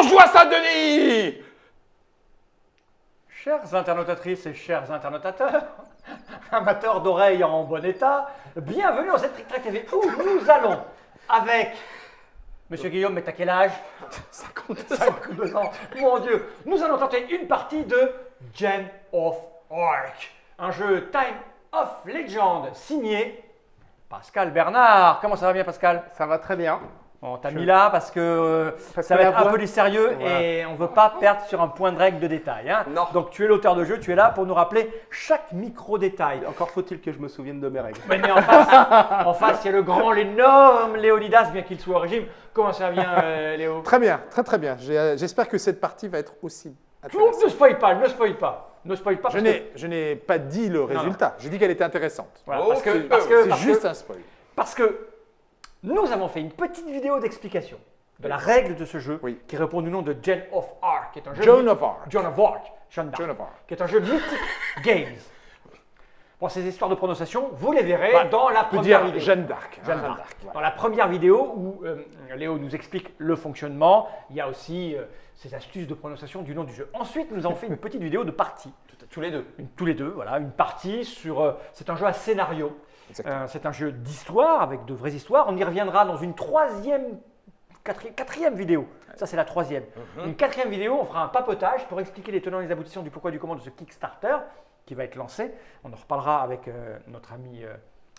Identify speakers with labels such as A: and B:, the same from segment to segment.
A: Bonjour Saint-Denis
B: Chères internautatrices et chers internautateurs, amateurs d'oreilles en bon état, bienvenue dans cette Trick Track TV où nous allons avec Monsieur Guillaume, mais t'as quel âge? 52 ans. Mon Dieu, nous allons tenter une partie de Gen of Arc, un jeu Time of Legend signé Pascal Bernard. Comment ça va bien, Pascal?
C: Ça va très bien.
B: On t'a mis là parce que euh,
C: Parce
B: ça
C: que
B: va être un
C: voix-
B: peu du sérieux
C: Voilà.
B: et on ne veut pas perdre sur un point de règle de détail. hein.
A: Non.
B: Donc tu es l'auteur de jeu, tu es là pour nous rappeler chaque micro-détail.
C: Encore faut-il que je me souvienne de mes règles.
B: Mais, mais en face, en face, il y a le grand, l'énorme Léonidas, bien qu'il soit au régime. Comment ça vient, euh, Léo?
C: Très bien, très très bien. Euh, J'espère que cette partie va être aussi intéressante.
B: Ne spoil pas, ne spoil pas. Ne spoil pas.
C: Je n'ai,
B: que-
C: pas dit le résultat. J'ai dit qu'elle était intéressante.
B: voilà,
A: Oh,
B: parce que,
A: c'est-
B: parce que-
C: C'est
B: parce
C: juste un spoil.
B: parce que nous avons fait une petite vidéo d'explication de la règle de ce jeu
C: Oui.
B: qui répond du nom de Gen of Arc, qui est un jeu
C: Joan
B: mythique-
C: of Arc.
B: Joan of Arc. Joan
C: of Arc.
B: qui est un jeu Mythic Games. Bon, ces histoires de prononciation, vous les verrez
C: Bah,
B: dans la première
C: dire
B: vidéo.
C: Jeanne d'Arc.
B: Jeanne
C: Jeanne
B: d'Arc. Dans la première vidéo où euh, Léo nous explique le fonctionnement, il y a aussi euh, ces astuces de prononciation du nom du jeu. Ensuite, nous avons fait une petite vidéo de partie,
A: Tous les deux.
B: une- tous les deux, voilà, une partie sur. euh, c'est un jeu à scénario. Euh, c'est un jeu d'histoire avec de vraies histoires. On y reviendra dans une troisième, quatri- quatrième vidéo. Ça, c'est la troisième. Une quatrième vidéo, on fera un papotage pour expliquer les tenants et les aboutissants du pourquoi du comment de ce Kickstarter qui va être lancé. On en reparlera avec euh, notre ami euh,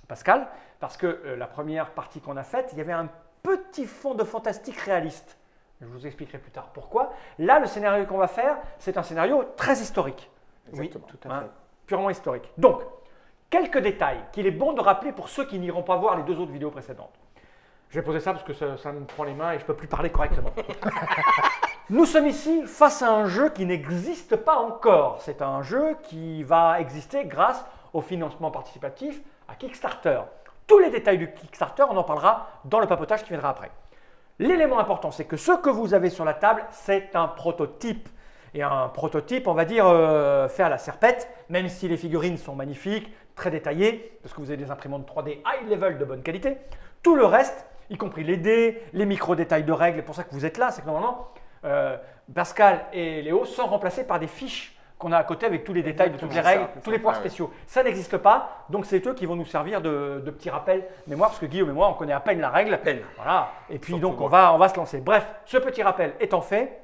B: Pascal, parce que euh, la première partie qu'on a faite, il y avait un petit fond de fantastique réaliste. Je vous expliquerai plus tard pourquoi. Là, le scénario qu'on va faire, c'est un scénario très historique.
C: Exactement.
B: Oui, tout à fait. Purement historique. Donc, quelques détails qu'il est bon de rappeler pour ceux qui n'iront pas voir les deux autres vidéos précédentes. Je vais poser ça parce que ça, ça me prend les mains et je ne peux plus parler correctement. Nous sommes ici face à un jeu qui n'existe pas encore. C'est un jeu qui va exister grâce au financement participatif à Kickstarter. Tous les détails du Kickstarter, on en parlera dans le papotage qui viendra après. L'élément important, c'est que ce que vous avez sur la table, c'est un prototype. Et un prototype, on va dire, euh, fait à la serpette, même si les figurines sont magnifiques, très détaillées, parce que vous avez des imprimantes 3D high level de bonne qualité. Tout le reste, y compris les dés, les micro-détails de règles, c'est pour ça que vous êtes là, c'est que normalement, euh, Pascal et Léo sont remplacés par des fiches qu'on a à côté avec tous les détails de toutes les règles,
C: ça,
B: tous les
A: ouais.
B: spéciaux. Ça n'existe pas, donc c'est eux qui vont nous servir de, de petits rappels mémoire, parce que Guillaume et moi, on connaît à peine la règle.
A: peine.
B: Voilà. Et puis
A: Surtout
B: donc, on
A: moi.
B: va, on va se lancer. Bref, ce petit rappel étant fait,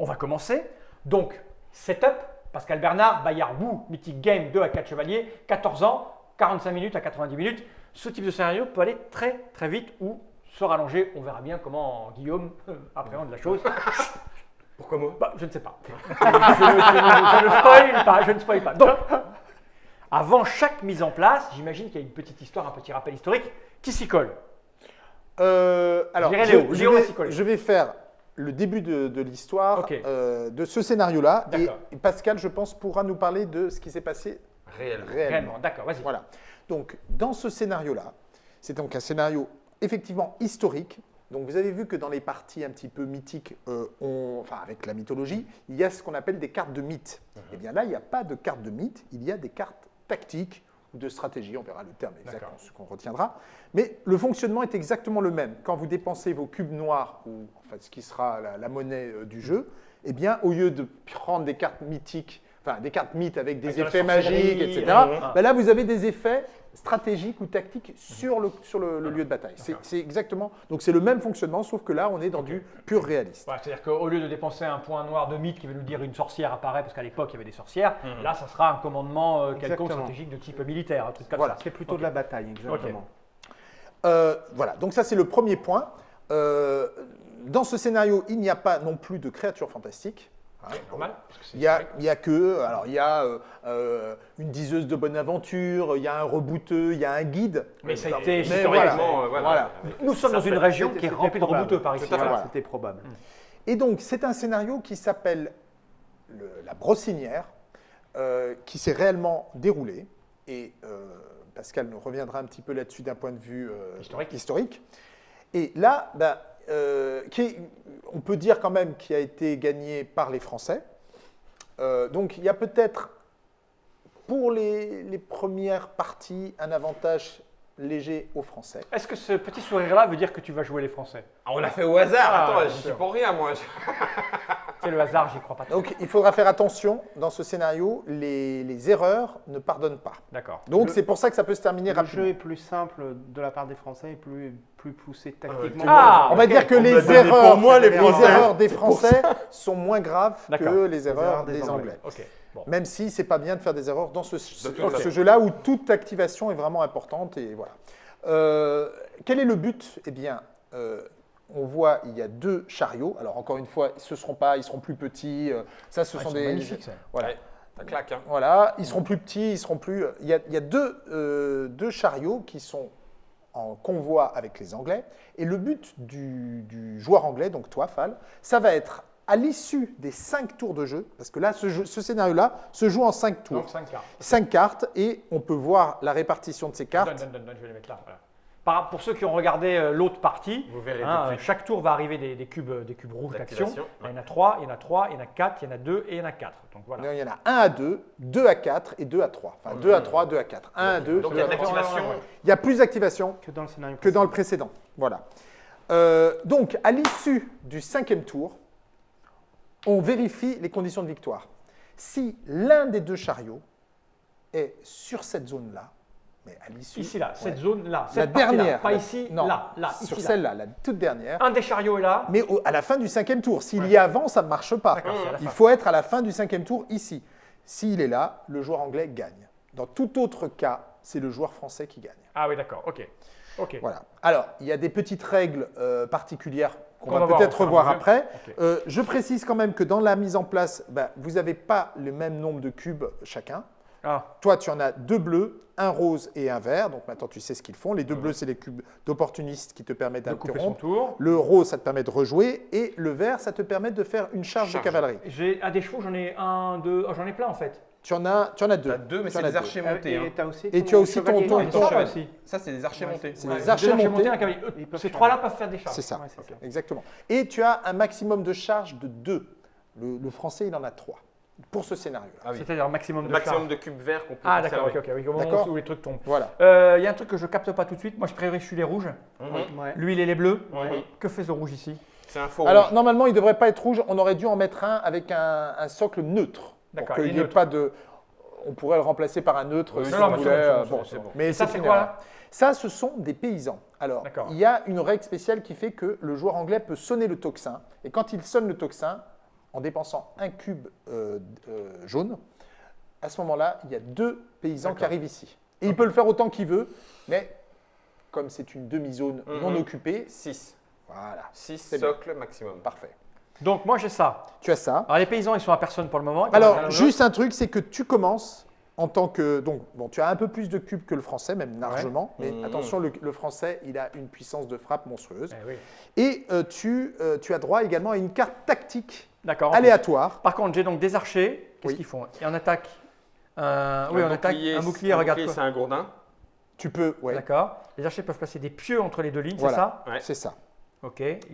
B: on va commencer. Donc, setup, Pascal Bernard, Bayard Wu, Mythic Game 2 à 4 chevaliers, 14 ans, 45 minutes à 90 minutes. Ce type de scénario peut aller très très vite ou se rallonger. On verra bien comment Guillaume euh, appréhende la chose.
A: Pourquoi moi?
B: Bah, je ne sais pas. je, ne- spoil pas, je ne spoil pas. Donc, avant chaque mise en place, j'imagine qu'il y a une petite histoire, un petit rappel historique qui s'y colle?
C: Euh, alors,
B: Léo. Léo
C: vais, je vais faire le début de, de l'histoire euh, de ce scénario-là. Et, Pascal, je pense, pourra nous parler de ce qui s'est passé
A: Réellement.
C: réellement.
B: Réellement, d'accord, vas-y.
C: Voilà. Donc, dans ce scénario-là, c'est donc un scénario effectivement historique. Donc, vous avez vu que dans les parties un petit peu mythiques, euh, on- enfin avec la mythologie, il y a ce qu'on appelle des cartes de mythe. Et bien là, il n'y a pas de cartes de mythe, il y a des cartes tactiques ou de stratégie, on verra le terme exact, ce qu'on retiendra. Mais le fonctionnement est exactement le même. Quand vous dépensez vos cubes noirs, ou en fait ce qui sera la, la monnaie euh, du jeu, eh bien, au lieu de prendre des cartes mythiques, enfin des cartes mythes avec des
B: Avec
C: effets magiques, etc.,
B: euh,
C: ben là, vous avez des effets stratégiques ou tactiques sur le, sur le, le lieu de bataille. C'est exactement. Donc, c'est le même fonctionnement, sauf que là, on est dans du pur réaliste.
B: C'est-à-dire qu'au lieu de dépenser un point noir de mythe qui veut nous dire une sorcière apparaît, parce qu'à l'époque il y avait des sorcières, là ça sera un commandement euh, quelconque
D: Exactement.
B: stratégique de type militaire, un truc comme
C: Voilà.
B: ça.
D: C'est plutôt de la bataille, exactement.
C: Euh, voilà, donc ça, c'est le premier point. Euh, dans ce scénario, il n'y a pas non plus de créatures fantastiques. Hein,
B: Normal c'est
C: Il y a,
B: historique.
C: il y a que, alors il y a euh, euh, une diseuse de bonne aventure, il y a un rebouteux, il y a un guide.
B: Mais ça a été historiquement.
A: euh, voilà.
C: Voilà.
B: Nous sommes dans une région qui est remplie de rebouteux par ici. Voilà.
D: C'était probable.
C: Et donc, c'est un scénario qui s'appelle le- La Brossinière, euh, qui s'est réellement déroulé. Et euh, Pascal nous reviendra un petit peu là-dessus d'un point de vue euh,
B: Historique.
C: Et là, ben, euh, qui on peut dire quand même qu'il a été gagné par les Français. Euh, donc, il y a peut-être, pour les premières parties, un avantage léger aux Français.
B: Est-ce que ce petit sourire-là veut dire que tu vas jouer les Français?
A: Ah, on l'a fait au hasard.
B: Ah,
A: Attends, j'y suis pour rien, moi.
B: C'est le hasard, j'y crois pas. trop.
C: Donc il faudra faire attention dans ce scénario, les, les erreurs ne pardonnent pas.
B: D'accord.
C: Donc
D: Le-
C: c'est pour ça que ça peut se terminer
D: Le
C: rapidement.
D: jeu est plus simple de la part des Français et plus, plus poussé tactiquement.
B: Ah,
C: On va dire que
A: On
C: les erreurs,
A: pour moi, les
C: erreurs des Français sont moins graves que les erreurs des, Anglais.
B: Ok. Bon.
C: Même si c'est pas bien de faire des erreurs dans ce, jeu-là où toute activation est vraiment importante et voilà. Euh, quel est le but? Eh bien, euh, on voit il y a deux chariots. Alors encore une fois, ce seront pas, ils seront plus petits. euh, ça, ce
B: Ah,
C: sont des
B: magnifiques, ça.
C: Voilà.
A: Ouais, ça claque. Hein.
C: Voilà, ils seront plus petits, ils seront plus. Il y a, il y a deux, euh, deux chariots qui sont en convoi avec les Anglais. Et le but du, du joueur anglais, donc toi, Fal, ça va être à l'issue des cinq tours de jeu, parce que là, ce, jeu- ce scénario-là se joue en cinq tours.
B: Donc 5 cartes.
C: Cinq cartes, et on peut voir la répartition de ces cartes.
B: donne, donne, donne, je vais les mettre là. voilà. Par- pour ceux qui ont regardé euh, l'autre partie,
A: Vous verrez
B: hein, euh, chaque tour va arriver des, des cubes, des cubes rouges d'action.
A: D'activation,
B: Il y en a 3, il y en a 3, il y en a 4, il y en a 2 et il y en a 4. Donc voilà.
C: Il y en a un à deux, deux à quatre et deux à trois. Enfin, deux à trois, deux à quatre. Un à deux,
A: Donc
C: deux
A: il y a
C: à
A: de
C: trois.
A: l'activation.
C: Il y a plus d'activation
D: Que dans le scénario
C: que dans le précédent. Voilà. Euh, donc, à l'issue du cinquième tour, on vérifie les conditions de victoire. Si l'un des deux chariots est sur cette zone-là, mais à l'issue.
B: Ici, là, cette zone-là,
C: La
B: cette partie-là,
C: dernière.
B: Pas
C: la-
B: ici,
C: non,
B: là, là,
C: Sur celle-là, la toute dernière.
B: Un des chariots est là.
C: Mais au- à la fin du cinquième tour. S'il y est avant, ça ne marche pas.
B: La
C: Il faut être à la fin du cinquième tour ici. S'il est là, le joueur anglais gagne. Dans tout autre cas, c'est le joueur français qui gagne.
B: Ah oui, d'accord, ok. Ok.
C: Voilà. Alors, il y a des petites règles euh, particulières qu'on
B: Qu'on
C: va, peut-être revoir après. Euh, je précise quand même que dans la mise en place, ben, vous n'avez pas le même nombre de cubes chacun.
B: Ah,
C: Toi, tu en as deux bleus, un rose et un vert. Donc maintenant, tu sais ce qu'ils font. Les deux bleus, c'est les cubes d'opportunistes qui te permettent d'interrompre.
B: tour.
C: Le rose, ça te permet de rejouer. Et le vert, ça te permet de faire une charge,
A: Charge.
C: de cavalerie.
B: J'ai à des chevaux, j'en ai un, deux, oh, j'en ai plein en fait.
C: Tu en as, tu en as deux.
A: Deux, mais c'est des archers
D: Euh,
A: montés.
D: Et
A: hein.
D: tu as aussi,
C: Et tu as aussi ton- ton-
B: Ah,
C: ton-
B: ton cheval aussi.
A: Ça, c'est des archers
D: Ouais,
A: montés.
C: c'est
B: Ouais,
C: des archers montés.
B: Ces trois-là peuvent faire des charges.
C: C'est ça.
D: Ouais, c'est ça.
C: Exactement. Et tu as un maximum de charge de deux. Le, le français, il en a trois pour ce scénario-là.
A: Ah oui.
B: C'est-à-dire un maximum de
A: maximum de cubes verts qu'on peut
B: Ah d'accord, ok, ok, oui,
C: D'accord.
B: où les trucs tombent.
C: Voilà.
B: Euh, Il y a un truc que je capte pas tout de suite. Moi, je privilégie les rouges. Lui, il est les bleus. Que fait ce rouge ici
A: C'est un faux
C: Alors, normalement, il ne devrait pas être rouge. On aurait dû en mettre un avec un socle neutre. Pour qu'il n'y ait pas de. On pourrait le remplacer par un neutre
A: Oui,
C: si
A: non,
C: on
A: non,
C: voulait.
A: c'est bon, c'est bon,
C: bon,
A: c'est bon.
C: Mais
B: Ça,
C: c'est
B: quoi, là
C: Ça, ce sont des paysans. Alors, il y a une règle spéciale qui fait que le joueur anglais peut sonner le tocsin. Et quand il sonne le tocsin, en dépensant un cube euh, euh, jaune, à ce moment-là, il y a deux paysans qui arrivent ici. Et il peut le faire autant qu'il veut, mais comme c'est une demi-zone
A: Mhm.
C: non occupée,
A: 6.
C: voilà,
A: 6
C: C'est bien.
A: socles maximum.
C: parfait.
B: Donc moi, j'ai ça.
C: Tu as ça.
B: Alors les paysans, ils sont à personne pour le moment.
C: Alors, juste un truc, c'est que tu commences en tant que. Donc, bon, tu as un peu plus de cubes que le français, même largement. Mais
A: Mhm.
C: attention, le, le français, il a une puissance de frappe monstrueuse.
B: Eh oui.
C: Et euh, tu, euh, tu as droit également à une carte tactique aléatoire.
B: Par contre, j'ai donc des archers. Qu'est-ce
C: Oui.
B: qu'ils font? Et en attaque. un- oui, on attaque
A: bouclier,
B: un bouclier. regarde
A: bouclier,
B: quoi.
A: c'est un gourdin.
C: Tu peux. Ouais,
B: D'accord. Les archers peuvent placer des pieux entre les deux lignes,
C: Voilà.
B: c'est
A: Ouais.
C: c'est ça.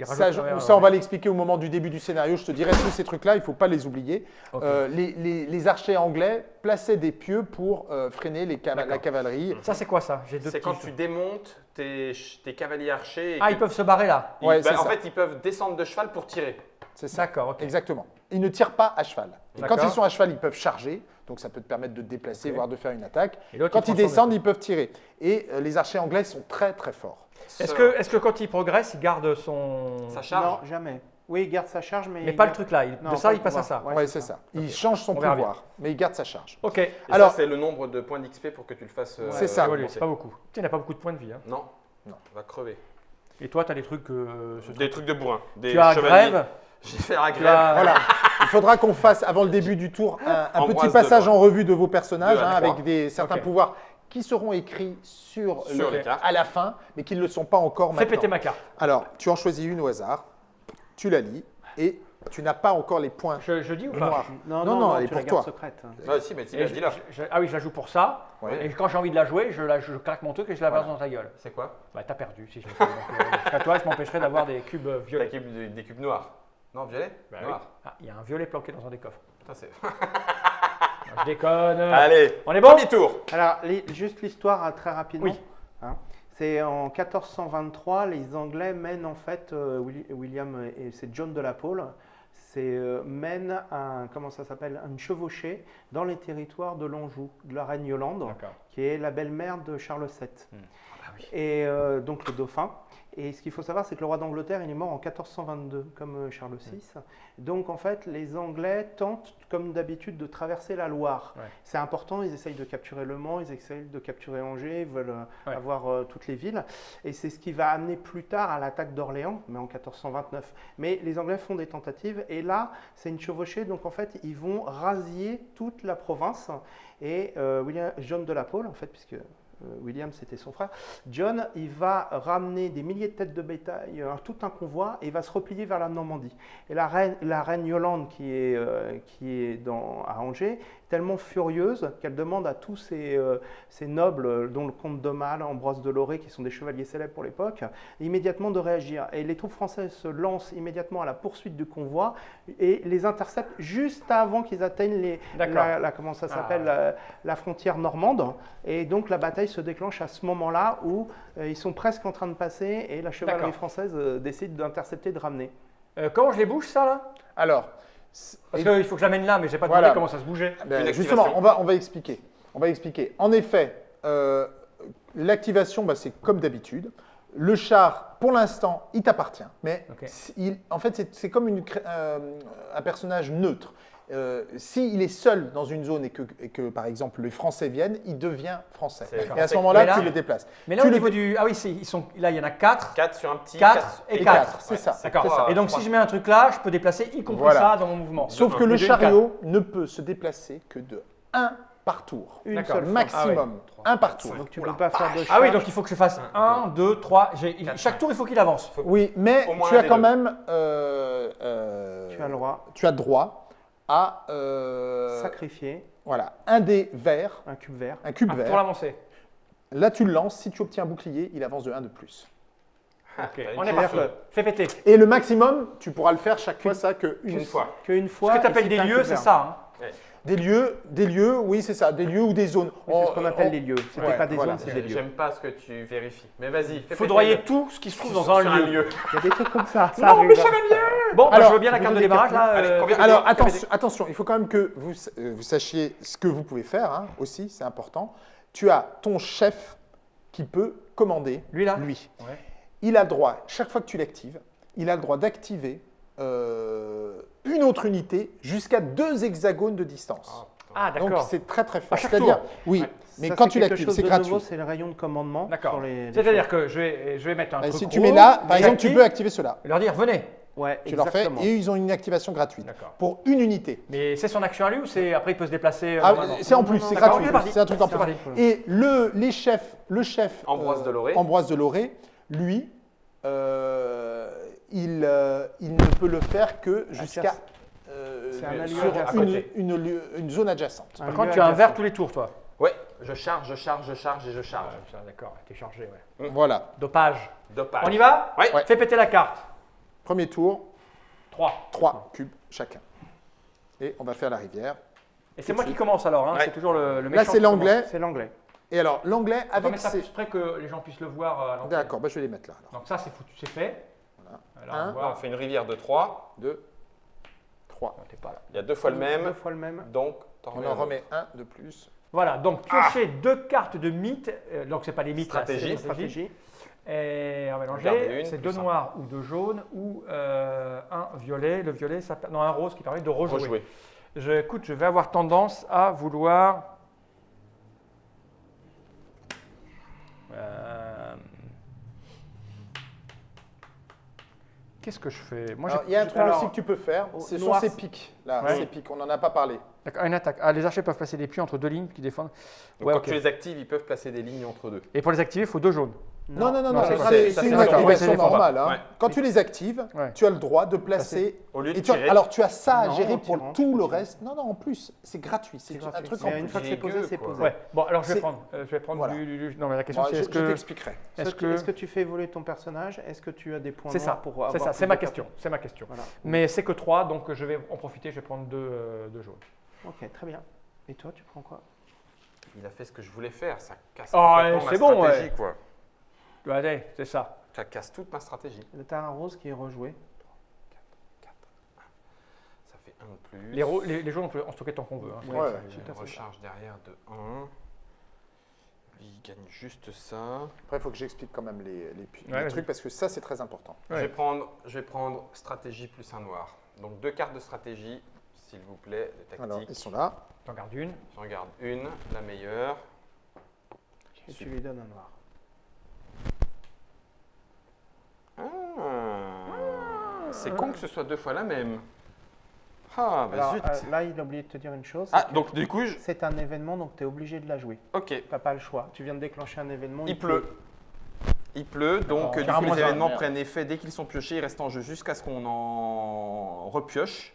B: Ça Ok.
C: Je- on
B: ouais.
C: va l'expliquer au moment du début du scénario. Je te dirai tous ces trucs-là, il ne faut pas les oublier. Euh, les, les- les archers anglais plaçaient des pieux pour euh, freiner les la cavalerie.
B: Ça, c'est quoi ça?
A: C'est
B: petits.
A: quand tu démontes tes, tes cavaliers archers. et
B: Ah,
A: que-
B: ils peuvent se barrer là.
A: ils-
C: Ouais,
A: bah, en
C: ça.
A: fait, ils peuvent descendre de cheval pour tirer.
C: C'est ça.
B: D'accord, ok.
C: Exactement. Ils ne tirent pas à cheval. Et quand ils sont à cheval, ils peuvent charger. Donc ça peut te permettre de te déplacer, voire de faire une attaque. Quand
B: il
C: ils descendent, ils peuvent tirer. Et euh, les archers anglais sont très très forts.
B: Est-ce que, est que quand il progresse, il garde son.
A: Ça charge
D: Non, jamais. Oui, il garde sa charge, mais.
B: Mais pas le truc là. il-
D: Non,
B: de ça, il passe à ça.
D: Ouais,
C: Ouais,
D: c'est ça.
C: ça. Il change son pouvoir, mais il garde sa charge.
B: Ok.
A: Et
C: Alors-
A: ça, c'est le nombre de points d'XP pour que tu le fasses. euh,
C: C'est ça.
B: C'est pas beaucoup. Tu n'as pas beaucoup de points de vie. hein.
A: Non.
C: Non.
A: On va crever.
B: Et toi, tu as des trucs. euh, ce
A: Des
B: truc-
A: trucs de bourrin. Des
B: Tu as grève.
A: Je vais faire la grève.
C: Voilà. Il faudra qu'on fasse, avant le début du tour, un, petit passage en revue de vos personnages, hein, avec des, certains pouvoirs qui seront écrits sur,
A: Sur
C: le-
A: les cartes.
C: à la fin, mais qui ne le sont pas encore
B: Fais
C: maintenant.
B: péter ma carte.
C: Alors, tu en choisis une au hasard, tu la lis, et tu n'as pas encore les points
B: Je, je dis ou pas.
D: Non,
C: Non,
D: non,
C: elle est pour toi.
D: secrète.
A: Ah, si, mais
B: je- Ah oui, je la joue pour ça.
C: Ouais.
B: Et quand j'ai envie de la jouer, je, la, je craque mon truc et je la balance dans ta gueule.
A: C'est quoi?
B: Bah, t'as perdu si je fais. Donc, euh, toi, je m'empêcherai d'avoir des cubes euh, violets.
A: cube de- des cubes noirs. Non, violet
B: Bah oui. Ah, il y a un violet planqué dans un des coffres.
A: Putain, c'est-
B: je déconne.
A: Allez,
B: On est bon
A: premier tour.
D: Alors, les- juste l'histoire hein, très rapidement.
B: Oui.
D: Hein. C'est en 1423, les Anglais mènent en fait, euh, Willi- William et c'est John de la Pole, c'est euh, mènent un, comment ça s'appelle, une chevauchée dans les territoires de l'Anjou, de la reine Yolande, qui est la belle-mère de Charles VII.
B: Hmm.
D: Et euh, donc le dauphin. Et ce qu'il faut savoir, c'est que le roi d'Angleterre, il est mort en 1422, comme euh, Charles VI. Donc en fait, les Anglais tentent, comme d'habitude, de traverser la Loire.
B: Ouais.
D: C'est important, ils essayent de capturer Le Mans, ils essayent de capturer Angers, ils veulent euh,
B: Ouais.
D: avoir euh, toutes les villes. Et c'est ce qui va amener plus tard à l'attaque d'Orléans, mais en 1429. Mais les Anglais font des tentatives, et là, c'est une chevauchée, donc en fait, ils vont rasier toute la province. Et euh, William, John de la Pole, en fait, puisque William c'était son frère, John, il va ramener des milliers de têtes de bétail, euh, tout un convoi, et il va se replier vers la Normandie. Et la reine, la reine Yolande, qui est, euh, qui est dans, à Angers, est tellement furieuse qu'elle demande à tous ces, euh, ces nobles, euh, dont le comte d'Aumale, Ambroise de Loré, qui sont des chevaliers célèbres pour l'époque, immédiatement de réagir. Et les troupes françaises se lancent immédiatement à la poursuite du convoi et les interceptent juste avant qu'ils atteignent les, la, la- comment ça s'appelle,
B: Ah.
D: la, la frontière normande. Et donc la bataille se déclenche à ce moment-là où euh, ils sont presque en train de passer et la chevalerie française euh, décide d'intercepter, de ramener.
B: Euh, comment je les bouge, ça, là?
C: Alors,
B: Parce qu'il faut que je l'amène là, mais j'ai pas
C: Voilà.
B: demandé comment ça se bougeait.
C: ben, justement,
A: activation.
C: on va, on va expliquer. On va expliquer. En effet, euh, l'activation, bah, c'est comme d'habitude. Le char, pour l'instant, il t'appartient. Mais il- en fait, c'est- comme une euh, un personnage neutre. Euh, S'il est seul dans une zone et que, et que, par exemple, les Français viennent, il devient français. Et à ce moment-là, tu le déplaces.
B: Mais là,
C: Tu
B: au niveau du. Ah oui, c'est- ils sont... là, il y en a 4.
A: 4 sur un petit.
B: 4
A: quatre
B: et
C: Et
B: 4.
C: quatre, c'est ça.
B: D'accord. Et donc, si je mets un truc là, je peux déplacer y compris
C: Voilà.
B: ça dans mon mouvement.
C: Sauf que le chariot ne peut se déplacer que de 1 par tour.
D: Une seule.
C: Maximum. Un par tour.
D: Donc tu ne
A: Oula,
D: peux pas faire de
B: Ah oui, donc il faut que je fasse
A: Un,
B: 1, 2, 3.
A: Quatre,
B: Chaque tour, il faut qu'il avance.
C: Oui, mais tu as quand
A: deux.
C: même euh, euh,
D: Tu as le droit
C: tu as droit à euh,
D: sacrifier
C: voilà, un dé vert,
D: un cube vert.
C: un cube
B: Ah,
C: vert.
B: pour l'avancer.
C: Là, tu le lances. Si tu obtiens un bouclier, il avance de 1 de plus.
A: Ah,
B: on est parti. Fais péter.
C: Et le maximum, tu pourras le faire chaque fois ça que
A: Une fois.
D: Qu'une fois.
B: Ce que tu appelles des lieux, c'est ça. hein.
C: Des lieux, des lieux, oui, c'est ça, des lieux ou des zones.
D: Oui, C'est ce
C: On-
D: qu'on appelle
C: on-
D: des lieux. C'était
C: Ouais,
D: pas des
C: voilà.
D: zones, c'est des lieux.
A: J'aime pas ce que tu vérifies. Mais vas-y, fais
B: Foudroyer
A: péter
B: tout ce qui se trouve dans
A: sur
B: un lieu.
D: Il y a des trucs comme ça. ça
B: Non,
D: arrive.
B: mais ça va bien. Bon, bah,
C: Alors,
B: je veux bien la carte de démarrage là.
A: Allez,
B: euh,
C: Alors attention, attention, il faut quand même que vous, euh, vous sachiez ce que vous pouvez faire hein, aussi, c'est important. Tu as ton chef qui peut commander
B: Lui là
C: lui.
B: Ouais.
C: Il a le droit, chaque fois que tu l'actives, il a le droit d'activer euh, une autre unité jusqu'à deux hexagones de distance.
B: Ah,
C: Donc
B: d'accord.
C: c'est très très fort. C'est-à-dire, oui,
D: Ouais.
C: mais
D: Ça,
C: quand
D: c'est
C: tu
D: quelque
C: l'actives,
D: chose
C: c'est
D: de
C: gratuit.
D: nouveau, C'est le rayon de commandement.
B: D'accord. C'est-à-dire que je vais, je vais mettre un
C: Et
B: truc.
C: si tu mets là, par exemple, tu peux activer cela.
B: et leur dire venez.
D: Ouais,
C: Tu leur fais et ils ont une activation gratuite
B: D'accord.
C: pour une unité.
B: Mais c'est son action à lui ou c'est après il peut se déplacer euh,
C: Ah, c'est en plus, c'est gratuit.
B: c'est
C: un truc en plus.
D: parti.
C: Et le, les chefs, le chef
A: Ambroise de Loré.
C: Ambroise de Loré, lui, euh, il, euh, il ne peut le faire que jusqu'à euh,
D: C'est un
C: sur
D: adjacent.
C: une,
B: côté.
C: une lieu- une zone adjacente.
D: Un
B: Par contre, tu as un verre tous les tours, toi.
A: Ouais, je charge, je charge, je charge et je charge.
B: Ah, D'accord, t'es chargé, ouais.
C: Voilà.
B: Dopage.
A: Dopage.
B: On y va
A: Ouais.
C: Ouais.
B: Fais péter la carte.
C: Premier tour,
B: 3.
C: 3 cubes chacun. Et on va faire la rivière.
B: Et c'est moi qui commence alors, hein.
A: Ouais.
B: c'est toujours le, le
C: Là,
B: méchant
C: c'est
B: qui commence.
C: l'anglais.
D: C'est l'anglais.
C: Et alors, l'anglais
B: On va
C: avec
B: mettre ça
C: ses...
B: plus près que les gens puissent le voir. euh, à l'entrée.
C: D'accord, bah, je vais les mettre là. alors.
B: Donc ça, c'est foutu, c'est fait.
C: Un.
B: on
A: fait une rivière de 3.
C: 2, 3.
B: Non, t'es pas là.
A: Il y a deux fois le
D: Deux
A: même.
D: fois le même.
A: Donc,
C: On en remet un de plus.
B: Voilà, donc piocher deux cartes de mythes. euh, donc c'est pas des mythes, là, c'est
A: Stratégie.
D: Stratégie.
B: Et on va mélanger. C'est deux
A: un.
B: noirs ou deux jaunes ou euh, un violet. Le violet, ça, non, un rose qui permet de rejouer.
A: Rejouer.
B: Je, écoute, je vais avoir tendance à vouloir. Euh, Qu'est-ce que je fais? Moi,
C: Alors,
B: j'ai-
C: il y a un truc
B: alors,
C: aussi que tu peux faire,
D: au
C: ce sont ces
D: c'est-
C: pics. Là,
B: Ouais.
C: ces pics, on n'en a pas parlé.
B: D'accord, une attaque. Ah, les archers peuvent placer des puits entre deux lignes qui défendent.
A: Donc,
B: Ouais,
A: quand tu les actives, ils peuvent placer des lignes entre deux.
B: Et pour les activer, il faut deux jaunes.
C: Non, non, non,
B: non,
C: non,
B: c'est
C: une activation normale. hein.
A: Ouais.
C: Quand tu les actives,
B: Ouais.
C: tu as le droit de placer.
A: Au lieu de
C: Et tu as-
A: tirer.
C: alors, tu as ça à
D: Non,
C: gérer
D: en
C: pour
D: tirant,
C: tout le reste. Non, non, en plus, c'est gratuit. C'est un truc en
D: une fois que c'est posé, c'est posé.
B: Ouais. Bon, alors je vais prendre. euh, je vais prendre
C: Voilà.
B: du, du- du- Non, mais la question c'est
C: je
B: est-ce
C: je
B: que.
C: t'expliquerai.
B: Est-ce que.
D: que tu fais évoluer ton personnage? Est-ce que tu as des points
B: C'est
D: noirs
B: ça.
D: pour
B: C'est ça. C'est ma question. C'est ma question. Mais c'est que trois, donc je vais en profiter. Je vais prendre deux, euh, deux jaunes.
D: Ok, très bien. Et toi, tu prends quoi?
A: Il a fait ce que je voulais faire. Ça casse
B: Oh,
A: complètement ma
B: c'est bon,
A: stratégie, quoi.
B: Allez, c'est ça.
A: Ça casse toute ma stratégie.
D: Le terrain rose qui est rejoué.
A: 4, 1. Ça fait 1 de plus.
B: Les, ro- les, les jaunes, on peut en stocker tant qu'on veut. hein.
C: Ouais, ouais.
A: Recharge derrière de 1. Il gagne juste ça.
C: Après, il faut que j'explique quand même les, les trucs parce que ça, c'est très important.
A: Je, vais prendre, je vais prendre stratégie plus un noir. Donc deux cartes de stratégie, s'il vous plaît, de
C: Alors,
A: tactique.
C: ils sont là.
B: J'en garde une.
A: J'en garde une, la meilleure.
D: Et tu lui donnes un noir.
A: Ah, C'est con que ce soit deux fois la même. Ah, bah
D: Alors,
A: zut.
D: euh, là, il a oublié de te dire une chose.
A: ah, donc du coup, je...
D: C'est un événement, donc tu es obligé de la jouer.
A: ok,
D: Tu n'as pas le choix. Tu viens de déclencher un événement.
A: il pleut. Il pleut, donc euh, du coup,
B: carrément,
A: les événements prennent effet dès qu'ils sont piochés, ils restent en jeu jusqu'à ce qu'on en repioche.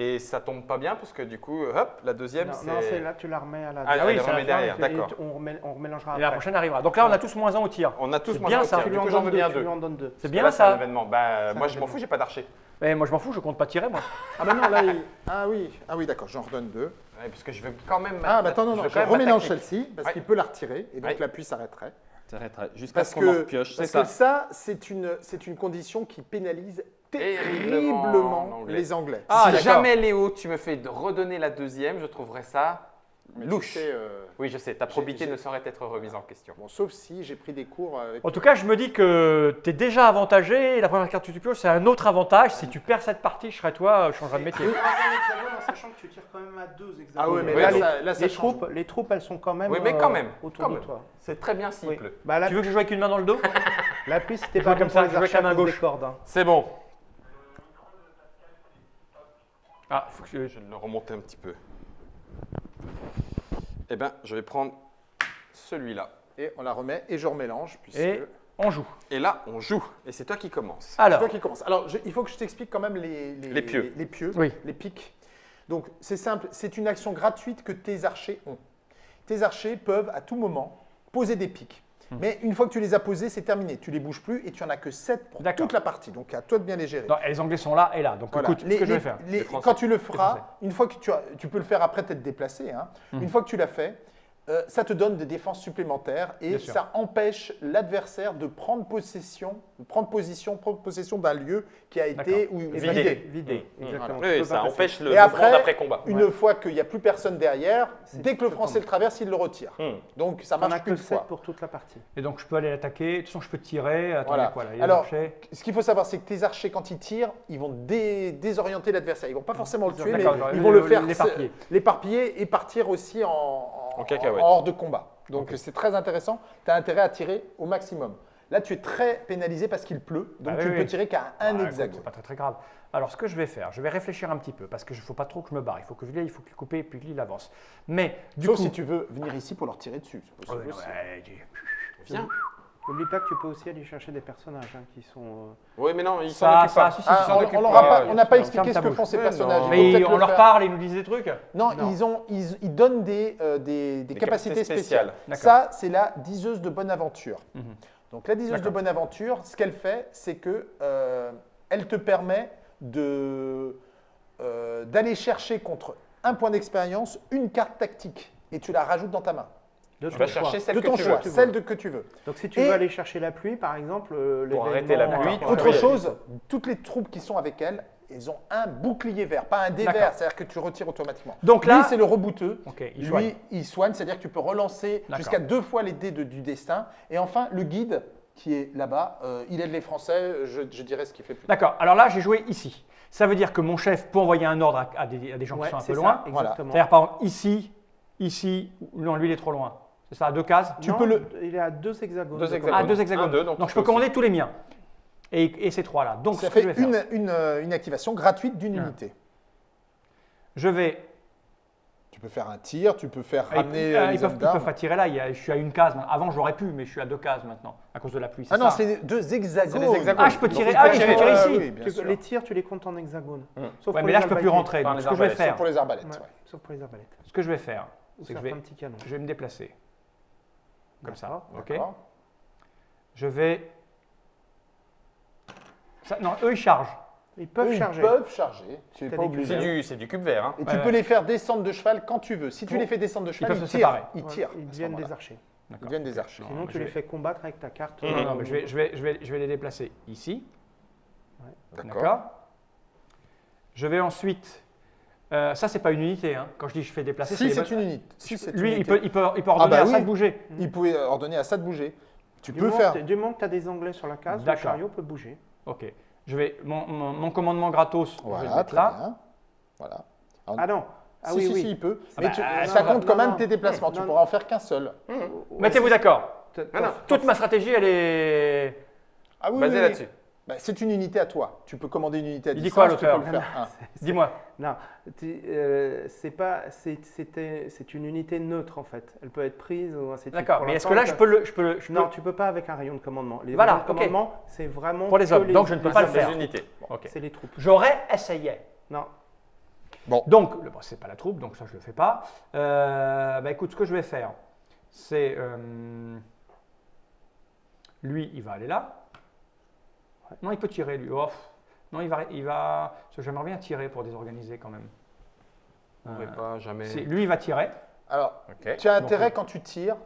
A: Et ça tombe pas bien parce que du coup, hop, la deuxième, c'est...
D: non, c'est là, tu la remets à la
A: Ah,
B: Ah oui, la
A: derrière, d'accord.
D: On, remet- on remélangera
B: Et la prochaine arrivera. Donc là, on a tous moins un au tir.
A: On a tous moins un
B: ça.
A: tir.
D: Tu
A: Du
D: lui en
A: coup, j'en veux
D: deux.
A: bien
D: Tu lui
A: deux.
D: en donnes deux.
B: C'est bien
A: là, c'est un
B: ça.
A: événement. Bah, moi,
D: un
A: je m'en fous, j'ai pas d'archer.
B: Mais moi, je m'en fous, je compte pas tirer, moi.
C: Ah bah non, là, il- ah oui, ah oui, d'accord, j'en redonne deux.
A: Ouais, parce que je veux quand même.
C: Ah bah attends, non,
A: je
C: non, je
A: même
C: remélange celle-ci parce
A: Ouais.
C: qu'il peut la retirer et donc
A: Ouais.
C: l'appui s'arrêterait.
A: Jusqu'à ce qu'on en
C: que,
A: repioche, c'est
C: parce que ça, c'est une, c'est une condition qui pénalise
A: Terriblement anglais.
C: les Anglais.
B: Ah,
A: si jamais Léo, tu me fais redonner la deuxième, je trouverais ça
C: Mais tu
A: louche.
C: sais, euh,
A: Oui, je sais, ta probité ne saurait être remise en question.
C: bon, sauf si j'ai pris des cours avec.
B: En tout cas, je me dis que tu es déjà avantagé. et La première carte que tu pioches, c'est un autre avantage. Si tu perds cette partie, je serais toi, je changerais de métier.
D: En sachant que tu tires quand même à deux hexagones.
C: Ah oui, mais
A: Oui,
C: là,
A: donc,
C: ça, là, ça
D: les,
C: change.
D: troupes, les troupes, elles sont quand même,
A: Oui, mais quand
D: euh,
A: même,
D: autour
A: quand
D: de toi.
A: C'est très bien s'il
D: Oui.
A: pleut.
D: Bah,
B: Tu veux que je joue avec une main dans le dos?
D: La pluie, c'était pas
B: comme ça, je joue avec la main gauche.
D: hein.
A: C'est bon.
B: Ah, faut que je...
A: Le remonter un petit peu. Eh bien, je vais prendre celui-là.
C: Et on la remet et je remélange. Puisque...
B: Et on joue.
A: Et là, on joue. Et c'est toi qui commence.
C: C'est
B: Alors,
C: toi qui commence. Alors, je- il faut que je t'explique quand même les,
A: Les pieux.
C: Les, pieux,
B: Oui.
C: les pics. Donc, c'est simple, c'est une action gratuite que tes archers ont. Tes archers peuvent à tout moment poser des pics.
B: Hmm.
C: Mais une fois que tu les as posés, c'est terminé. Tu les bouges plus et tu en as que 7 pour toute la partie. Donc, à toi de bien les gérer.
B: non, les Anglais sont là et là. Donc
C: Voilà.
B: écoute,
C: Les-
B: ce que je vais faire.
C: les-
A: Les Français.
C: quand tu le feras, une fois que tu as, tu peux le faire après t'être déplacé. hein.
B: Mhm.
C: Une fois que tu l'as fait, euh, ça te donne des défenses supplémentaires et
B: Bien sûr.
C: ça empêche l'adversaire de prendre possession, prendre position, prendre possession d'un lieu qui a été ou
A: Vidé.
C: vidé.
D: Vidé,
A: Mmh.
D: exactement.
A: Oui, ça empêche le
C: Et après,
A: d'après-combat.
C: Une fois qu'il n'y a plus personne derrière, dès que le français le traverse, il le retire.
A: Hmm.
C: Donc ça marche
D: que
C: qu'une
D: 7
C: fois.
D: pour toute la partie.
B: Et donc je peux aller l'attaquer. De toute façon, je peux tirer. Attendez,
C: Voilà.
B: quoi là Il y a
C: Alors. Ce qu'il faut savoir, c'est que tes archers, quand ils tirent, ils vont dé- désorienter l'adversaire. Ils vont pas forcément le tuer, mais ils vont le faire
B: l'éparpiller.
C: et partir aussi en, en,
A: En cacahuète.
C: en hors de combat. Donc c'est très intéressant. Tu as intérêt à tirer au maximum. Là, tu es très pénalisé parce qu'il pleut, donc
B: Ah
C: tu
B: oui,
C: ne peux
B: oui.
C: tirer qu'à
B: Ah,
C: un
B: écoute,
C: hexagone.
B: C'est pas très très grave. Alors, ce que je vais faire, je vais réfléchir un petit peu parce que je ne faut pas trop que je me barre. Il faut que Villiers, il faut qu'il coupe et puis qu'il avance. Mais du
C: Sauf
B: coup,
C: si tu veux venir ici pour leur tirer dessus. c'est possible aussi.
B: ouais,
A: Viens.
D: N'oublie pas que tu peux aussi aller chercher des personnages hein, qui sont. euh,
A: Oui, mais non, ils s'en
B: Ça,
A: occupent
B: ça,
A: pas.
B: si, si,
C: Ah, on-
B: pas.
C: n'a pas expliqué ce que font ces personnages.
B: Mais on
C: le
B: leur parle et ils nous disent des trucs.
C: Non,
D: Non.
C: Ils, ont, ils, ils donnent des, euh, des, des
A: Des
C: capacités
A: capacités
C: spéciales. Ça, c'est la diseuse de bonne aventure.
B: Mhm.
C: Donc la diseuse de
B: D'accord.
C: bonne aventure, ce qu'elle fait, c'est que euh, elle te permet de euh, d'aller chercher contre un point d'expérience une carte tactique et tu la rajoutes dans ta main.
D: de
A: Tu
D: ton
A: vas
D: choix.
A: chercher celle
C: de
A: que
C: ton
A: tu
C: choix,
A: veux.
C: celle de que tu veux.
D: Donc si tu
C: Et-
D: veux aller chercher la pluie, par exemple, euh,
A: Pour arrêter la pluie,
C: Autre chose, toutes les troupes qui sont avec elle, elles ont un bouclier vert, pas un dé
B: D'accord.
C: vert, c'est-à-dire que tu retires automatiquement.
B: Donc
C: Lui,
B: là,
C: c'est le rebouteux.
B: il
C: Lui,
B: soigne.
C: il soigne, c'est-à-dire que tu peux relancer jusqu'à deux fois les dés de- du destin. Et enfin, le guide qui est là-bas, euh, il aide les Français, je, je dirais ce qu'il fait plus.
B: D'accord. Alors là, j'ai joué ici. Ça veut dire que mon chef peut envoyer un ordre à, à des, à des gens
D: Ouais,
B: qui sont un
D: c'est
B: peu
D: ça,
B: loin.
C: Voilà.
D: Exactement.
B: C'est-à-dire par exemple ici, ici. Non, lui il est trop loin. C'est ça, à deux cases.
C: Tu
D: Non,
C: peux le-
D: Il est à deux hexagones.
A: Deux
D: de
A: hexagones.
B: Ah,
D: commande.
B: deux hexagones.
A: Un, deux, donc
B: je peux
A: peux
B: commander tous les miens. Et, et ces trois-là. Donc
C: Ça
B: ce que je
C: fait
B: vais faire,
C: une, une, euh, une activation gratuite d'une unité.
B: je vais.
C: Tu peux faire un tir, tu peux faire
B: Ah,
C: ramener
B: ils,
C: euh,
B: ah,
C: les
B: ils peuvent, ils peuvent pas tirer là. il y a- je suis à une case. Avant j'aurais pu, mais je suis à deux cases maintenant à cause de la pluie.
C: Ah non, c'est deux hexagones.
A: C'est des hexagones.
B: Ah, je peux tirer. Ah oui, je peux
A: tirer.
C: Ouais,
B: ici.
C: oui,
D: Tu- les tirs, tu les comptes en hexagone.
A: Hum.
D: Sauf
B: Ouais,
D: pour
B: mais
D: les
B: là je peux plus rentrer. Donc ce que je vais faire,
C: Pour les arbalètes.
D: Ouais,
C: ouais.
D: Sauf pour les arbalètes.
B: ce que je vais faire, c'est que je vais, je vais me déplacer. Comme ça. Ok. Je vais. Ça- non, eux ils chargent.
D: Ils peuvent
C: Eux, ils
D: charger.
C: peuvent charger. Tu n'es
D: T'as
C: pas
D: des
C: obligé.
A: C'est du, c'est du cube vert. Hein.
C: Et
B: Ouais,
C: tu peux
B: ouais.
C: les faire descendre de cheval quand tu veux. Si tu
B: Bon.
C: les fais descendre de cheval,
B: peuvent
C: ils,
B: se
C: tirent.
B: séparer.
C: Ils
D: Ouais,
C: tirent.
D: Ils
C: à ce
D: deviennent
C: moment-là.
D: des archers.
C: Ils
B: D'accord.
C: deviennent des archers.
B: Non,
D: Sinon,
B: mais
D: tu
B: je
D: les
B: vais-
D: fais combattre avec ta carte.
B: Non, non,
D: euh,
B: mais je vais, je, vais, je, vais, je vais les déplacer ici.
C: D'accord.
B: D'accord Je vais ensuite. euh, ça, c'est pas une unité. hein. Quand je dis je fais déplacer,
C: Si
B: les
C: c'est
B: bonnes-
C: une unité. Si c'est une
B: Lui, il
C: unité.
B: peut, il, peut, il peut ordonner
C: bah
B: à ça
C: oui.
B: de bouger.
C: Il pouvait ordonner à ça de bouger. Tu
D: Du
C: peux
D: moment,
C: faire.
D: que- du moment que tu as des Anglais sur la case, le
B: D'accord.
D: chariot peut bouger.
B: Ok. Je vais, mon, mon- mon commandement gratos, je vais le
C: Voilà,
B: mettre là.
C: bien. Voilà.
D: Ah non Ah
C: si,
D: oui,
C: si,
D: oui.
C: si, il peut.
B: Ah
C: Mais
B: bah,
C: tu-
B: ah,
C: ça
D: non,
C: compte
D: non,
C: quand même
D: non.
C: tes déplacements. Tu pourras en faire qu'un seul.
B: Mettez-vous d'accord.
A: Ah non.
B: Toute ma stratégie, elle est.
C: Ah oui,
A: Basé
C: oui, oui.
A: là-dessus.
C: Bah, c'est une unité à toi. Tu peux commander une unité à
B: Il dit
C: distance.
B: quoi,
C: tu peux
B: l'auteur
C: le faire un.
B: Dis-moi.
D: Non, euh, c'est pas, c'est, une unité neutre en fait. Elle peut être prise ou ainsi de suite.
B: D'accord. Mais est-ce que là, je peux le. Je peux le je
D: Non,
B: peux-
D: tu peux pas avec un rayon de commandement. Les
B: Voilà,
D: rayons de commandement, c'est vraiment
B: Pour les hommes. Donc, je ne peux
D: les
B: pas le faire.
A: Unités.
B: Ok.
D: C'est les troupes.
B: J'aurais essayé.
D: Non,
B: Donc, le- bon, c'est pas la troupe, donc ça je le fais pas. Euh, bah, écoute, ce que je vais faire, c'est euh, lui, il va aller là. Non, il peut tirer lui. Oh, non, il va, il va. J'aimerais bien tirer pour désorganiser quand même.
A: On ne
B: Euh,
A: pas jamais.
B: lui, il va tirer.
C: Alors, tu as intérêt
B: oui.
C: quand tu tires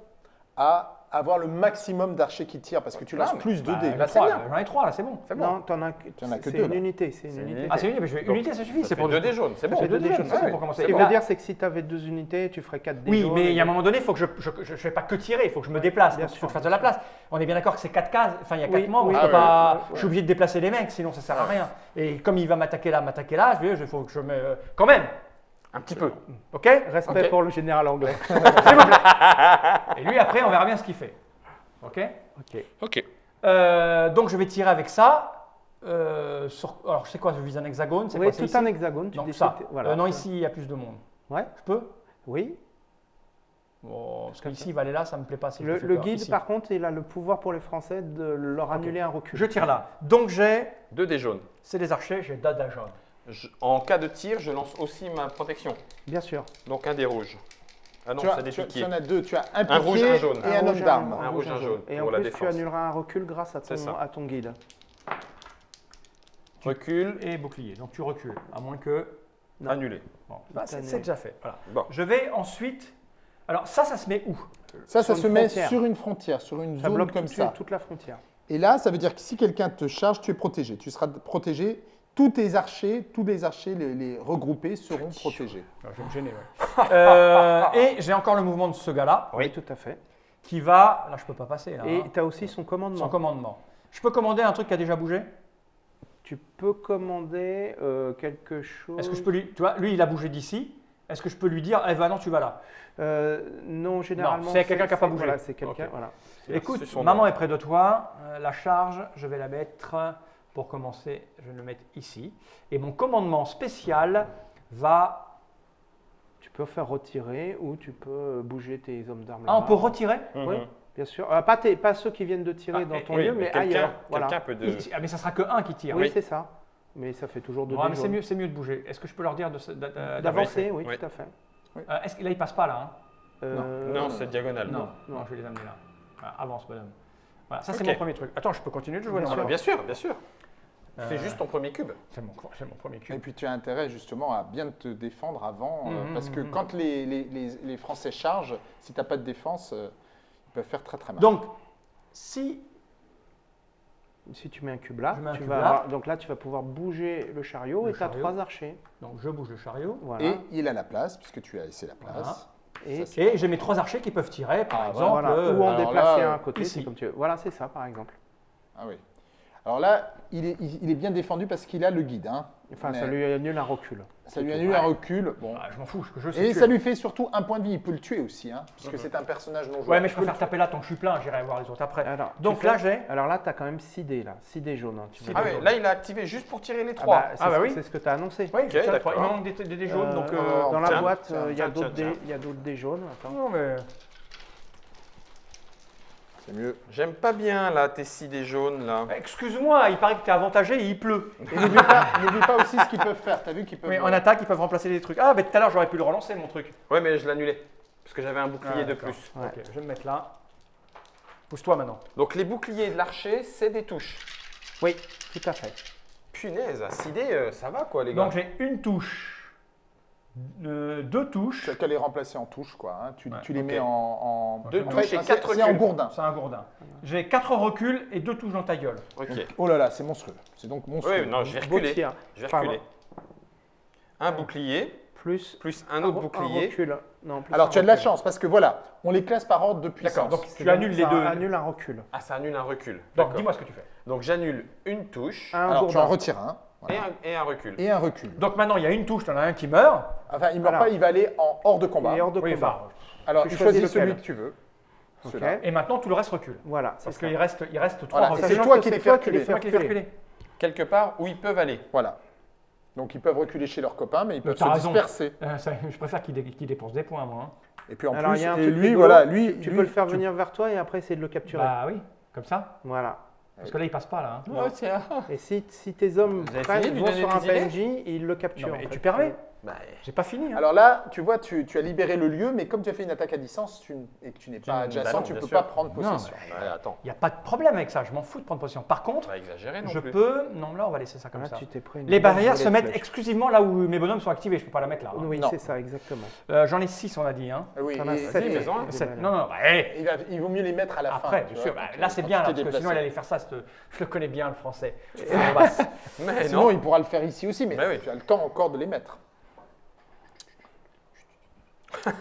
C: à avoir le maximum d'archers qui tirent parce que tu
A: Ah,
C: lances plus de
B: Bah,
C: dés.
B: là,
A: c'est bien.
B: J'en ai trois là, c'est bon.
A: C'est bon.
D: non, t'en as,
C: Tu en as que
D: c'est
C: deux,
D: une
C: là.
D: unité, c'est une
A: C'est une
D: unité.
B: Ah, c'est une unité, je unité, ça suffit. C'est pour
A: deux dés jaunes, c'est bon.
B: Ça fait deux
D: Deux
B: dés
D: jaunes,
B: c'est pour commencer.
D: Ce
B: Et
D: qui
B: là-
D: veut dire, c'est que si tu avais deux unités, tu ferais 4 dés
B: Oui, mais il y a un moment donné, il faut que je ne fais pas que tirer, il faut que je me déplace. Il faut que je fasse de la place. On est bien d'accord que c'est quatre cases, enfin il y a
D: Oui,
B: quatre membres,
D: oui,
B: je,
C: ah
B: je suis obligé de déplacer les mecs, sinon ça sert à rien. Et comme il va m'attaquer là, m'attaquer là, je vais, il faut que je me. Quand même,
A: Un petit peu.
B: ok
D: Respect pour le général anglais.
B: Et lui après, on verra bien ce qu'il fait. Ok
D: ok.
A: Ok.
B: Euh, Donc je vais tirer avec ça. Euh, sur- alors je sais quoi, je vise un hexagone, c'est
D: Oui,
B: quoi
D: tout
B: ici?
D: un hexagone. Tu
B: Donc ça.
D: Voilà.
B: Euh, non, ici il y a plus de monde.
D: Ouais.
B: Je peux?
D: Oui.
B: Bon, parce qu'ici il va aller là, ça me plaît pas. Si
D: Le, le guide,
B: Ici.
D: par contre, il a le pouvoir pour les Français de leur annuler un recul.
B: Je tire là. Donc j'ai,
A: Deux dés jaunes.
B: c'est des archers, j'ai dada jaune.
A: Je- en cas de tir, je lance aussi ma protection.
D: Bien sûr.
A: Donc un des rouges. Ah non,
C: Tu, as,
A: des
C: tu, tu en as deux. Tu as un,
A: Un rouge, un jaune.
C: et un, homme
D: rouge,
C: d'armes.
A: Un rouge, un jaune,
D: Et
A: pour
D: en
A: la
D: plus, tu
A: défense.
D: annuleras un recul grâce à ton, à ton guide.
A: Recul,
B: Et bouclier. Donc tu recules, à moins que.
D: Non.
A: annulé.
B: Bon, bah, c'est déjà fait. Voilà.
A: Bon.
B: Je vais ensuite. Alors ça, ça se met où?
C: Ça, ça se met sur une frontière, sur une
D: Ça
C: zone
D: bloque
C: comme ça.
D: toute la frontière.
C: Et là, ça veut dire que si quelqu'un te charge, tu es protégé. Tu seras protégé. Tous tes archers, tous les archers, les, les regroupés seront protégés.
B: Je vais me gêner, ouais. Euh, et j'ai encore le mouvement de ce gars-là
D: Oui, tout à fait.
B: qui va. Là, je peux pas passer. Là,
D: Et
B: hein.
D: tu as aussi son commandement.
B: Son commandement. Je peux commander un truc qui a déjà bougé?
D: Tu peux commander euh, quelque chose.
B: Est-ce que je peux lui. Tu vois, lui, il a bougé d'ici. Est-ce que je peux lui dire, eh ben non, tu vas là?
D: Euh, non, généralement.
B: c'est quelqu'un qui a pas bougé.
D: Voilà, c'est quelqu'un. Voilà.
B: Écoute, maman
A: nom.
B: est près de toi. Euh, la charge, je vais la mettre pour commencer. Je vais le mettre ici. Et mon commandement spécial va.
D: Tu peux faire retirer ou tu peux bouger tes hommes d'armes.
B: Ah, on peut retirer
D: Oui,
A: Mhm.
D: bien sûr. Euh, pas, tes- pas ceux qui viennent de tirer
B: Ah,
D: dans
B: et-
D: ton
A: Oui,
D: lieu,
A: mais
D: mais ailleurs. Voilà.
A: quelqu'un peut de.
B: Oui, Ah, mais ça sera que un qui tire.
D: Oui, c'est ça. Mais ça fait toujours deux
B: Ouais, mais c'est mieux, c'est mieux de bouger. Est-ce que je peux leur dire
D: D'avancer, oui,
A: Oui.
D: tout à fait.
B: Euh, Est-ce que là, il passe pas là hein?
D: Euh,
A: Non, c'est diagonal.
B: non, non, je vais les amener là. Voilà, avance, bonhomme. Voilà, ça c'est mon premier truc. Attends, je peux continuer de jouer
C: Bien
B: non,
A: bien sûr, bien sûr.
B: Euh,
A: Fais juste ton premier cube.
B: C'est mon, c'est mon premier
C: Et
B: cube.
C: puis tu as intérêt justement à bien te défendre avant, euh,
B: Mhm,
C: parce que
B: mhm.
C: quand les, les- les- les Français chargent, si tu n'as pas de défense, euh, ils peuvent faire très très mal.
B: Donc, si
D: Si tu mets un cube là,
B: Je mets un
D: tu
B: cube
D: vas
B: là.
D: avoir- donc là tu vas pouvoir bouger le chariot
B: Le
D: et tu as trois archers.
B: donc je bouge le chariot,
D: Voilà.
C: Et il a la place, puisque tu as laissé la place.
B: Voilà.
D: Et,
C: Ça, c'est-
B: et j'ai mes trois archers qui peuvent tirer, par
C: Ah,
B: exemple.
D: voilà.
B: euh,
D: ou en déplacer
C: là,
D: un côté,
B: ici.
D: comme tu veux. Voilà, c'est ça par exemple.
C: Ah oui. Alors là, il est, il il est bien défendu parce qu'il a le guide. hein.
D: Enfin,
C: Mais
D: ça lui annule un recul.
C: ça lui annule un recul. Bon.
B: ah, je m'en fous, ce que je sais.
C: Et ça lui fait surtout un point de vie. Il peut le tuer aussi, hein, puisque c'est un personnage non joueur.
B: Ouais, mais je préfère taper là tant que je suis plein, j'irai voir les autres après.
D: Alors,
B: Donc là, j'ai.
D: Alors là, tu as quand même 6 dés là, 6 dés jaunes. hein, tu
B: Six
D: vois.
A: Ah
B: dés
A: oui, là il a activé juste pour tirer les
D: Ah
A: trois.
D: bah, c'est
B: Ah bah
D: ce-
B: oui.
D: C'est ce que tu as annoncé.
B: Oui,
A: Ok,
B: j'ai les trois. Il manque des, des jaunes, donc.
D: euh,
B: euh,
D: dans la boîte, euh, il y a d'autres dés, il y a d'autres dés jaunes. Attends.
B: Non, mais.
C: C'est mieux.
A: J'aime pas bien là tes six dés jaunes là.
B: Excuse-moi, il paraît que t'es avantagé et il pleut.
C: N'oublie pas, pas aussi ce qu'ils peuvent faire. Tu as vu qu'ils peuvent.
B: Oui, en attaque, ils peuvent remplacer des trucs. Ah, mais tout à l'heure, j'aurais pu le relancer, mon truc.
A: Ouais, mais je l'annulais. Parce que j'avais un bouclier
B: Ah,
A: de plus.
D: Ouais.
B: Ok, je vais me mettre là. Pousse-toi maintenant.
A: Donc les boucliers de l'archer, c'est des touches.
D: Oui, tout à fait.
A: Punaise, à 6 dés, euh, ça va quoi les gars.
B: Donc j'ai une touche euh, deux
C: Tu
B: touches.
C: as qu'à les remplacer en touche, quoi. hein. Tu,
B: Ouais,
C: tu les mets en. en...
B: Deux
A: touches et
C: c'est-
A: quatre
C: C'est en
A: reculs.
C: gourdin.
B: C'est un gourdin. J'ai quatre reculs et deux touches dans ta gueule.
A: Ok.
C: Oh là là, c'est monstrueux. C'est donc monstrueux.
A: Oui, non, je vais reculer.
D: tir.
A: Je vais reculer. Un bouclier,
D: Plus
A: plus un autre
D: un
A: bouclier.
D: recul. Non, plus
C: Alors
D: un
C: tu as de la chance parce que voilà, on les classe par ordre de puissance.
B: D'accord, donc
D: C'est
B: tu annules les
D: ça
B: deux.
D: annule un recul.
A: Ah, ça annule un recul.
B: Donc dis-moi ce que tu fais.
A: Donc j'annule une touche
D: Un
C: Alors tu en retires un.
A: Et, un, et un recul.
C: Et un recul.
B: Donc maintenant, il y a une touche, tu en as un qui meurt.
C: Enfin, il ne meurt
D: Voilà.
C: pas, il va aller en hors de combat.
D: Il est hors de
B: Oui,
D: combat.
B: enfin,
C: Alors
D: tu
C: tu
D: choisis
C: celui que tu veux.
B: Et maintenant, tout le reste recule.
D: Voilà, c'est
B: Parce qu'il reste, il reste trois
C: Voilà, c'est toi qui les fais reculer.
B: C'est moi qui les fais reculer.
A: Quelque part où ils peuvent aller.
C: Voilà. Donc ils peuvent reculer chez leurs copains, mais ils peuvent
B: t'as
C: se
B: raison.
C: disperser.
B: Euh, ça, je préfère qu'il dé- qu'il dépense des points, moi. hein.
C: Et puis en
D: Alors,
C: plus,
D: il y a un
C: et
D: truc
C: lui,
D: rigolo,
C: voilà, lui,
D: Tu
C: lui,
D: peux le faire venir vers toi et après essayer de le capturer.
B: Bah oui, comme ça.
D: Voilà.
B: Parce que là, il passe pas, là. hein.
D: Et si, si tes hommes prennent, vont sur un PNJ, ils le capturent.
B: Non, mais
D: en
B: tu permets
A: Bah,
B: J'ai pas fini. hein.
C: Alors là, tu vois, tu, tu as libéré le lieu, mais comme tu as fait une attaque à distance tu et que tu n'es pas
A: bah
C: adjacent,
A: non,
C: tu ne peux
A: sûr.
C: pas prendre
B: Non,
C: possession.
A: ouais, attends.
B: Il n'y a pas de problème avec ça. Je m'en fous de prendre position. Par contre,
A: Pas exagéré non
B: je
A: plus.
B: peux. Non, là, on va laisser ça comme
D: Là,
B: ça.
D: tu t'es pris une
B: Les barrières se mettent
D: flèches.
B: exclusivement là où mes bonhommes sont activés. Je peux pas la mettre là. hein.
D: Oui,
C: Non.
D: c'est ça, exactement.
B: Euh, J'en ai 6, on a dit. Hein.
C: Ah Oui,
D: T'en as.
B: Non, non, bah,
C: il, va- il vaut mieux les mettre à la fin.
B: Après, bien sûr. bah, là, c'est bien, parce que sinon, il allait faire ça. Je le connais bien, le français. En
C: Sinon,
A: non.
C: il pourra le faire ici aussi, mais
A: Bah
C: tu as le temps encore de les mettre. Et puis tu veux.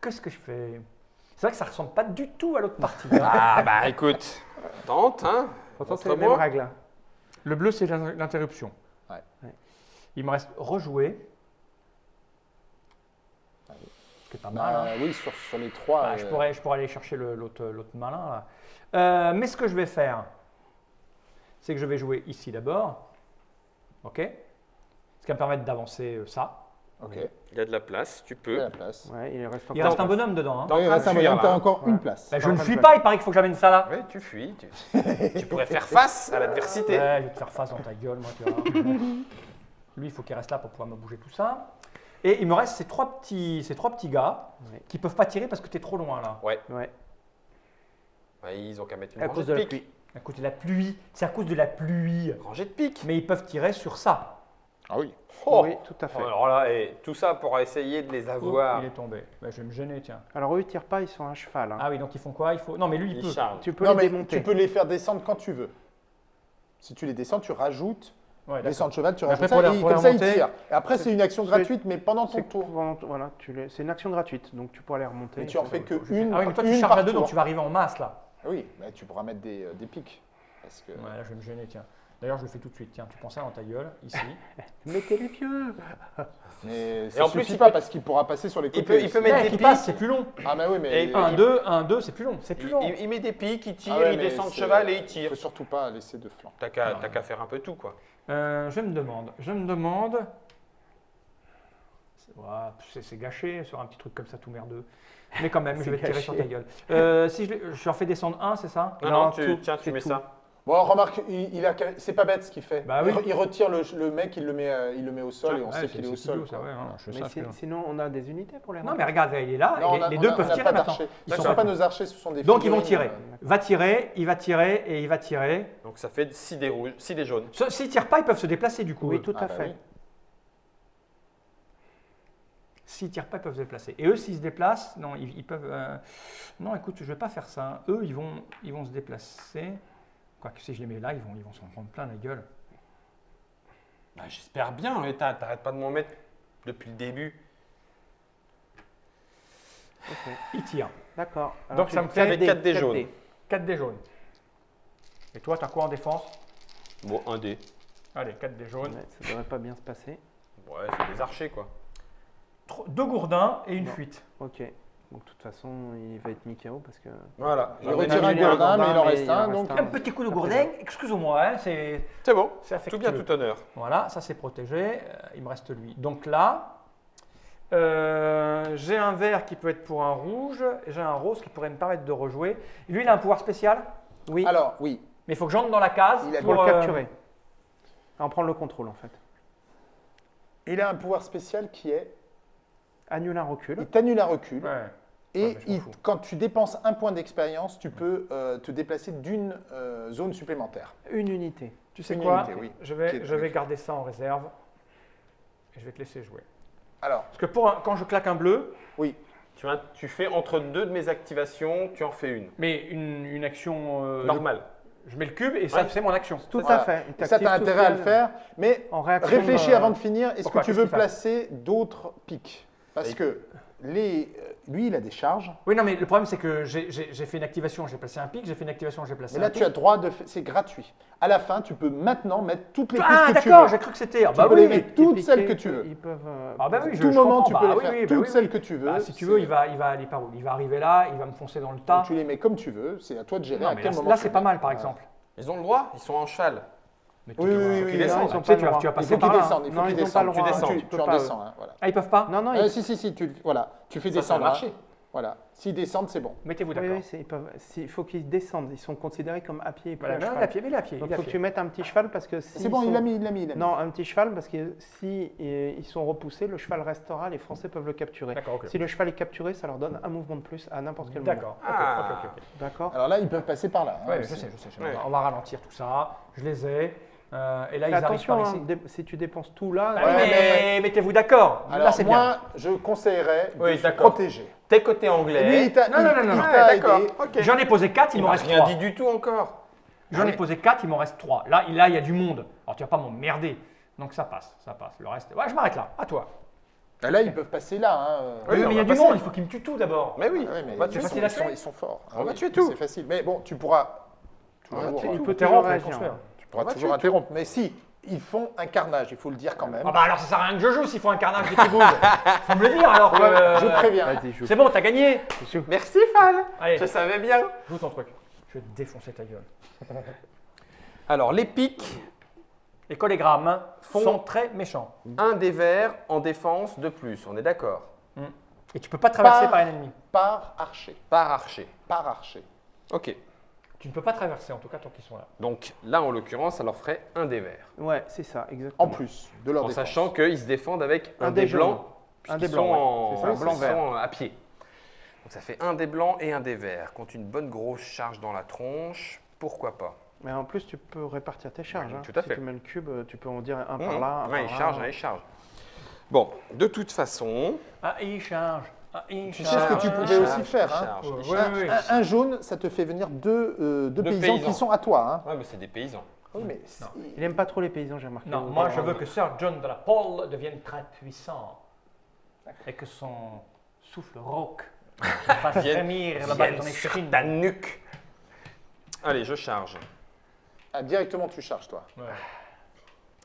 B: Qu'est-ce que je fais? C'est vrai que ça ressemble pas du tout à l'autre partie. hein.
A: Ah bah écoute, tente, hein.
D: Pourtant, c'est les mêmes
A: Montre-moi.
D: règles.
B: Le bleu, c'est l'in- l'interruption.
C: Ouais.
D: Ouais.
B: Il me reste rejouer. Ce qui est pas mal. hein.
C: Bah, oui, sur, sur les trois.
B: Bah, je,
C: euh,
B: pourrais, je pourrais aller chercher le- l'autre l'autre malin. Là. Euh, mais ce que je vais faire, c'est que je vais jouer ici d'abord. OK? Ce qui va me permettre d'avancer euh, ça.
C: Ok,
A: Il y a de la place, tu
C: il y a
A: peux.
C: la place.
D: Ouais, il reste
B: Il
D: encore
B: reste un bonhomme dedans. hein.
A: Dans-
C: Oui, il reste
A: de
C: un bonhomme, t'as
A: là.
C: encore
D: Ouais.
C: une place.
B: Bah, je ne fuis pas, il paraît qu'il faut que j'amène ça là.
A: Oui, tu fuis. Tu, tu pourrais faire face à l'adversité.
B: Ouais, je vais te faire face dans ta gueule, moi, tu vois. Lui, il faut qu'il reste là pour pouvoir me bouger tout ça. Et il me reste ces trois petits, ces trois petits gars
D: Ouais.
B: qui peuvent pas tirer parce que tu es trop loin là.
A: Ouais.
D: Ouais,
A: Ouais, ils ont qu'à mettre une
D: à
A: rangée
D: cause
A: de
D: de la
A: pique.
D: pluie.
B: À cause de la pluie. C'est à cause de la pluie.
A: Rangée de pique.
B: Mais ils peuvent tirer sur ça.
C: Ah oui.
A: Oh.
D: Oui, tout à fait.
A: Alors là, et tout ça pour essayer de les
B: Oh,
A: avoir.
B: il est tombé. Bah, je vais me gêner, tiens.
D: Alors, eux, ils tirent pas, ils sont à cheval. hein.
B: Ah oui, donc ils font quoi? Il faut. Non, mais lui, il
A: Ils
B: peut.
D: Tu peux
C: Non,
D: les
C: mais
D: démonter.
C: tu peux les faire descendre quand tu veux. Si tu les descends, tu rajoutes.
B: Ouais, d'accord.
C: Descendre cheval, tu rajoutes
B: après,
C: ça,
B: pour les-
C: et comme ça, ils
B: remonter,
C: tirent. Et après, c'est une action gratuite, mais pendant ton tour.
D: pendant- voilà, c'est une action gratuite, donc tu pourras les remonter.
C: Mais tu en fais que une,
B: Ah oui, mais toi, tu
C: une
B: charges à
C: par
B: deux, donc tu vas arriver en masse là.
C: Oui, mais tu pourras mettre des, euh, des pics. Parce que...
B: Ouais, là, je vais me gêner, tiens. D'ailleurs, je le fais tout de suite. Tiens, tu prends ça dans ta gueule, ici.
D: Mettez les pieux
C: Mais
A: Et en plus,
C: suffit
A: il
C: pas
A: peut-
C: parce qu'il pourra passer sur les côtés.
A: Il peut, il peut mettre
B: Ouais,
A: des
B: passe, c'est plus long.
C: Ah, mais oui, mais.
A: Et-
C: il-
B: 1, 2, 1, 2, c'est plus long. C'est plus
A: Il,
B: long.
A: il- il met des piques, il tire,
C: Ah ouais,
A: il descend de cheval et il
C: Il
A: tire.
C: faut surtout pas laisser de flanc.
A: T'as qu'à qu'à faire un peu tout, quoi.
B: Euh, je me demande, je me demande. C'est gâché sur un petit truc comme ça tout merdeux. Mais quand même, je vais te tirer sur ta gueule. Euh, si je, je leur fais descendre un, c'est ça?
A: Non,
D: Non,
A: non, tu,
D: tout,
A: tiens, tu mets
D: tout.
A: ça.
C: Bon, remarque, il, il a, c'est pas bête ce qu'il fait.
B: Bah
C: il,
B: oui.
C: re- il retire le, le mec, il le met, euh, il le met au sol et on
B: Ouais,
C: sait qu'il est au sol.
B: hein,
D: Mais sinon, on a des unités pour les
B: Non, mais regarde, il est là,
C: Non,
B: et
C: on a-
B: les deux
C: a-
B: peuvent tirer maintenant. Ils
C: Ce
B: sont
C: sont pas nos archers, ce sont des
B: Donc ils vont tirer. Va tirer, il va tirer et il va tirer.
A: Donc ça fait 6 des rouges, 6 des jaunes.
B: S'ils tirent pas, ils peuvent se déplacer du coup.
D: Oui, tout
C: Ah,
D: à
C: bah
D: fait.
C: oui.
B: S'ils tirent pas, ils peuvent se déplacer. Et eux, s'ils se déplacent, non, ils, peuvent. euh, Non, écoute, je vais pas faire ça. Eux, ils vont, ils vont se déplacer. Quoique si je les mets là, ils vont, ils vont s'en prendre plein la gueule.
A: Bah, J'espère bien, et t'as- t'arrêtes pas de m'en mettre depuis le début.
D: Ok,
B: Ils tirent.
D: D'accord.
B: Donc, ça me fait
A: avec quatre dés jaunes.
B: 4 des jaunes. Et toi, tu as quoi en défense?
A: Bon, un dé.
B: Allez, 4 des jaunes.
D: Ouais, ça devrait pas bien se passer.
A: Ouais, c'est des archers, quoi.
B: Tro- Deux gourdins et une
D: Non.
B: fuite.
D: Ok. Donc, de toute façon, il va être mis KO parce que.
A: Voilà.
C: Il retire un gourdin, mais il en reste
D: il en
C: un. Donc,
D: un.
B: Petit coup de gourdin,
D: fait
B: excuse-moi, hein, c'est
A: C'est bon.
B: c'est
A: Tout
B: affectueux.
A: bien, tout honneur.
B: Voilà, ça c'est protégé. Euh, il me reste lui. Donc là, euh, j'ai un vert qui peut être pour un rouge, et j'ai un rose qui pourrait me permettre de rejouer. Lui, il a un pouvoir spécial,
D: Oui,
C: alors, oui.
B: mais il faut que j'entre dans la case
C: Il a-
D: pour le
B: euh,
D: capturer. En prendre le contrôle, en fait.
C: Il a un pouvoir spécial qui est
D: Annule un recul.
C: il t'annule un recul.
B: ouais.
C: Et
B: Ouais,
C: il- quand tu dépenses un point d'expérience, tu peux euh, te déplacer d'une euh, zone supplémentaire.
D: Une unité.
B: Tu sais
C: Une
B: quoi
C: unité, oui.
B: Je vais,
C: est-
B: je vais garder ça en réserve. Et je vais te laisser jouer.
C: Alors,
B: Parce que pour un- quand je claque un bleu,
C: oui.
A: Tu, vois, tu fais entre deux de mes activations, tu en fais une.
B: mais une, une action. euh,
A: Normal.
B: Je, mets le cube et ça,
A: Ouais.
B: c'est mon action.
D: Tout
C: Voilà.
D: à fait.
C: Et ça, tu as intérêt à le faire. Mais
D: En
C: réfléchis
D: euh,
C: avant de finir. Est-ce que tu veux placer d'autres pics? Parce que les, euh, lui, il a des charges.
B: Oui, non, mais le problème, c'est que j'ai fait une activation, j'ai placé un pic, j'ai fait une activation, j'ai placé
C: Mais là,
B: un
C: tu
B: pic.
C: as droit de. C'est gratuit. À la fin, tu peux maintenant mettre toutes les
B: Ah,
C: pistes que tu
B: d'accord, j'ai cru que c'était. Ah,
C: Tu
B: bah
C: peux
B: oui,
C: les
B: oui.
C: mettre toutes
D: piquer,
C: celles que tu veux.
D: Ils peuvent. euh,
B: Ah, bah oui, je,
C: tout
B: je
C: moment,
B: comprends.
C: tu peux
B: Bah
C: les faire.
B: oui, bah
C: toutes
B: oui,
C: celles
B: oui.
C: que tu veux.
B: Bah, si tu veux, il va, il va aller par où? Il va arriver là, il va me foncer dans le tas.
C: Donc, tu les mets comme tu veux. C'est à toi de gérer
B: Non,
C: à quel
B: là,
C: moment.
B: là,
C: tu
B: c'est pas mal, par exemple.
A: Ils ont le droit, ils sont en cheval.
B: Mais
C: Oui, oui, oui,
A: qu'ils
C: oui,
A: descendent.
C: non,
D: ils ont
B: Tu sais,
D: pas
B: tu
D: le
B: vas,
D: droit.
B: tu vas
C: Il faut qu'ils
B: par
C: descendent. Il faut qu'ils descendent. Tu descends,
D: Tu
C: tu, en
D: pas,
C: descends. hein, voilà.
B: Ah, ils peuvent pas
D: Non, non,
C: Euh,
D: ils-
C: si, si, si, tu, voilà. Tu fais
A: Ça, ça
C: descendre.
A: marché.
C: hein. Voilà. S'ils descendent, c'est bon.
B: Mettez-vous
D: oui,
B: d'accord.
D: oui, c'est- ils peuvent- c'est- il faut qu'ils descendent. Ils sont considérés comme à pied
B: Voilà,
D: à
B: non, il
D: cheval.
B: est à pied, mais à pied.
D: Donc
B: il
D: faut que tu mettes un petit cheval parce que si
C: C'est bon, il l'a
D: sont-
C: mis, il l'a mis.
D: Non, un petit cheval parce que si euh, ils sont repoussés, le cheval restera, les Français peuvent le capturer.
B: D'accord, ok.
D: Si le cheval est capturé, ça leur donne un mouvement de plus à n'importe quel moment.
B: D'accord.
A: Ah.
D: D'accord
C: Alors là, ils peuvent passer par là. hein,
B: Ouais, je sais, je sais. On va ralentir tout ça. Je les ai. Euh, et là, ils arrivent
D: attention,
B: par
D: hein, si tu dépenses tout là,
B: Bah
C: Ouais,
B: oui, mais,
C: mais-
B: mettez-vous d'accord. Là, c'est bien.
C: moi, je conseillerais de
A: Oui,
C: se protéger.
A: T'es côté anglais.
C: lui, il t'a
B: Non, non, non, non,
A: Ah, d'accord.
B: J'en ai posé 4, il
A: Il
B: m'en reste
A: rien
B: 3.
A: dit du tout encore.
B: J'en ai
C: Ah,
B: posé 4, il m'en reste 3. Là, il- là, il y a du monde. Alors, tu vas pas m'emmerder. Donc, ça passe, ça passe. Le reste. Ouais, je m'arrête là. À toi.
C: Ah, Là, ils peuvent passer là. hein.
A: Oui,
B: mais il y a du monde, il faut qu'il me tue tout d'abord.
A: Mais oui,
C: Ah mais
A: va
C: ils, sont, ils sont- ils sont forts. Ah
A: On va
C: oui,
A: tuer tout.
C: C'est facile. Mais bon, tu pourras
D: tu- il
B: Tu peux
D: toujours
C: pourras
A: on va
C: toujours interrompre. Mais si, ils font un carnage, il faut le dire quand même.
B: Ah bah alors ça sert à rien que je joue s'il faut un carnage bougent. Faut me le dire alors que.
C: Je préviens.
B: C'est bon, t'as gagné.
A: Merci Fal.
B: Allez,
A: Je savais bien.
B: joue ton truc. Je vais te défoncer ta gueule.
A: Alors les pics,
B: Les collégrammes
A: Font-
B: sont très méchants.
A: un des verts en défense de plus, on est d'accord.
B: Et tu peux pas traverser par un ennemi.
C: Par archer.
A: Par archer.
C: Par archer.
A: Ok.
B: Tu ne peux pas traverser en tout cas tant qu'ils sont là.
A: Donc là en l'occurrence, ça leur ferait un des verts.
D: Ouais, c'est ça, exactement.
C: En plus de leur
A: En
C: défense.
A: sachant qu'ils se défendent avec un,
D: Un
A: des
D: des jaunes.
A: blancs.
D: Un
A: puisqu'ils
D: des blancs,
A: sont
D: ouais.
A: en-
D: ça, blanc,
A: sont
D: vert.
A: à pied. Donc ça fait un des blancs et un des verts. Contre une bonne grosse charge dans la tronche, pourquoi pas?
D: Mais en plus, tu peux répartir tes charges. hein.
A: Tout à
D: si
A: fait.
D: tu mets le cube, tu peux en dire un par
A: Mhm.
D: là, un
A: Ouais,
D: par
A: il
D: là.
A: charge, hein, il charge. Bon, de toute façon,
B: Ah, il charge. Ah,
C: sais ce que tu pouvais
A: charge,
C: aussi faire, hein.
B: Ouais, ouais, ouais.
C: Un, un jaune, ça te fait venir deux, euh, deux
A: Deux
C: paysans,
A: paysans.
C: qui sont à toi. Hein.
A: Ouais, mais c'est des paysans.
C: Oui, mais c'est-
D: Il aime pas trop les paysans, j'ai remarqué.
B: Non, moi je veux que Sir John de la Pole devienne très puissant. Et que son souffle rauque fasse
A: Vienne-
B: frémir la
A: sur
B: crines.
A: ta nuque. Allez, je charge.
C: Ah, directement, tu charges, toi.
B: Ouais.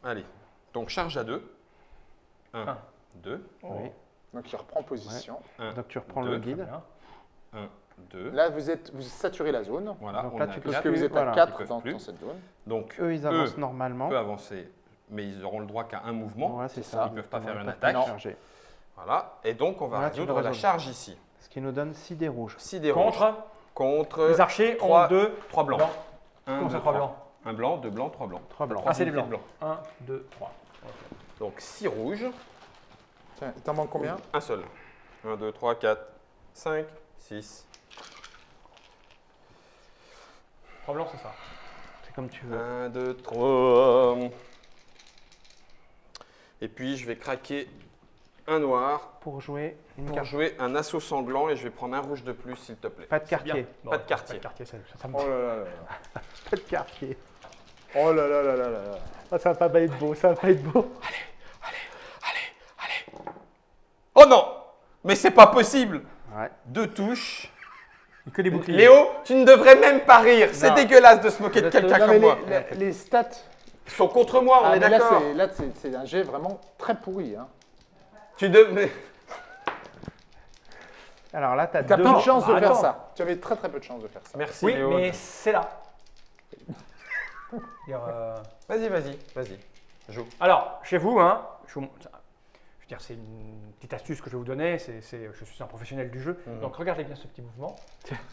A: Allez, donc charge à deux. Un,
B: Un.
A: deux,
D: Oui.
C: Donc, il reprend position.
A: un,
D: Donc tu reprends
A: deux,
D: le guide.
B: Bien.
A: un, deux.
C: Là, vous, êtes, vous saturez la zone.
A: Voilà,
D: Donc
A: on
D: là, tu peux
C: Parce que vous êtes
D: Voilà.
C: à
A: Ils
C: 4
A: peuvent
C: dans, dans cette zone.
A: Donc,
D: Eux, ils
A: eux
D: avancent normalement.
A: peuvent avancer, mais ils auront le droit qu'à un mouvement.
D: Voilà, c'est ça.
A: Ils peuvent pas faire une attaque.
D: charger.
A: Voilà, et donc on va
D: Voilà,
A: résoudre la charge ici.
D: Ce qui nous donne 6 dés rouges.
A: 6 des rouges.
B: Contre,
A: Contre
B: les archers
A: trois-
B: ont deux
A: 3 blancs.
B: blancs.
A: Un,
B: Comment ça,
A: deux,
B: trois
A: trois.
B: blancs
A: Un blanc, deux blancs, trois blancs.
D: 3 blancs.
B: Ah, c'est les blancs.
A: de
B: 1, 2, 3.
A: Donc 6 rouges,
C: Tiens, il t'en manque combien?
A: Un seul. 1, 2, 3, 4, 5, 6.
B: 3 blancs, c'est ça.
D: C'est comme tu veux.
A: 1, 2, 3. Et puis je vais craquer un noir
D: Pour jouer une
A: pour
D: carte.
A: jouer un assaut sanglant et je vais prendre un rouge de plus s'il te plaît.
D: Pas de quartier.
B: Bon,
A: Pas de quartier.
B: Pas de quartier, ça, ça, me
C: Oh là là là là.
D: Pas de quartier.
C: Oh là là là là là là.
D: Ah, ça va pas être beau, ça va pas être beau.
A: Oh non Mais c'est pas possible
D: Ouais.
A: Deux touches.
B: Que des boucliers.
A: Léo, tu ne devrais même pas rire. C'est dégueulasse de se moquer de quelqu'un comme moi.
C: les, stats.
A: Sont contre moi, on
C: Ah,
A: est d'accord.
C: c'est- là, c'est un jet vraiment très pourri. Hein.
A: Tu devrais.
D: Alors là, tu as
C: Tu as
D: deux.
C: peu de chance de
B: bah,
C: faire
B: attends.
C: ça. Tu avais très très peu de chance de faire ça.
A: Merci
B: Oui,
A: Léo.
B: mais c'est là. Euh,
A: Vas-y, vas-y, vas-y. Joue.
B: Alors, chez vous, hein, je, vous, c'est une petite astuce que je vais vous donner. C'est, je suis un professionnel du jeu,
A: Mhm.
B: donc regardez bien ce petit mouvement.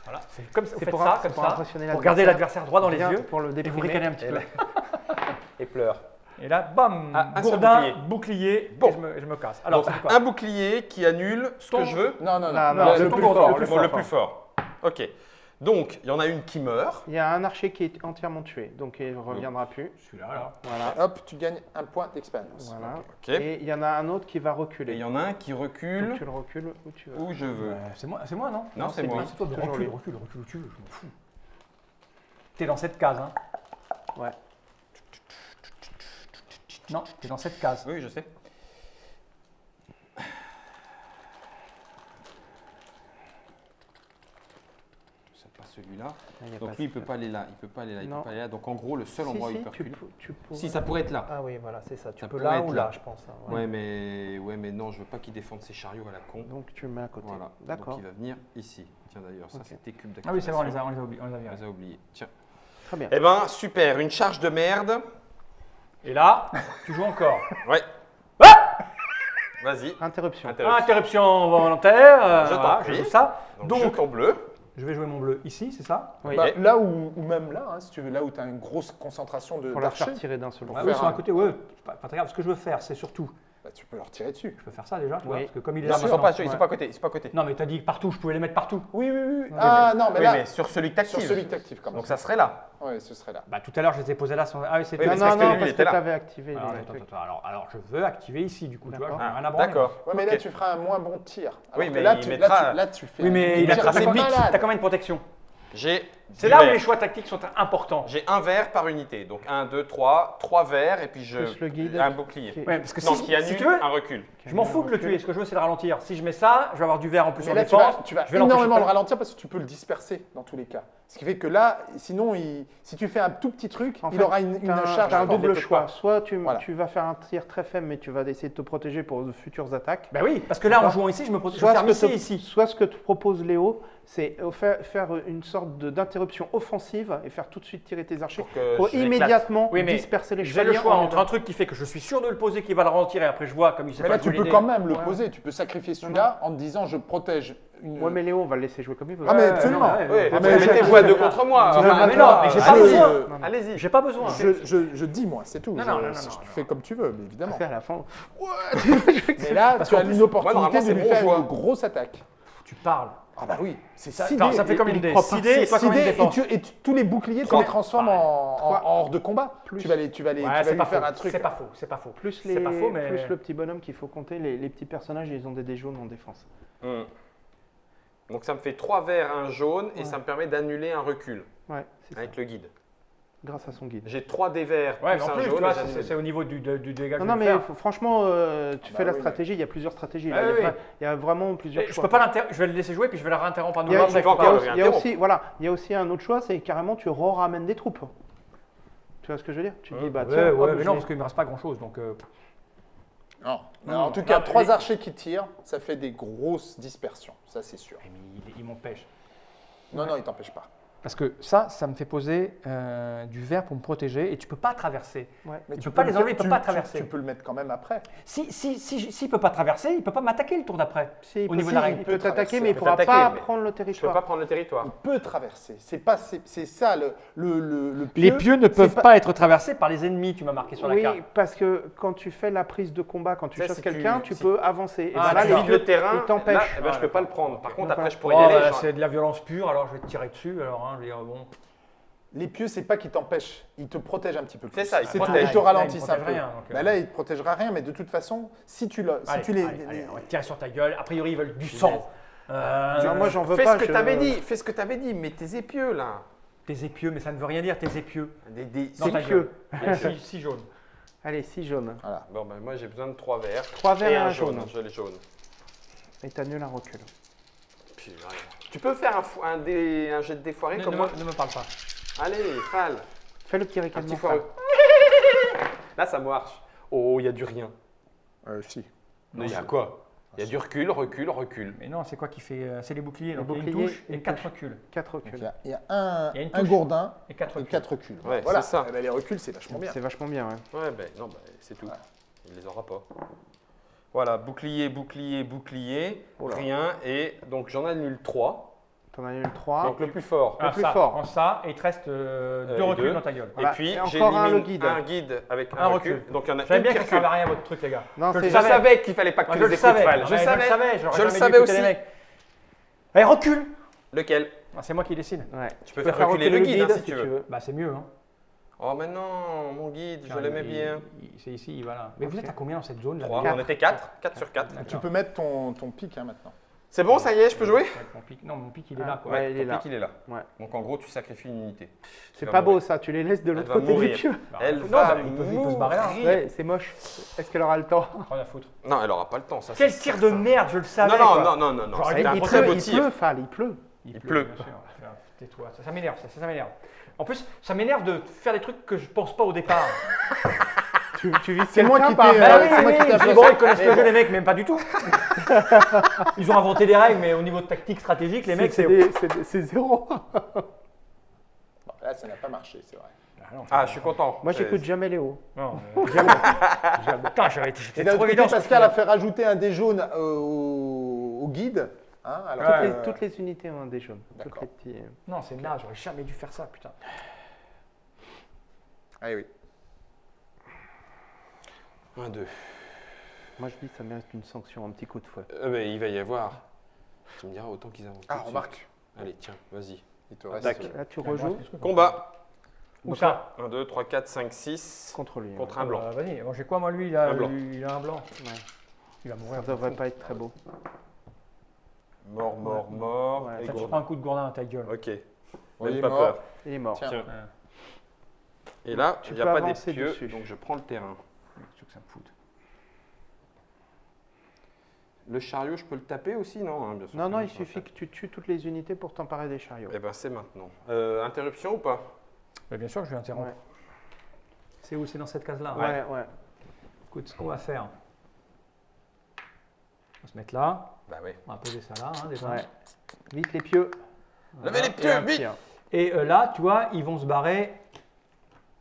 B: Voilà, c'est comme ça. Vous
D: C'est
B: faites
D: pour,
B: ça, comme
D: pour
B: ça,
D: impressionner
B: pour regarder l'adversaire droit dans les yeux
D: Pour le
B: et vous
D: déprimer.
B: ricanez un petit
A: Et
B: peu.
A: là- Et pleure.
B: Et là, bam,
A: Ah, un seul
B: gourdin,
A: bouclier.
B: bouclier,
A: Bon.
B: et je me, et je me casse. Alors,
A: Donc,
B: c'est quoi
A: un bouclier qui annule ce
B: Ton-
A: que je veux.
C: Non, non, non.
D: Non, non,
C: Le-
D: c'est
C: le plus fort,
B: le plus
C: fort.
A: Ok. Donc, il y en a une qui meurt.
D: Il y a un archer qui est entièrement tué, donc il ne reviendra plus.
B: Celui-là, là.
D: Voilà.
C: Hop, tu gagnes un point d'expérience.
D: voilà.
A: Ok. Et
D: Et il y en a un autre qui va reculer.
A: il y en a un qui
D: Donc
A: recule
D: tu le recules où tu veux.
A: où je veux.
B: C'est moi, c'est moi, non?
A: Non, c'est moi.
B: C'est toi,
D: Toujours
B: recule, recule, recule, recule, je m'en fous. T'es dans cette case, hein
D: Ouais.
B: Non, t'es dans cette case.
A: Oui, je sais. C'est pas celui-là.
D: Il y a
A: Donc lui, il
D: de-
A: peut pas aller là. Il peut pas aller là. Il peut pas aller là. Donc en gros, le seul
D: Si,
A: endroit où il peut Si, ça pourrait être là.
D: Ah oui, voilà, c'est ça. Tu
A: Ça
D: peux là ou
A: là.
D: là, je pense. hein, ouais.
A: Ouais, mais ouais, mais non, je veux pas qu'il défende ses chariots à la con.
D: Donc tu le mets à côté.
A: Voilà.
D: D'accord.
A: Donc il va venir ici. Tiens d'ailleurs, ça
D: Ok.
A: c'était cube
B: Ah oui, c'est vrai, on les
A: d'activation.
B: a, on les a oubliés. On les a virés.
A: On les a oubliés. Tiens.
D: Très bien.
A: Eh ben super, une charge de merde.
B: Et là, tu joues encore.
A: Ouais. Vas-y.
D: Interruption.
A: Interruption.
B: Interruption volontaire. euh,
A: Je t'en
B: voilà,
A: prie.
B: je joue ça.
A: Donc,
B: Donc,
A: jeton bleu.
B: Je vais jouer mon bleu ici, c'est ça
D: Oui.
C: Bah, là où, ou même là, hein, si tu veux, là où tu as une grosse concentration de
D: Pour la faire tirer d'un seul coup.
B: Ah oui, sont
C: un-
B: à côté, ouais. Pas, pas très grave. Ce que je veux faire, c'est surtout.
C: Bah, tu peux leur tirer dessus.
B: Je peux faire ça déjà, tu vois,
D: Oui.
B: parce que comme il est
A: Non, mais ils sont pas, ils sont pas à côté. Ils sont pas à côté.
B: Non, mais t'as dit partout, je pouvais les mettre partout.
C: Oui, oui, oui. ah non, mais
A: oui,
C: là,
A: mais sur celui que
C: sur
A: t'actives.
C: celui que tu actives quand même.
A: Donc ça serait là.
C: Ouais, ce serait là.
B: Bah tout à l'heure, je les ai posés là. Sans... Ah oui, c'est
A: Oui,
D: non, non,
A: parce que
D: non,
A: lui, il
D: parce que
A: était là.
D: tu avais activé
B: Alors,
D: les
B: attends, attends, alors, alors, je veux activer ici, du coup, tu vois,
D: D'accord.
B: j'en ai rien à
A: Ah. D'accord.
C: Ouais, mais là, tu feras un moins bon tir. Alors
A: Oui, mais
C: là,
A: il
C: tu, fais
B: Oui, mais il a
C: tir
B: t'as t'as combien de protection
A: J'ai.
B: C'est là où les choix tactiques sont importants.
A: J'ai un vert par unité. Donc 1, 2, 3, 3 verts et puis je.
D: Plus le guide.
A: Un bouclier.
D: Qui-
B: Ouais, parce que
A: Non,
B: si,
A: qui annule
B: si tu veux,
A: un recul.
B: je m'en fous de le tuer. Ce que je veux, c'est le ralentir. Si je mets ça, je vais avoir du vert en plus
C: Mais
B: en
C: là, tu
B: défense.
C: vas, tu vas
B: je vais
C: énormément le ralentir parce que tu peux le disperser dans tous les cas. Ce qui fait que là, sinon, il- si tu fais un tout petit truc,
D: En
C: il
D: fait,
C: aura une,
D: un,
C: charge.
D: t'as un double choix.
A: pas.
D: Soit tu,
C: Voilà.
D: tu vas faire un tir très faible, mais tu vas essayer de te protéger pour de futures attaques.
B: Bah oui, parce que là, en jouant ici, je me protège. Je
D: Soit ce, que
B: ici
D: te,
B: ici.
D: soit ce que te propose Léo, c'est euh, faire, une sorte de- d'interruption offensive et faire tout de suite tirer tes archers
A: Pour
D: immédiatement
B: Oui, mais
D: disperser les
B: J'ai le
D: chevaliers.
B: choix
D: en-
B: entre un truc qui fait que je suis sûr de le poser, qui va le ralentir, et après je vois comme il s'est
C: Mais là, tu peux quand même le
D: Ouais.
C: poser. Tu peux sacrifier celui-là en te disant je protège une.
D: Ouais, mais Léo, on va le laisser jouer comme il veut.
C: Ah, mais absolument.
B: non, ouais,
A: Oui,
B: ouais,
C: Ah,
A: vous
C: mais
A: mettez-vous
C: je-
A: à deux contre moi.
B: Mais non, mais j'ai pas besoin.
D: Non, non.
A: Allez-y.
B: J'ai pas besoin.
C: Je, je- je dis moi, c'est tout.
B: Non,
C: Je-
B: non, non, non,
C: je-
B: non,
C: tu
B: non.
C: fais comme tu veux, mais évidemment.
D: Après, à la fin,
C: Mais là,
B: Parce
C: tu as une opportunité de
A: c'est
C: lui faire une grosse attaque.
B: Tu parles.
C: Ah bah oui, c'est
B: Ça,
C: dés.
B: ça fait
C: Et-
B: combien de
C: et-
B: dés
C: trois
B: 6
C: par-
B: dés et toi
C: six
B: combien de
C: dés, et,
B: défense
C: tu, et tu- tous les boucliers, tu les transformes en, en,
D: Trois.
C: en hors de combat.
D: Plus.
C: Tu vas les, tu vas les,
B: Ouais,
C: tu vas lui
B: pas
C: faire
B: faux.
C: un truc.
B: C'est pas faux, c'est pas faux.
D: plus,
B: C'est
D: les,
B: pas faux, mais-
D: plus le petit bonhomme qu'il faut compter, les, les petits personnages, ils ont des dés jaunes en défense.
A: Hum. Donc ça me fait 3 verts, un jaune et
D: Ouais.
A: ça me permet d'annuler un recul
D: Ouais, c'est ça.
A: avec le guide.
D: Grâce à son guide.
A: J'ai 3 des verts
B: Ouais, mais
A: plus
B: en plus, c'est- au niveau du, du dégât que
D: Non, non,
B: je vais
D: mais
B: faire.
D: faut- franchement, euh, tu
C: Ah
D: fais
C: bah
D: la stratégie, il y a plusieurs stratégies. là.
B: Ah
D: il, y a
B: oui,
D: vra-
B: oui.
D: il y a vraiment plusieurs
B: Je
D: choix.
B: peux pas l'inter- je vais le laisser jouer puis je vais le réinterrompre à nouveau.
D: il y a aussi, voilà, il y a aussi un autre choix, c'est carrément tu re-ramènes des troupes. Tu vois ce que je veux dire? Tu dis, bah
B: Ouais,
D: tiens,
B: ouais, mais
D: je
B: non, parce qu'il me reste pas grand chose. Donc, euh,
C: Non.
B: Non,
C: en tout
B: non,
C: cas,
B: mais
C: trois archers qui tirent, ça fait des grosses dispersions. Ça, c'est sûr.
B: mais il, il m'empêche.
C: Non, non, il t'empêche pas.
B: Parce que ça, ça me fait poser euh, du verre pour me protéger et tu peux pas traverser.
D: Ouais.
C: Mais
B: Tu peux pas les
C: le
B: enlever, il peut
C: tu-
B: pas traverser.
C: Tu peux le mettre quand même après.
B: Si, si, si, s'il peut pas traverser, il peut pas m'attaquer le tour d'après.
D: Si, il
B: Au
D: peut-
B: niveau
D: si,
B: de la règle.
D: il
C: Il
D: peut
C: peut
D: t'attaquer, mais il
A: il peut
D: pourra pas prendre le
A: Je peux
D: territoire.
A: pas prendre le territoire.
C: Il peut traverser. C'est pas, c'est c'est ça le, le, le, le
B: Les
C: pieu.
B: pieux ne peuvent pas... être traversés par les ennemis, tu m'as marqué sur la
D: Oui,
B: carte.
D: parce que quand tu fais la prise de combat, quand tu
A: Ça,
D: chasses
A: si
D: quelqu'un, tu,
A: si-
D: peux avancer. Et
B: Ah,
D: ben là,
B: tu
D: les
B: vides
A: le terrain,
D: ils t'empêchent.
A: là, eh ben, je peux pas le prendre. Par contre, après, je pourrais
B: Oh,
A: y aller.
B: bah, c'est de la violence pure, alors je vais te tirer dessus. Alors, hein, je veux dire, bon.
C: Les pieux, c'est pas qu'ils t'empêchent. Ils te protègent un petit peu plus.
A: C'est ça, ils protègent.
C: Ils te ralentissent un
B: protège
C: peu.
B: rien, donc, euh.
C: Bah là, il te protégera rien, mais de toute façon, si tu, le, si
B: Allez,
C: tu les.
B: allez, allez,
C: les-
B: on sur ta gueule. A priori, ils veulent du sang. Euh,
D: Non, moi, j'en veux
A: Fais
D: pas.
A: ce que
D: je-
A: t'avais dit. Fais ce que t'avais dit. Mets tes épieux là.
B: Tes épieux, mais ça ne veut rien dire, tes épieux.
A: Des, des- six
B: ta
A: pieux.
B: six, six jaunes.
D: Allez, 6 jaunes.
C: Voilà.
A: Bon, ben, moi j'ai besoin de 3 verts.
D: 3 verts
A: et un
D: un
A: jaune.
D: jaune.
A: Je les jaunes.
D: Et t'annules un recul.
A: Puis. Tu peux faire un, fou- un, dé- un jet de défoiré
B: Ne,
A: comme
B: ne
A: moi
B: me, ne me parle pas.
A: Allez, Fal.
D: Fais le petit
A: Un petit foireux. Là, ça marche. Oh, il y a du rien.
C: Euh, si.
A: Il y a quoi Il y a du recul, recul, recul.
B: Mais non, c'est quoi qui fait euh, C'est les boucliers.
D: Les
B: Donc il y a une touche et
D: une
B: quatre reculs.
D: 4
C: Donc, il y
D: reculs.
C: a, il y a un,
B: Il y a une
C: un
B: touche.
C: gourdin
B: Et quatre
C: et
B: reculs.
C: quatre reculs.
A: Ouais,
C: voilà.
A: c'est ça.
C: Eh ben, les reculs, c'est vachement bien.
D: C'est vachement bien, ouais.
A: Ouais, ben non, ben, c'est tout.
C: Ouais.
A: Il les aura pas. Voilà, bouclier, bouclier, bouclier,
C: Oula.
A: rien. Et donc j'en annule 3.
D: T'en annules 3.
A: Donc le plus fort.
B: Ah,
D: plus
B: ça,
D: fort.
B: prends ça et il te reste euh,
A: Euh,
B: deux
A: et
B: reculs
A: deux.
B: dans ta gueule.
D: Voilà.
A: Et puis
D: Et encore un, le guide.
A: un guide avec un,
B: Un
A: recul.
B: recul.
A: Donc il y en a une
B: bien que ça servait
A: recule.
B: à rien votre truc, les gars.
D: Non,
B: Je le
A: Je
B: savais.
A: savais qu'il fallait pas que tu
B: je
A: les
B: le
A: écoutes, Je.
B: Je le savais.
A: Je le savais aussi.
B: Allez, recule
A: Lequel?
B: Ah, c'est moi qui décide.
D: Ouais.
A: Tu peux
D: peux
A: faire reculer le guide, hein, si tu veux.
B: Bah, c'est mieux.
A: Oh, mais non, mon guide, je l'aimais bien.
B: il- C'est ici, il va là. Mais vous êtes à combien dans cette zone là
A: 3,
B: déjà
A: on était 4. 4 sur 4.
B: D'accord.
C: Tu peux mettre ton, ton pic hein, maintenant.
A: C'est bon, ça y est, je peux jouer
B: Mon pic- Non, mon pic il est
D: Ah,
B: là. Quoi.
D: ouais. il est là.
A: pic, il est là.
D: Ouais.
A: Donc en gros, tu sacrifies une unité.
D: C'est pas beau
A: mourir.
D: ça, tu les laisses de l'autre côté du
A: mourir.
D: pieu.
B: Bah,
A: Elle
B: non,
A: va
B: bah, il, peut, il peut se barrer là.
A: mourir.
D: Ouais, c'est moche. Est-ce qu'elle aura le temps
B: Rien à foutre.
A: Non, elle aura pas le temps, ça.
B: Quel tir de merde, je le savais.
A: Non, non,
B: quoi.
A: non, non, non, un
D: il,
A: très
D: pleut,
A: beau
D: il
A: tir.
D: pleut, Fal, il pleut.
B: Il,
A: Il
B: pleut.
A: pleut.
B: bien sûr. Tais-toi, ça, ça m'énerve, ça, ça, ça m'énerve. En plus, ça m'énerve de faire des trucs que je pense pas au départ.
D: Tu, tu vises
C: C'est moi qui t'ai,
B: Bah
C: euh, appelé
B: bon, ils connaissent le jeu, les mecs, même pas du tout. Ils ont inventé des règles, mais au niveau de tactique stratégique, les mecs,
D: c'est zéro.
C: Bon, Là, ça n'a pas marché, c'est vrai.
B: Ah, non,
A: Ah, je suis content.
D: Moi, j'écoute jamais Léo.
B: Non, euh, jamais. Jamais. Putain, j'avais été.
C: Et
B: J'étais trop évident.
C: Pascal a fait rajouter un dé jaune euh, au, au guide. Hein, alors
B: Ouais.
C: que,
D: Les-
C: euh,
D: toutes les unités ont un dé jaune. Toutes
C: D'accord.
D: les petits, euh.
B: Non, c'est naze, j'aurais jamais dû faire ça, putain.
C: Ah oui.
A: 1, 2.
D: Moi, je dis que ça mérite une sanction, un petit coup de fouet.
A: Euh, ben, il va y avoir. Tu me diras autant qu'ils avancent.
C: Ah, remarque.
A: Allez, tiens, vas-y.
C: Il te reste. Euh,
D: Là, tu rejoues.
A: Combat.
B: Où ça
A: 1, 2, 3, 4, 5, 6.
D: contre lui.
A: Contre
D: ouais.
A: un blanc.
B: Euh, Vas-y, j'ai quoi, moi, lui? Il a,
A: Un blanc.
B: lui, il a un blanc.
D: Ouais.
B: Il va
D: Ça
B: mourir.
D: devrait pas être très beau.
A: Mort, mort, mort.
D: Ouais.
A: Et
B: Ça, tu prends un coup de gourdin à ta gueule.
A: Ok.
C: Il
A: Même
C: est
A: pas
C: mort.
A: peur.
D: Il est mort.
C: Tiens.
B: Ouais.
A: Et là,
D: Tu
A: il n'y a pas des
D: avancer
A: pieux,
D: dessus.
A: donc je prends le terrain.
B: Qu'est-ce que ça me fout
A: Le chariot, je peux le taper aussi, non hein, bien sûr
D: Non, non, il suffit que tu tues toutes les unités pour t'emparer des chariots.
A: Eh ben, c'est maintenant. Euh, interruption ou pas?
B: Bien sûr que je vais interrompre.
D: Ouais.
B: C'est où? C'est dans cette case-là.
D: Ouais, ouais.
B: Écoute, ce qu'on va faire. On va se mettre là.
A: Bah oui.
B: On va poser ça là, hein, déjà.
D: ouais. Vite les pieux.
A: Levez les pieux, vite
D: pied.
B: Et euh, là, tu vois, ils vont se barrer.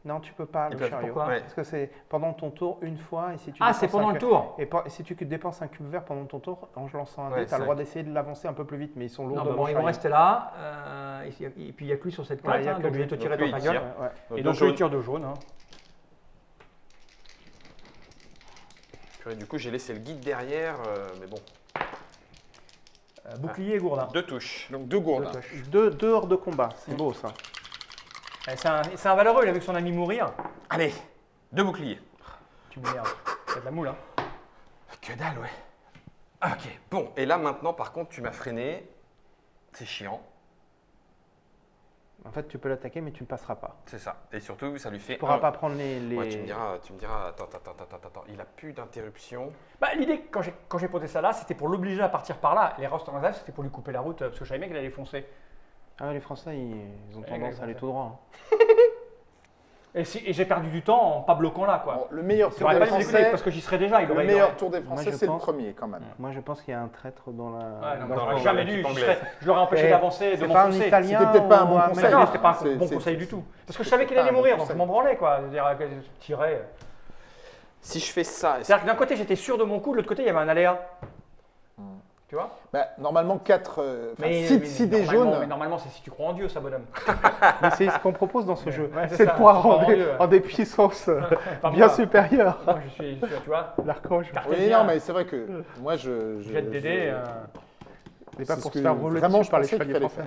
D: Non, tu peux pas, le chariot.
B: pourquoi
A: Ouais.
D: Parce que c'est pendant ton tour une fois. Et si tu
B: Ah, c'est pendant
D: un
B: le tour
D: Et si tu dépenses un cube vert pendant ton tour, en lançant un
A: Ouais,
D: dé, tu as le droit d'essayer de l'avancer un peu plus vite, mais ils sont
B: Non,
D: lourds
B: bah
D: de
B: bon, ils vont rester là. euh, et, et puis il n'y a que lui sur cette
D: Ouais,
B: carte,
D: a
B: hein,
D: que
B: donc je
D: lui.
B: vais te tirer dans ta gueule.
D: Ouais, ouais.
B: Et donc lui tire de jaune.
A: Purée, Du coup, j'ai laissé le guide derrière, euh, mais bon.
B: Euh, bouclier et gourdin.
A: Deux touches.
C: Donc deux gourdes.
D: Deux, deux hors de combat, c'est beau ça.
B: Eh, C'est un, c'est un valeureux, il a vu son ami mourir.
A: Allez, deux boucliers.
B: Tu m'énerves. C'est de la moule, hein.
A: Que dalle, ouais. Ok, bon. Et là, maintenant, par contre, tu m'as freiné. C'est chiant.
D: En fait, tu peux l'attaquer, mais tu ne passeras pas.
A: C'est ça. Et surtout, ça lui fait.
D: Tu pourras
A: un-
D: pas prendre les. les-
A: Ouais, tu me diras, tu me diras, attends, attends, attends, attends, attends, il a plus d'interruption.
B: Bah, L'idée, quand j'ai quand j'ai posé ça là, c'était pour l'obliger à partir par là. Les rostes en réserve, c'était pour lui couper la route, euh, parce que je savais bien qu'il allait foncer.
D: Ah ouais, les Français, ils, ils ont tendance à aller tout droit. hein.
B: Et, si- et j'ai perdu du temps en pas bloquant là, quoi.
C: Bon, le meilleur
B: Il
C: tour des
B: pas
C: Français,
B: parce que j'y serais déjà. Il
C: le meilleur tour des Français, c'est le premier quand même.
D: Moi, je pense qu'il y a un traître dans la.
B: Ouais, non,
D: dans
A: la-
B: jamais dû. Je,
A: anglaise.
B: serais- je l'aurais empêché
D: Eh,
B: d'avancer, de
D: C'est pas un
B: m'enfoncer.
D: italien.
C: C'était peut-être pas un bon conseil.
B: Non, c'était pas un bon conseil du tout. Parce que je savais qu'il allait mourir, donc je m'en branlais, quoi. Je tirais.
A: Si je fais ça,
B: C'est-à-dire que d'un côté, j'étais sûr de mon coup, de l'autre côté, il y avait un aléa. Tu vois
C: Bah, normalement, 4,
B: Mais-
C: 6
B: mais
C: si des
B: normalement-
C: jaunes.
B: Mais normalement, c'est si tu crois en Dieu, ça, bonhomme.
D: Mais c'est ce qu'on propose dans ce jeu.
B: Ouais, c'est
D: c'est de pouvoir
B: c'est pas
D: en, des, en des puissances euh, bien
B: moi.
D: supérieures.
B: Moi, je suis, je suis- tu vois,
D: L'archange.
C: Oui, non, mais c'est vrai que moi, je. je
B: Jette dés. euh,
D: Mais pas
C: c'est
D: pour se faire rouler
C: vraiment
D: dessus
C: je
D: par les chevaliers français.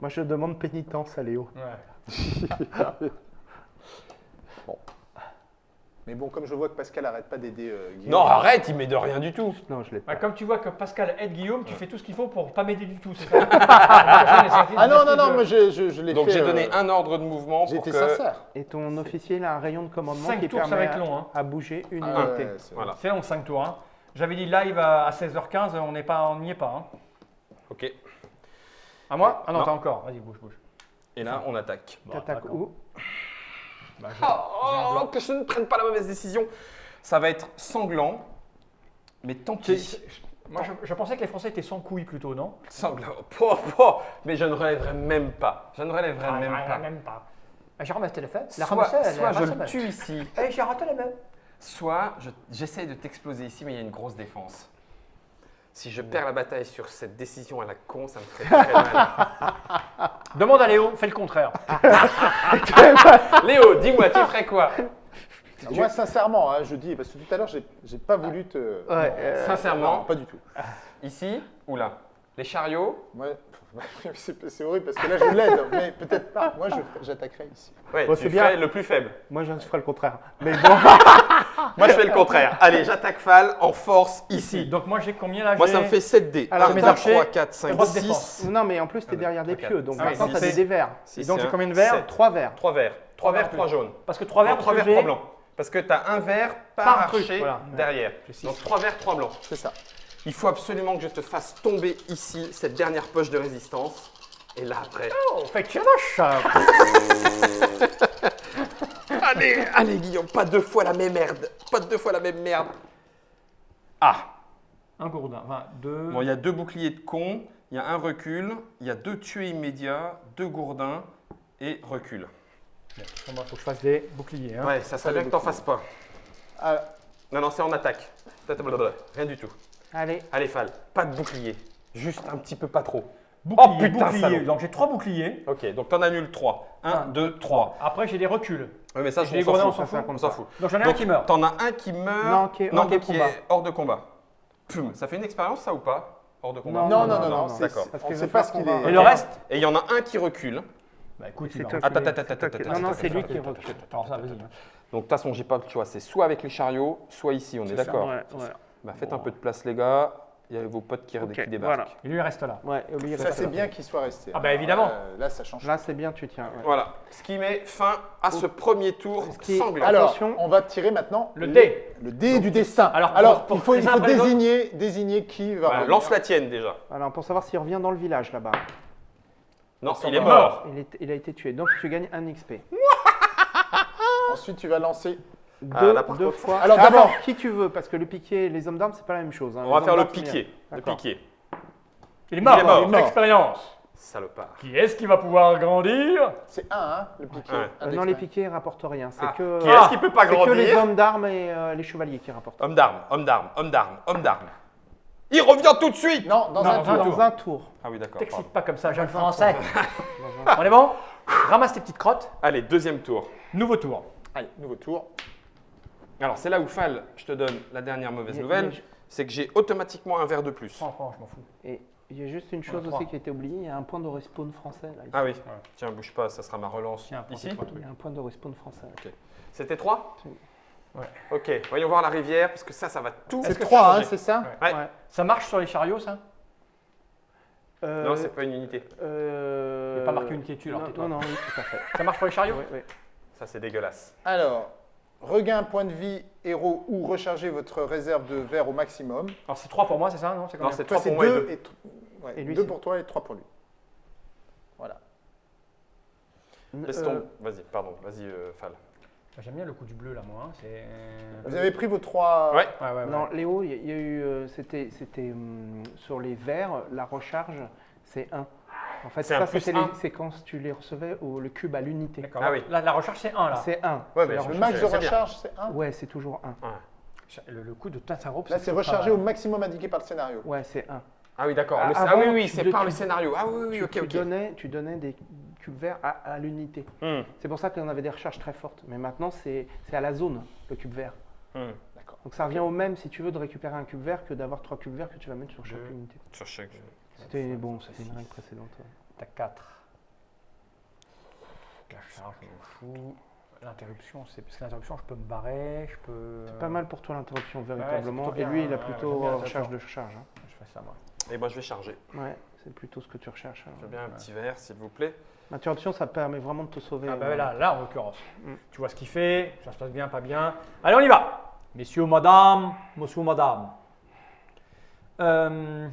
D: Moi, je demande pénitence à Léo.
B: Ouais.
C: Mais bon, comme je vois que Pascal arrête pas d'aider euh, Guillaume.
A: Non, arrête, il met de rien du tout.
D: Non, je l'ai pas.
B: Bah, comme tu vois que Pascal aide Guillaume, tu fais tout ce qu'il faut pour pas m'aider du tout, c'est ça
C: Ah non, non, non, moi je, je, je l'ai
A: Donc
C: fait.
A: j'ai
C: euh,
A: donné un ordre de mouvement pour que.
C: sincère.
D: Et ton officier, il a un rayon de commandement
B: 5
D: qui
B: tours, ça
D: permet
B: va être
D: à-
B: long. Hein.
D: à bouger une
C: Ah
D: unité.
C: ouais, c'est-
A: Voilà.
B: C'est long, 5 tours. Hein. J'avais dit live à à 16h15, on n'est pas, on n'y est pas. Hein.
A: Ok.
B: À moi? Ah non,
A: Non.
B: t'as encore. Vas-y, bouge, bouge.
A: Et là, on attaque.
D: T'attaques où?
B: Bah, je-
A: Oh, que je ne prenne pas la mauvaise décision. Ça va être sanglant, mais tant pis.
B: Moi, je, je pensais que les Français étaient sans couilles plutôt, non?
A: Sanglant. Mais je ne relèverai même pas. Je ne relèverai
B: Ah,
A: même pas.
B: Même pas. J'ai ramassé le fait? La
A: Soit,
B: ramassée, elle est
A: soit je le tue ici,
B: Eh, j'ai raté la main.
A: soit je- j'essaye de t'exploser ici, mais il y a une grosse défense. Si je perds la bataille sur cette décision à la con, ça me ferait très mal.
B: Demande à Léo, fais le contraire.
A: Léo, dis-moi, tu ferais quoi?
C: Moi, sincèrement, hein, je dis, parce que tout à l'heure, j'ai j'ai pas voulu te.
D: Ouais, euh,
A: Sincèrement,
C: Non, pas du tout.
A: ici ou là? Les chariots?
C: Moi, c'est horrible parce que là, je l'aide, mais peut-être pas. Moi, j'attaquerai ici.
A: Ouais,
D: Bon,
A: tu
D: bien.
A: le plus faible.
D: Moi, je ferai le contraire. Mais bon,
A: Moi, je fais le contraire. Allez, j'attaque Fal en force ici.
B: Donc moi j'ai combien là
A: Moi, ça me fait 7 dés.
D: Alors,
A: 1,
B: mes
A: 2,
B: archers,
A: 3, 4, 5,
B: droite
A: 6.
B: défense.
D: non, mais en plus, tu es
A: Ah,
D: derrière des pieux. Donc
B: Ah,
D: maintenant,
B: six.
D: tu as des verts.
B: Et donc, j'ai combien de verts
D: 3 verts.
A: 3 verts. 3 verts, 3 jaunes.
B: Parce que 3 verts,
A: 3
B: parce
A: verts,
B: que
A: 3
B: j'ai-
A: blancs. Parce que tu as un vert par, archer derrière. Donc 3 verts, 3 blancs.
C: C'est ça.
A: Il faut absolument que je te fasse tomber ici cette dernière poche de résistance. Et là, après.
B: Oh, fait que
A: Allez, allez, Guillaume, pas deux fois la même merde. Pas deux fois la même merde. Ah
B: Un gourdin, enfin deux.
A: Bon, il y a deux boucliers de con, il y a un recul, il y a deux tués immédiats, deux gourdins et recul.
B: Bah, faut que je fasse des boucliers. Hein.
A: Ouais, ça serait bien que t'en fasses pas.
C: Ah,
A: Non, non, c'est en attaque. Rien du tout.
D: Allez.
A: Allez, Fal, pas de bouclier. Juste un petit peu pas trop.
B: Bouclier,
A: Oh, putain,
B: bouclier.
A: salaud.
B: Donc j'ai trois boucliers.
A: Ok, donc t'en annules 3. 1,
B: Un,
A: 2, 3.
B: Après j'ai des reculs.
A: Oui, mais ça,
B: Je les
A: on s'en fout.
B: on s'en fout. Donc j'en ai un qui meurt.
A: T'en as un qui meurt.
D: Non, qui est hors de
A: qui
D: combat.
A: est hors de combat. Pum, ça fait une expérience, ça ou pas? Hors de combat
D: Non,
C: non, non, non, non, c'est-
A: d'accord.
D: Parce
C: on
D: qu'il
C: sait pas ce qu'il
D: qu'on va-
C: est.
B: Et le reste?
A: Et il y en a un qui recule.
B: Bah écoute,
D: C'est
B: il
A: Attends, attends, attends, attends,
D: Non, non, c'est lui qui recule.
B: Alors ça, vas-y.
A: Donc de toute façon, j'ai pas le choix. C'est soit avec les chariots, soit ici. On est,
C: C'est ça,
A: d'accord
D: Ouais, ouais.
A: Bah, Faites un peu de place, les gars. Il y a vos potes qui, débarquent.
D: voilà.
B: Et lui il reste là.
D: Ouais, et lui, il
C: Ça, c'est bien qu'il soit resté.
B: Ah bah, évidemment.
C: Euh, là, ça change.
D: Là, c'est bien, tu tiens. ouais.
A: Voilà. Ce qui met fin à ce premier tour
D: qui
A: sanglant.
C: Alors,
D: Attention.
C: on va tirer maintenant
B: Le dé.
C: Le dé du destin.
B: Alors,
C: Alors,
B: pour-
C: il faut, il désigner, désigner qui va
A: Voilà, lance la tienne déjà.
D: Alors, pour savoir s'il revient dans le village là-bas.
A: Non, il est mort.
D: Il, est- il a été tué. Donc, tu gagnes un XP.
C: Ensuite, tu vas lancer.
D: Deux,
A: là, par
D: deux
A: contre-
D: fois.
C: Alors,
D: Ah,
C: d'abord-
D: qui tu veux? Parce que le piqué et les hommes d'armes, c'est pas la même chose. hein.
A: On
D: Les
A: va
D: hommes
A: faire le piqué. Le piqué.
B: Il est mort.
A: Il est mort.
B: Une expérience.
A: Salopard.
B: Qui est-ce qui va pouvoir grandir?
C: C'est un, hein, le piqué.
A: Ouais.
C: Un
D: Euh, non, les piqués rapportent rien. C'est
A: Ah,
D: que,
A: Qui est-ce qui peut pas
D: c'est que les
A: grandir
D: hommes d'armes et euh, les chevaliers qui rapportent.
A: Homme d'armes, homme d'armes, homme d'armes, homme d'armes. Il revient tout de suite
C: Non, dans
B: Non,
C: un
B: dans
C: tour.
B: un
D: Dans
B: tour.
D: un tour.
A: Ah oui, d'accord.
B: T'excites pas comme ça, jeune français. On est bon? Ramasse tes petites crottes.
A: Allez, deuxième tour.
B: Nouveau tour.
C: Allez, nouveau tour.
A: Alors, c'est là où Fal, je te donne la dernière mauvaise nouvelle,
D: je-
A: c'est que j'ai automatiquement un verre de plus.
B: Franchement, je m'en fous.
D: Et il y a juste une chose aussi qui a été oubliée. Il y a un point de respawn français là. ici.
A: Ah oui. Tiens, bouge pas, ça sera ma relance
B: Tiens,
A: ici.
D: Il y a un point de respawn français.
A: C'était 3
B: Ouais.
A: Ok, voyons voir la rivière, parce que ça, ça va tout.
C: C'est 3, hein, c'est ça
A: Ouais.
D: Ouais.
B: Ça marche sur les chariots, ça?
D: Euh,
A: Non, c'est pas une unité.
D: euh,
B: Il n'y a pas marqué unité dessus, alors
D: non,
B: tais-toi.
D: non, non, oui, tout à fait.
B: Ça marche pour les chariots?
D: Oui, oui.
A: Ça, c'est dégueulasse.
C: Alors, regain un point de vie, héros, ou recharger votre réserve de verre au maximum.
B: Alors c'est 3 pour moi, c'est ça Non, c'est
A: Non,
B: combien
A: c'est
C: Toi,
A: 3
C: c'est
A: pour moi et
C: 2
A: 2.
C: et, tr- ouais,
D: Et lui,
C: deux
D: c'est-
C: pour toi et 3 pour lui. Voilà.
A: Laisse
D: Euh,
A: tomber. Vas-y, pardon, vas-y, euh, Fal.
B: J'aime bien le coup du bleu là, moi. hein, C'est.
C: Vous avez pris vos 3.
A: Ouais.
B: Ouais, ouais, ouais.
D: Non, Léo, il y a- il y a eu, euh, c'était, c'était hum, sur les verres, la recharge, c'est 1. En fait, ça, c'était les séquences, tu les recevais au le cube à l'unité.
B: D'accord.
A: Ah oui.
B: Là, la recharge, c'est 1 là.
D: C'est 1.
A: Ouais, mais
C: Le max de recharge, c'est 1.
D: Ouais, c'est toujours 1.
B: Le, le coup de Tassaro.
C: Là, c'est rechargé au maximum indiqué par le scénario.
D: Ouais, c'est 1.
A: Ah oui, d'accord.
D: Ah,
A: Ah, oui, oui, c'est par le scénario. Ah oui, oui,
D: tu,
A: ok,
D: tu
A: ok.
D: donnais, tu donnais des cubes verts à, à l'unité.
A: Hmm,
D: C'est pour ça qu'on avait des recharges très fortes. Mais maintenant, c'est, c'est à la zone, le cube vert.
A: hmm.
D: Donc ça revient au même si tu veux de récupérer un cube vert que d'avoir trois cubes verts que tu vas mettre sur chaque
B: Deux.
D: unité.
A: Sur chaque.
D: C'était bon, c'était une règle précédente. ouais.
B: T'as 4. La charge, je m'en fous. L'interruption, c'est parce que l'interruption, je peux me barrer, je peux.
D: C'est pas mal pour toi l'interruption, véritablement. Et lui, il a
B: ouais,
D: plutôt euh,
B: l'interruption.
D: recharge de charge. hein.
B: Je fais ça, moi.
A: Et moi, je vais charger.
D: Ouais, c'est plutôt ce que tu recherches. alors.
A: Je veux bien un petit verre, s'il vous plaît.
D: L'interruption, ça permet vraiment de te sauver.
B: Ah bah
D: euh,
B: là, là en l'occurrence.
D: Mm.
B: Tu vois ce qu'il fait, ça se passe bien, pas bien. Allez, on y va Messieurs, madame, monsieur, madame. Euh,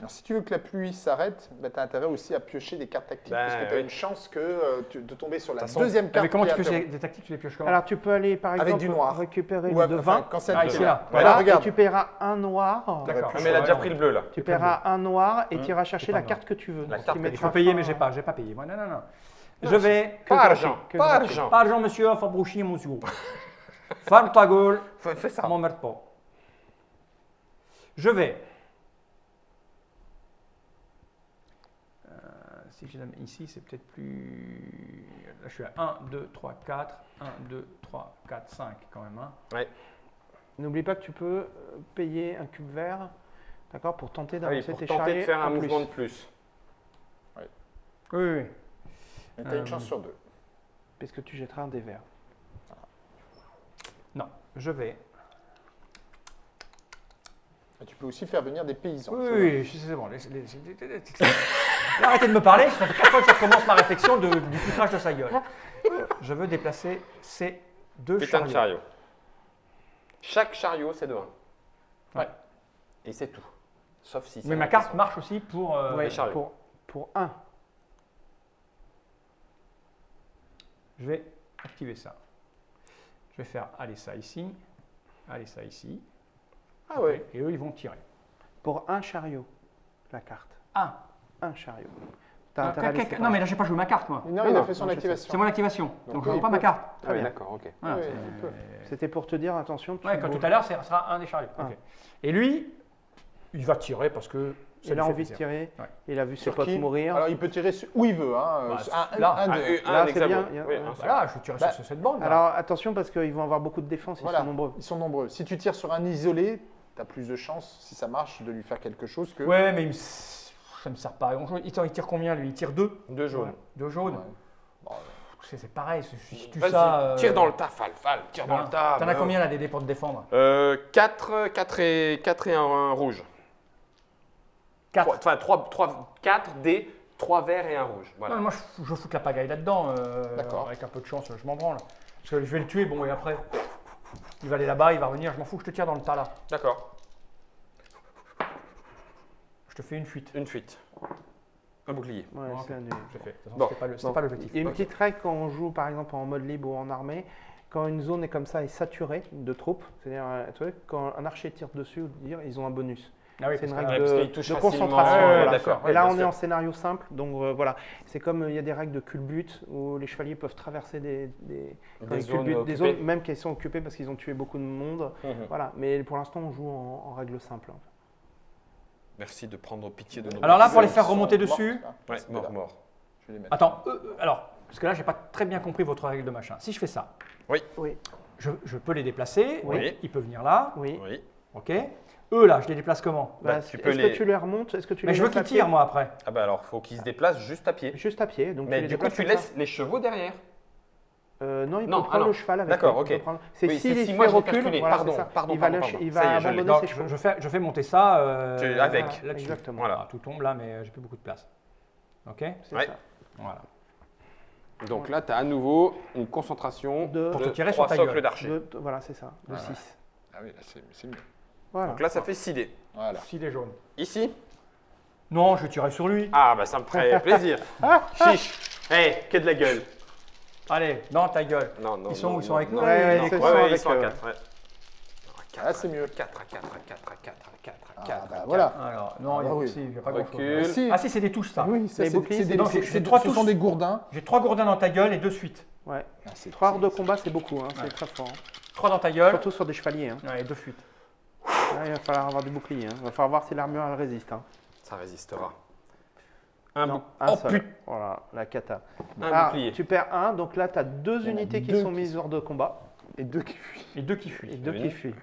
C: Alors, si tu veux que la pluie s'arrête, bah, tu as intérêt aussi à piocher des cartes tactiques
A: Bah,
C: parce que tu as
A: oui.
C: une chance que, euh, tu- de tomber sur la
A: façon-
C: deuxième
B: mais
C: carte.
B: comment
C: qui
B: tu pioches des, des tactiques Tu les pioches comment
D: Alors tu peux aller par
C: Avec
D: exemple
C: du noir.
D: récupérer
C: Ou
D: le de
C: enfin,
D: 20.
C: quand c'est
B: Ah,
C: un
B: ici, là.
C: Voilà,
D: Voilà, et
C: regarde.
D: tu paieras un noir.
B: D'accord.
A: Ah, mais elle a déjà pris le bleu, là.
D: Tu paieras un noir et
A: Hum.
D: tu iras chercher la carte que tu veux.
A: La carte que-
B: Il
D: mettra
B: faut payer, mais j'ai pas, j'ai pas payé. Non, non, non. Je vais.
A: Pas argent, pas argent.
B: Pas argent, monsieur, Fabrouchi, monsieur. Ferme ta gueule,
A: Fais, ça
B: m'emmerde pas. Je vais. Si je la mets ici, c'est peut-être plus. Là, je suis à 1, 2, 3, 4. 1, 2, 3, 4, 5 quand même. hein.
D: N'oublie pas que tu peux euh, payer un cube vert, d'accord, pour tenter
A: Ah oui,
D: d'avancer
A: pour
D: tes
A: tenter
D: charriers
A: de faire un
D: plus.
A: mouvement de plus.
B: Oui, oui, oui.
C: Mais tu as une
B: Euh,
C: chance sur deux.
D: Puisque tu jetteras un des verts.
B: Non, je vais.
C: Et Tu peux aussi faire venir des paysans.
B: Oui,
C: tu
B: oui, oui, c'est bon. Arrêtez de me parler, ça fait quatre fois que je recommence ma réflexion de- du poutrage de sa gueule. Je veux déplacer ces deux
A: Putain de
B: chariots.
A: chariot. Chaque chariot, c'est de 1.
B: Ouais.
A: Et c'est tout. Sauf si c'est
B: Mais
A: un
B: ma carte marche aussi pour. euh,
D: Ouais,
A: les
D: pour, pour un.
B: Je vais activer ça. Je vais faire aller ça ici, aller ça ici.
A: Ah ouais.
B: Et eux, ils vont tirer.
D: Pour un chariot, la carte.
B: Ah,
D: Un chariot. T'as
B: ah, quelqu'un-
D: séparer.
B: non, mais là, j'ai pas joué ma carte, moi.
C: Non,
D: Non,
C: il a fait son
D: non, je
C: activation.
B: C'est mon activation. Donc,
C: Donc,
B: je ne joue pas ma carte.
A: Ah oui, d'accord, ok.
B: Voilà,
C: Oui.
D: C'était pour te dire, attention, tu
B: Ouais, quand tout à l'heure, ce sera un des chariots.
D: Ah.
B: Et lui, il va tirer parce que. ça
D: Il a envie de tirer.
B: Ouais.
D: Il a vu ses
C: Sur
D: potes mourir.
C: Alors, il peut tirer sur- où il veut. Hein.
B: Bah,
C: un,
B: là.
C: un,
D: Là,
A: un
D: c'est bien.
B: Voilà, je vais tirer
C: Bah,
B: sur cette bande. là.
D: Alors attention parce qu'ils vont avoir beaucoup de défense, ils sont nombreux.
C: Ils sont nombreux. Si tu tires sur un isolé, tu as plus de chances, si ça marche, de lui faire quelque chose que.
B: Ouais, mais il me- ça me sert pas à grand chose. Il tire, il tire combien lui? Il tire deux?
A: Deux jaunes.
B: Deux jaunes?
C: Ouais. Bon,
B: C'est pareil, si tu
A: Vas-y,
B: ça. euh,
A: tire dans le tas, Fal, Fal, tire dans le tas.
B: T'en as
A: bah,
B: combien là des dés pour te défendre?
A: Euh, 4, 4 et, 4 et un, un rouge.
B: 4.
A: Trois- Enfin, 3, 3, 4 dés, 3 verts et un rouge. Voilà.
B: moi je, fous- la pagaille là-dedans. euh,
C: D'accord.
B: Avec un peu de chance, je m'en branle. Parce que je vais le tuer, bon, et après, il va aller là-bas, il va revenir, je m'en fous, je te tire dans le tas là.
A: D'accord.
B: Je te fais une fuite.
A: Une fuite. Un bouclier.
D: Ouais,
B: Ok.
D: c'est annulé.
B: Je fais. De toute façon,
A: Bon.
B: C'était pas l'objectif.
D: Il y a une petite règle quand on joue par exemple en mode libre ou en armée, quand une zone est comme ça est saturée de troupes, c'est-à-dire euh, quand un archer tire dessus, dire, ils ont un bonus.
B: Ah oui,
D: c'est une règle de, concentration.
B: Ouais, ouais,
D: voilà.
A: d'accord.
D: Et là on est en scénario simple, donc euh, voilà. C'est comme euh, il y a des règles de culbute où les chevaliers peuvent traverser des,
A: zones
D: des même qu'elles sont occupées parce qu'ils ont tué beaucoup de monde.
A: Mhm.
D: Voilà. Mais pour l'instant on joue en, en règle simple.
A: Merci de prendre pitié de nos
B: Alors là, pour les faire remonter dessus.
A: Ouais, mort, mort.
C: Je vais les mettre.
B: Attends, euh, euh, alors, parce que là, j'ai pas très bien compris votre règle de machin. Si je fais ça,
A: Oui.
D: Oui.
B: je, je peux les déplacer.
A: Oui.
B: Il peut venir là.
D: Oui.
A: Oui.
B: Ok. Eux là, je les déplace comment
A: Bah,
D: Bah, Est-ce que tu les remontes? Est-ce que tu
B: Mais
D: les
B: je veux qu'ils tirent moi après.
A: Ah bah alors, faut qu'ils se déplacent juste à pied.
D: Juste à pied. Donc
A: Mais
D: tu les
A: du coup, tu laisses les chevaux derrière.
D: Euh, non, il
A: Non,
D: peut
A: ah
D: prendre
A: non.
D: le cheval avec
A: D'accord, ok.
D: C'est
A: Oui, si
D: fait
A: moi, je l'ai
D: recul,
A: calculé.
D: voilà,
A: Pardon, pardon,
D: il va,
A: pardon,
D: lâcher-
A: pardon.
D: il
A: Ça y
D: va
A: est, je
D: abandonner ses chevaux.
B: je fais, je fais monter ça euh,
A: Tu- avec.
D: Exactement.
A: Voilà.
B: Ah, tout tombe là, mais j'ai plus beaucoup de place. Ok.
D: C'est
A: Ouais.
D: ça.
B: Voilà.
A: Donc là, tu as à nouveau une concentration
D: De-
B: Pour te tirer sur
A: trois
B: ta
A: socles
B: gueule.
A: d'archer.
D: Voilà, c'est ça. De
C: Voilà.
D: 6.
C: Ah oui, là, c'est mieux.
D: Voilà.
A: Donc là, ça fait 6 dés.
C: Voilà.
B: S'il est jaune.
A: Ici
B: Non, je vais tirer sur lui.
A: Ah bah ça me ferait plaisir. Chiche. Hé, que de la gueule.
B: Allez, dans ta gueule.
A: Non, non,
B: Ils sont
A: non,
B: où? Ils sont
A: non,
B: avec nous
A: non.
D: Ouais,
B: Non.
D: ils sont avec eux.
A: 4. Ouais.
C: Ah, c'est mieux.
A: 4 à 4 à 4 à 4 à 4 à 4 à 4.
C: Ah, bah, voilà.
B: Alors, non,
C: Ah,
B: il y a,
C: oui.
B: si, il y a pas grand-chose.
C: Si.
B: Ah si, c'est des touches ça.
C: Oui, ça,
D: Les
C: c'est
D: boucliers,
C: c'est
D: c'est
C: des, c'est-
B: trois
C: ce sont des gourdins.
B: J'ai trois gourdins dans ta gueule et deux suites.
D: Ouais.
C: Ah, c'est-
D: 3 heures de combat, c'est beaucoup. hein,
B: Ouais.
D: C'est très fort.
B: Trois dans ta gueule.
D: Surtout sur des chevaliers. hein.
B: Ouais, et deux fuites.
D: Il va falloir avoir du bouclier. hein. Il va falloir voir si l'armure elle résiste. hein.
A: Ça résistera. Un,
D: Non, un
A: oh,
D: seul. Voilà, la cata.
A: un bouclier.
D: tu perds un, donc là tu as deux unités qui
C: deux
D: sont
C: qui
D: mises hors de combat
C: Et deux qui fuient.
B: Et deux qui
D: et
B: fuient.
D: deux
A: Oui.
D: qui fuient.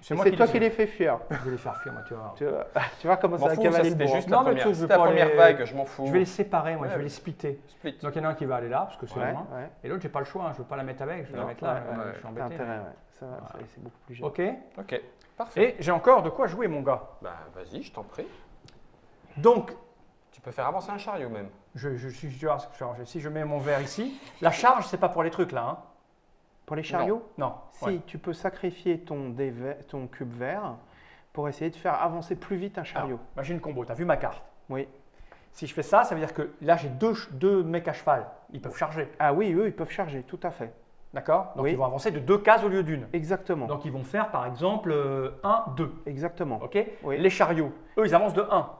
B: C'est
D: Et toi qui les fais fuir.
B: Je vais les faire fuir, moi, tu vois.
D: Tu vois, tu vois comment
A: M'en
D: ça va cavaler le
A: juste
B: Non,
A: la
B: mais
A: première, c'était la
B: pas
A: première
B: les-
A: vague, je m'en fous.
B: Je vais les séparer, moi,
A: Ouais,
B: je vais les splitter.
A: Split.
B: Donc il y en a un qui va aller là, parce que c'est
D: Ouais,
B: loin.
D: ouais.
B: Et l'autre, j'ai pas le choix, hein, je veux pas la mettre avec, je vais la mettre là,
D: ouais,
A: ouais.
B: je suis embêté.
D: intérêt,
B: mais-
D: ouais. Ça,
B: Voilà.
D: c'est- c'est beaucoup plus gênant.
B: Ok.
A: Ok, parfait.
B: Et j'ai encore de quoi jouer, mon gars.
A: Bah vas-y, je t'en prie.
B: Donc,
A: Tu peux faire avancer un chariot même.
B: je, je suis je je. Si je mets mon verre ici, la charge, c'est pas pour les trucs là. Hein.
D: Pour les chariots,
B: Non.
D: si
B: ouais.
D: tu peux sacrifier ton, cube vert pour essayer de faire avancer plus vite un chariot.
B: Alors, imagine combo, tu as vu ma carte?
D: Oui.
B: Si je fais ça, ça veut dire que là, j'ai deux, mecs à cheval. Ils peuvent charger.
D: Ah oui, eux, ils peuvent charger, tout à fait.
B: D'accord? Donc
D: Oui.
B: ils vont avancer de deux cases au lieu d'une.
D: Exactement.
B: Donc ils vont faire par exemple 1, 2.
D: Exactement.
B: Ok?
D: Oui.
B: Les chariots, eux, ils avancent de 1.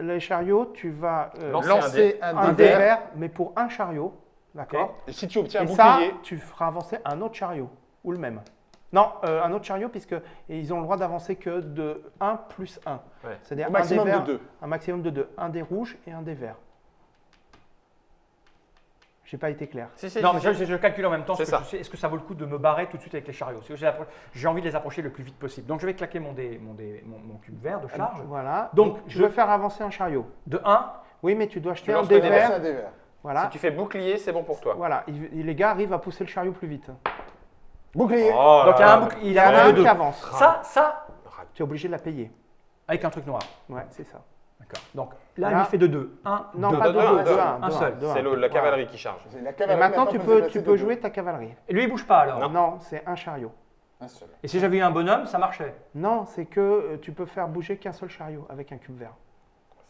D: Les chariots, tu vas euh,
A: Lancer
C: Lancer un,
D: un
C: dé
D: dé
C: vert.
D: vert, mais pour un chariot, d'accord
C: Et si tu obtiens un
D: Et ça,
C: bouclier,
D: tu feras avancer un autre chariot, ou le même. Non, euh, un autre chariot, puisque ils ont le droit d'avancer que de 1 plus 1.
A: Ouais.
D: C'est-à-dire un
C: maximum
D: dé vert,
C: de deux.
D: un maximum de 2. Un dé rouge et un dé vert. J'ai pas été clair.
A: Si, si,
B: Non,
A: si,
B: mais
A: si.
B: je, je calcule en même temps. Que. Est-ce que ça vaut le coup de me barrer tout de suite avec les chariots? J'ai envie de les approcher le plus vite possible. Donc je vais claquer mon, dé, mon, dé- mon, mon cube vert de charge.
D: Voilà.
B: Donc,
D: je veux faire avancer un chariot?
B: De 1,
D: Oui, mais tu dois acheter
A: Tu
D: un
A: lances
D: dé
A: le dé
D: vert.
C: C'est un dé vert.
D: Voilà.
A: Si tu fais bouclier, c'est bon pour toi.
D: Voilà. Il- les gars arrivent à pousser le chariot plus vite.
C: Bouclier.
A: Oh
B: Donc, il y a
A: là
B: un
A: là.
B: il y
D: en a qui avance.
B: Ça, ça,
D: Tu es obligé de la payer.
B: avec un truc noir.
D: Ouais, c'est ça.
B: Donc là,
D: Là-
B: lui fait de 2. 1,
D: Non,
B: 2.
D: pas de
A: deux, un,
D: deux,
A: deux,
D: deux, deux,
B: seul.
D: deux,
A: C'est la cavalerie qui charge.
D: Et maintenant, tu peux, tu
C: deux.
D: jouer ta cavalerie.
B: Et lui, il bouge pas alors.
D: Non, c'est un chariot.
C: Un seul.
B: Et si j'avais eu un bonhomme, ça marchait.
D: Non, c'est que euh, tu peux faire bouger qu'un seul chariot avec un cube vert.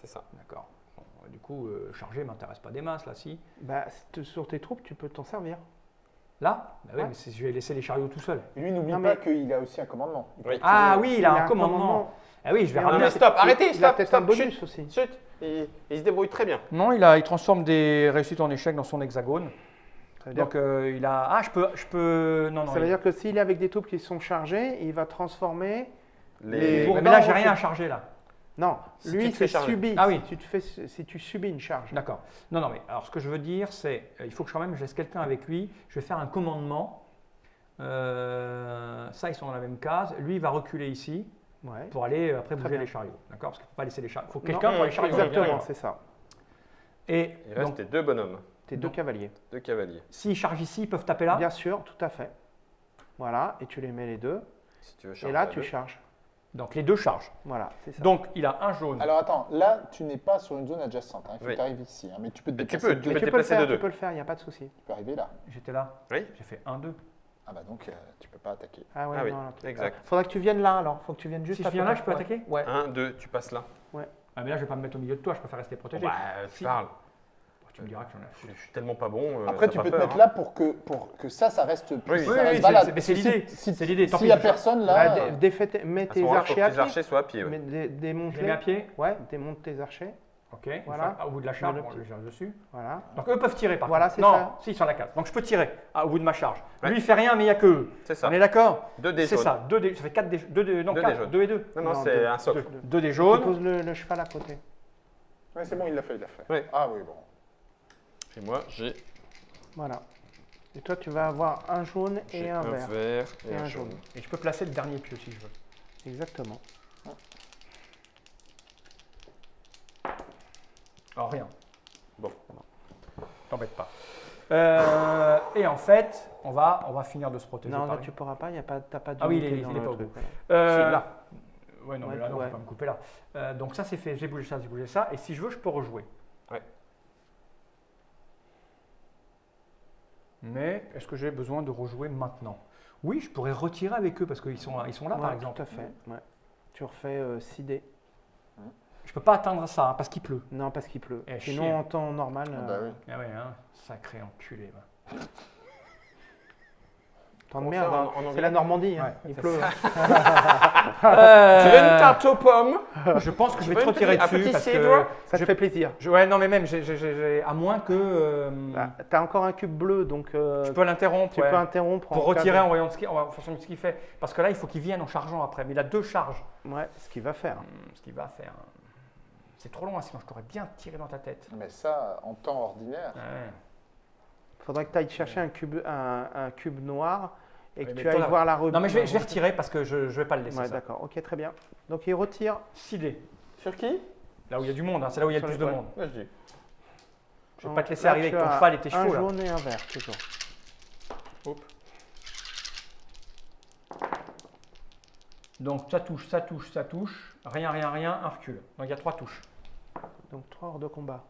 A: C'est ça.
B: D'accord. Bon, du coup, euh, charger m'intéresse pas des masses là, si.
D: Bah, sur tes troupes, tu peux t'en servir.
B: Là? Bah oui,
D: Ouais.
B: mais je vais laisser les chariots tout seuls.
C: Et lui, n'oublie pas
D: mais-
C: qu'il a aussi un commandement. Il
A: Oui.
B: Ah oui, il a
D: Il
B: un commandement. Ah oui, je vais ramener.
A: stop, arrêtez,
D: Il
A: stop, stop,
D: un bonus
A: chut.
D: aussi.
A: Chut, il, il se débrouille très bien.
B: Non, il, a, il transforme des réussites en échecs dans son hexagone. Donc euh, il a. Ah, je peux. Je peux... Non, non.
D: ça veut
B: il-
D: dire que s'il est avec des troupes qui sont chargées, il va transformer.
A: Les...
B: Mais là, j'ai rien à charger là.
D: Non,
A: Si tu
D: lui, c'est subi.
B: Ah oui.
D: Si tu, te fais, si tu subis une charge.
B: D'accord. Non, non, mais alors ce que je veux dire, c'est euh, il faut que quand même je laisse quelqu'un avec lui. Je vais faire un commandement. Euh, ça, ils sont dans la même case. Lui, il va reculer ici
D: Ouais.
B: pour aller euh, après bouger les chariots. D'accord Parce qu'il ne faut pas laisser les chariots. Il faut quelqu'un pour les chariots.
D: Exactement, c'est ça.
B: Et
A: Il reste
B: donc,
A: tes deux bonhommes,
D: Tes deux cavaliers.
A: deux cavaliers.
B: s'ils chargent ici, ils peuvent taper là.
D: Bien sûr, tout à fait. Voilà, et tu les mets les deux.
A: Si tu veux
D: Et
A: charger
D: là,
A: à
D: tu
A: deux.
D: charges.
B: Donc les deux chargent.
D: Voilà, c'est ça.
B: Donc il a un jaune.
C: Alors attends, là, tu n'es pas sur une zone adjacente. hein. Il faut
A: Oui.
C: que tu arrives ici. hein. Mais tu peux te
A: tu
C: déplacer.
A: peux, tu
C: deux.
A: peux
D: tu le
A: déplacer
D: faire,
A: de
D: tu peux le faire, il n'y a pas de souci.
C: Tu peux arriver là.
B: J'étais là.
A: Oui.
B: J'ai fait 1, 2.
C: Ah bah donc, euh, tu peux pas attaquer.
D: Ah ouais,
A: Ah oui,
D: non,
A: exact.
D: Faudra que tu viennes là alors. Faut que tu viennes juste
B: Si je viens là, je peux
D: Ouais.
B: attaquer
D: Ouais.
A: Un, deux, tu passes là.
B: Ah, mais là, je vais pas me mettre au milieu de toi, je préfère rester protégé.
A: Bah, tu
B: Si.
A: parles.
B: Tu me diras que j'en ai
A: Je je suis tellement pas bon. euh,
C: Après,
A: t'as
C: tu
A: pas
C: peux te
A: peur,
C: mettre
A: hein.
C: là pour que, pour que ça, ça reste,
A: Oui,
C: ça
A: oui,
C: reste
B: oui,
C: valable.
B: c'est- mais c'est
C: Si-
B: l'idée.
C: si-
B: C'est l'idée. Tant
C: S'il
B: pis,
C: n'y a
B: je-
C: personne
D: Bah,
C: là,
D: dé-
C: euh,
D: défais tes- mets
A: À ce
D: tes
A: moment-là, faut
D: archers
A: que
D: à
A: tes
D: pied.
A: archers soient à pied. ouais.
D: Mais dé-
B: Je
D: démonte-les.
B: les mets à pied.
D: Ouais, démonte tes archers.
B: Ok.
D: Voilà.
B: Au bout de la charge,
D: Mets le
B: gère dessus.
D: Voilà.
B: Donc eux peuvent tirer par
D: Voilà,
B: contre.
D: c'est
B: non,
D: ça.
B: si, ils sont à la case. Donc je peux tirer ah, au bout de ma charge.
A: Ouais.
B: Lui, il fait rien, mais il n'y a que eux.
A: C'est ça.
B: On est d'accord
A: Deux dés
B: C'est
A: jaunes.
B: ça. Ça fait 4 dés, deux dés, non,
A: Deux dés
B: quatre,
A: jaunes.
B: deux et deux.
A: Non, non,
D: Non,
A: c'est un socle.
D: Deux.
B: Deux dés
D: Tu
B: jaunes.
D: poses le, le cheval à côté.
C: ouais, c'est bon, il l'a fait, il l'a fait.
A: Oui.
C: Ah oui, bon.
A: Et moi, j'ai
D: Voilà. Et toi, tu vas avoir un jaune et un
A: un
D: vert.
A: vert et
D: Et
A: un
D: un
A: jaune.
D: jaune.
B: Et je peux placer le dernier pieu si je veux.
D: Exactement.
B: Alors rien.
A: Bon.
B: T'embête pas. Euh, et en fait, on va, on va finir de se protéger.
D: Non, là, tu pourras pas. Il y a pas, t'as pas
B: Ah oui, il est-
D: d'unité
B: il
D: dans
B: est
D: le
B: pas au bout. Euh,
A: là.
B: Ouais, non, mais là, non,
D: ouais.
B: je vais pas me couper là. Euh, donc ça, c'est fait. J'ai bougé ça, j'ai bougé ça. Et si je veux, je peux rejouer.
A: Ouais.
B: Mais est-ce que j'ai besoin de rejouer maintenant? Oui, je pourrais retirer avec eux parce qu'ils sont, ils sont là, par exemple.
D: Tout à fait. Ouais. Tu refais euh, 6 dés.
B: Je peux pas atteindre ça hein, parce qu'il pleut.
D: Non, parce qu'il pleut.
B: Eh,
D: Sinon,
B: chier.
D: en temps normal.
C: Ah
D: euh,
C: bah oui.
B: Ah ouais, hein, sacré enculé. va.
D: Temps de merde. hein. C'est la Normandie. hein.
B: Ouais,
D: il pleut.
A: Tu veux une tarte aux pommes?
B: Je pense que je vais
A: une
B: retirer
A: petite- un
B: dessus
A: petit
B: parce que.
D: Ça te
B: je-
D: fait plaisir.
B: je- ouais, non, mais même, à moins que. euh,
D: Bah, T'as encore un cube bleu, donc euh,
B: je peux l'interrompre.
D: tu
B: ouais.
D: peux interrompre.
B: Pour
D: en
B: retirer en voyant ce qu'il en fonction de ce qu'il fait. Parce que là, il faut qu'il vienne en chargeant après. Mais il a deux charges.
D: Ouais, ce qu'il va faire.
B: Hum, Ce qu'il va faire. C'est trop loin, sinon je t'aurais bien tiré dans ta tête.
C: Mais ça, en temps ordinaire,
B: Ouais.
D: Faudrait que tu ailles chercher un cube, un, un cube noir et que
B: mais
D: tu ailles voir la rebelle.
B: Non, mais je vais, je vais retirer parce que je ne vais pas le laisser.
D: Ouais, d'accord. Ok, très bien. Donc il retire.
B: 6 dés.
A: Sur qui?
B: Là où il y a du monde, hein, c'est là où il y a le plus de monde.
A: Je.
B: Je vais pas te laisser
D: Là,
B: arriver
D: tu
B: avec ton cheval et tes
D: Un
B: chevaux. Là.
D: jaune et un vert, toujours.
B: Donc ça touche, ça touche, ça touche. Rien, rien, rien, un recul. Donc il y a trois touches.
D: Donc trois hors de combat.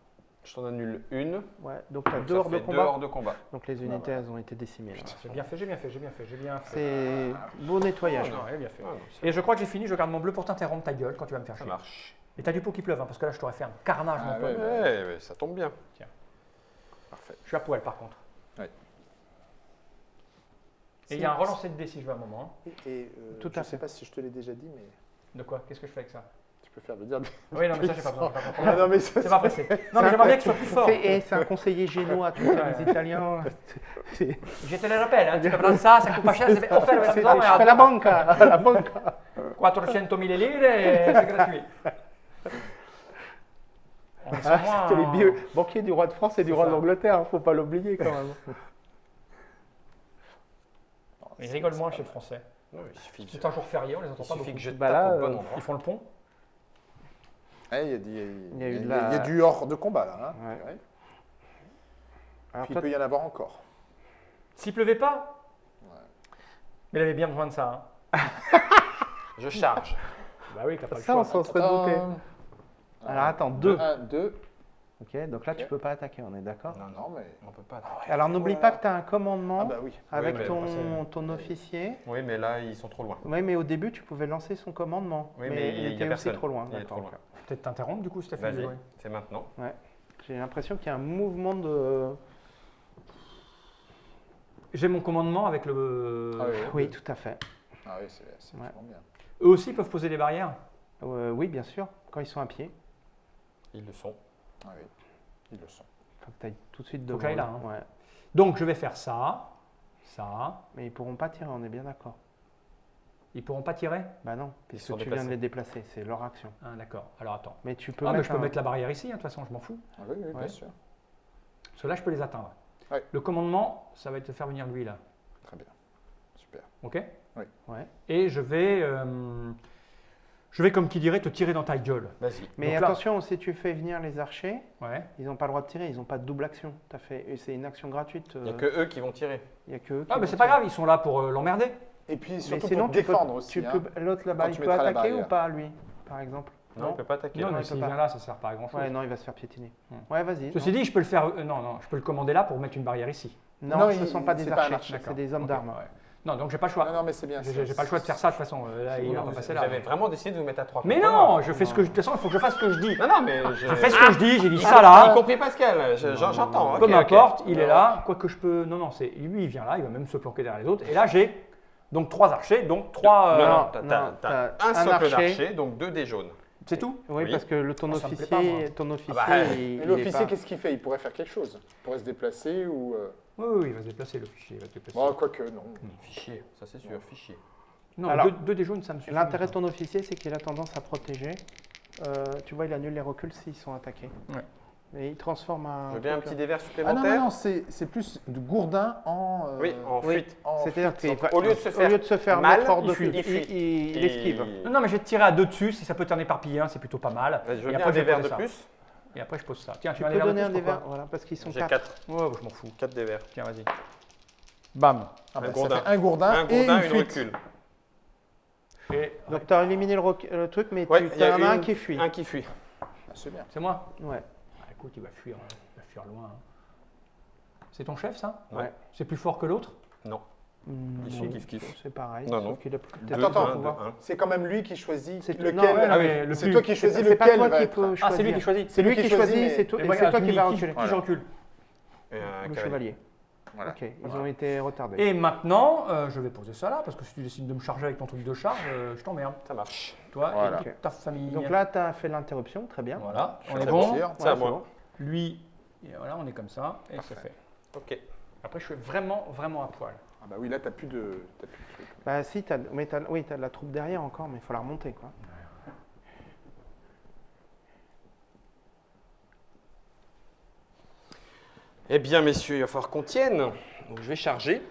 A: Je t'en annule une.
D: Ouais, donc tu as
A: donc
D: deux
A: ça
D: hors de
A: fait deux
D: combat.
A: hors de combat.
D: Donc les unités, elles ont été décimées.
B: J'ai bien fait, j'ai bien fait, j'ai bien fait, j'ai bien fait.
D: C'est beau nettoyage.
B: Non, bien fait.
A: Ah, non,
B: Et je crois que j'ai fini, je garde mon bleu pour t'interrompre ta gueule quand tu vas me faire
A: ça
B: chier.
A: marche.
B: Et t'as du pot qui pleuve, hein, parce que là je t'aurais fait un carnage,
C: Ah
B: mon pote.
C: ouais.
A: Ouais, ouais, ça tombe bien.
B: Tiens.
A: Parfait.
B: Je suis à poil par contre.
C: Ouais.
B: Et il y a un relancé de dés si je veux un moment. hein.
C: et euh,
D: Tout
C: je
D: à
C: sais
D: fait.
C: pas si je te l'ai déjà dit, mais
B: De quoi? Qu'est-ce que je fais avec ça?
C: Peux faire le dire.
B: Oui, non, mais ça j'ai pas besoin.
C: Ah non, mais ça,
B: C'est pas pressé. Non, mais j'aimerais bien que ce soit plus fort.
D: C'est c'est un conseiller génois, tu sais, les Italiens.
B: Je te le rappelle, hein, tu peux prendre ça, ça coûte pas cher, c'est offert la
D: c'est-
B: maison,
D: Je fais la la banca.
B: 400 000 lire et c'est gratuit.
D: Ah, C'était les
B: hein.
D: banquiers du roi de France et du roi
B: ça.
D: d'Angleterre, hein, faut pas l'oublier quand même.
B: Ils rigolent moins chez le français.
A: Non, il suffit,
B: C'est un jour férié, on les entend
A: il
B: pas
A: suffit
B: beaucoup.
A: que je
D: Bah
A: tape
D: là,
A: au bon
D: euh,
A: endroit.
B: Ils font le pont.
C: Ouais, Il y, a du- y
D: y
C: y
D: la-
C: y a hors de combat là. hein.
D: Ouais.
C: Ouais.
D: Alors
C: Puis il peut y en avoir encore.
B: S'il pleuvait pas
C: Ouais.
B: Mais il avait bien besoin de ça. hein.
A: Je charge.
B: Bah oui, t'as pas le
D: ça,
B: choix.
D: on s'en serait douté. Alors attends, deux.
C: 1, 2.
D: Ok, donc là, tu peux pas attaquer, on est d'accord?
C: Non, non, mais.
A: On peut pas.
D: Alors n'oublie pas que tu as un commandement
C: Ah bah oui.
D: avec
A: Oui,
D: ton, ton officier.
A: Oui, mais là, ils sont trop loin.
D: Oui, mais au début, tu pouvais lancer son commandement.
A: Oui,
D: mais,
A: mais
D: il
A: il y a
D: était aussi
A: personne.
D: trop loin.
A: Il est
D: d'accord,
A: trop loin.
B: Peut-être t'interrompre du coup, Stéphane.
A: Vas-y,
B: Ouais.
A: c'est maintenant.
D: J'ai l'impression qu'il y a un mouvement de.
B: J'ai mon commandement avec le.
C: Ah oui,
D: Oui, tout à fait.
C: Ah oui, c'est c'est
D: Ouais.
C: vachement bien.
B: Eux aussi peuvent poser des barrières.
D: Euh, oui, bien sûr, quand ils sont à pied.
A: Ils le sont.
C: Ah oui, ils le sont.
D: Faut que tu ailles tout de suite
B: Faut
D: devant.
B: que là,
D: eux.
B: hein.
D: Ouais.
B: Donc je vais faire ça, ça.
D: Mais ils pourront pas tirer, on est bien d'accord.
B: Ils pourront pas tirer
D: Bah non, puisque tu viens de les déplacer, c'est leur action.
B: Ah d'accord. Alors attends.
D: Mais tu peux
B: Ah, mais je peux
D: un-
B: mettre la barrière ici, hein, de toute façon, je m'en fous.
C: Ah oui, oui, bien
D: Ouais.
C: sûr.
B: Parce que là, je peux les atteindre.
C: Ouais.
B: Le commandement, ça va être de faire venir lui là.
C: Très bien. Super.
B: Ok
D: Ouais.
B: Et je vais. euh, je vais, comme qui dirait, te tirer dans ta gueule.
A: Vas-y.
D: Mais
B: Donc là-
D: attention, si tu fais venir les archers,
B: Ouais.
D: ils n'ont pas le droit de tirer, ils n'ont pas de double action. T'as fait, et c'est une action gratuite.
A: Il n'y a
D: euh,
A: que eux qui vont tirer.
D: il y a que eux qui
B: Ah, mais c'est pas grave, ils sont là pour euh, l'emmerder.
C: Et puis
D: Mais
C: surtout
D: sinon,
C: pour
D: tu peux-
C: défendre aussi.
D: tu
C: hein.
D: peux- L'autre là-bas, il peut attaquer ou pas, lui, par exemple?
A: Non, il ne peut pas attaquer.
B: Non, mais
D: il
B: s'il vient là, ça sert pas à grand chose.
D: Ouais, non, il va se faire piétiner.
B: Hmm.
D: Ouais, vas-y.
B: Ceci dit, je peux le faire. euh, non, non, je peux le commander là pour mettre une barrière ici.
D: non,
C: Non,
D: ce ne
C: il-
D: sont pas des archers,
C: archer,
D: c'est des hommes d'armes.
B: ouais. Non, donc j'ai pas le choix.
C: Non, non, mais c'est bien.
B: J'ai pas le choix de faire ça de toute façon. euh, Là, il va
A: Vous,
B: pas passer là.
A: avez vraiment décidé de vous mettre à trois
B: Mais non, je fais ce que je. De toute façon, il faut que je fasse ce que je dis.
A: Non, non, mais je,
B: fais ce que je dis, j'ai dit ça
A: Y
B: là.
A: compris Pascal, je- j'en- j'entends.
B: Peu m'importe, il est là. Quoi que je peux. Non, non, c'est lui, il vient là, il va même se planquer derrière les autres. Et là, j'ai donc trois archers, donc trois.
A: Non,
B: euh,
A: non, t'as-
D: non,
A: un
D: un
A: socle
D: archer.
A: d'archer, donc deux dés jaunes.
B: C'est tout
D: Oui,
A: Oui.
D: parce que le, ton
B: Ah,
D: officier,
B: pas,
D: ton officier,
A: bah,
D: il,
C: l'officier,
D: pas-
C: qu'est-ce qu'il fait? Il pourrait faire quelque chose. Il pourrait se déplacer ou. euh,
B: Oui, oui, il va se déplacer, le fichier. Il va se déplacer.
C: Bon, quoique, non.
A: Fichier, ça c'est sûr, fichier.
B: Non,
D: Alors-
B: deux, deux des jaunes, ça me suffit.
D: L'intérêt de ton officier, c'est qu'il a tendance à protéger. Euh, tu vois, il annule les reculs s'ils sont attaqués.
B: Ouais.
D: Et il transforme un.
A: Je veux bien un petit dé vert
C: Ah non,
A: supplémentaire.
C: non, non, c'est c'est plus de gourdin en. euh,
A: Oui, en fuite.
D: C'est-à-dire
C: fuite.
D: qu'il
A: Donc,
D: va-
A: au lieu de se faire
D: au lieu de se faire
A: mal,
D: mettre hors
A: il
D: de
A: fuit,
D: il,
A: il
D: il- il esquive.
B: Non, non, mais je vais te tirer à deux dessus. Si ça peut t'en éparpiller un, c'est plutôt pas mal.
A: Vas-y, Je veux
B: Et
A: bien
B: après,
A: un dé
B: je vais
A: vert
B: poser
A: de
B: ça.
A: plus.
B: Et après, je pose ça. Tiens, tu
D: Tu peux
B: un
D: donner un
B: des
D: des
B: verres
D: verts, voilà, parce qu'ils sont
A: J'ai
D: quatre.
A: 4.
B: Ouais, je m'en fous.
A: 4 dés verts.
B: Tiens, vas-y. Bam.
C: Ah bah,
A: Un gourdin.
C: un gourdin,
A: Un
C: et
A: gourdin,
C: une fuite.
A: recul.
D: Donc tu as éliminé le, truc, mais tu
A: il y a
D: en as un qui fuit.
A: Un qui fuit.
C: C'est bien.
B: c'est moi?
D: Ouais.
B: Écoute, il va fuir, euh, il va fuir loin. hein. C'est ton chef, ça?
A: Ouais.
B: C'est plus fort que l'autre?
A: Non.
D: Hmm,
A: Ils sont kiff-kiff.
D: C'est pareil,
A: Non,
D: sauf
A: non.
D: qu'il a peut-être
A: Deux,
C: Attends, attends. C'est quand même lui qui choisit
D: C'est-
C: lequel.
D: non,
B: ouais,
C: Ah
B: mais le
C: c'est
B: plus-
C: toi qui
D: C'est
C: choisis
D: c'est pas toi
C: va
D: qui
C: être-
D: peux
B: Ah, c'est lui
D: choisir.
B: qui choisit.
D: C'est lui qui choisit,
C: mais-
D: c'est toi-
B: Et
D: c'est toi qui vas
B: qui-
D: reculer.
B: Qui je recule
A: Et un
D: Le chevalier.
C: Voilà.
D: Ok, ils ont été retardés.
B: Et maintenant, euh, je vais poser ça là, parce que si tu décides de me charger avec ton truc de charge, euh, je t'emmerde.
A: Ça marche.
B: Toi
C: Voilà.
B: et toute ta famille.
D: Donc là, tu as fait l'interruption, très bien.
B: voilà, on est bon.
A: C'est à moi.
B: Lui, et voilà, on est comme ça, et c'est fait.
A: Ok.
B: Après, je suis vraiment, vraiment à poil.
C: Ah bah oui, là, t'as plus de, t'as plus de trucs.
D: Bah si, t'as, mais t'as, oui, tu as de la troupe derrière encore, mais il faut la remonter. Quoi.
A: Eh bien, messieurs, il va falloir qu'on tienne. Donc, je vais charger.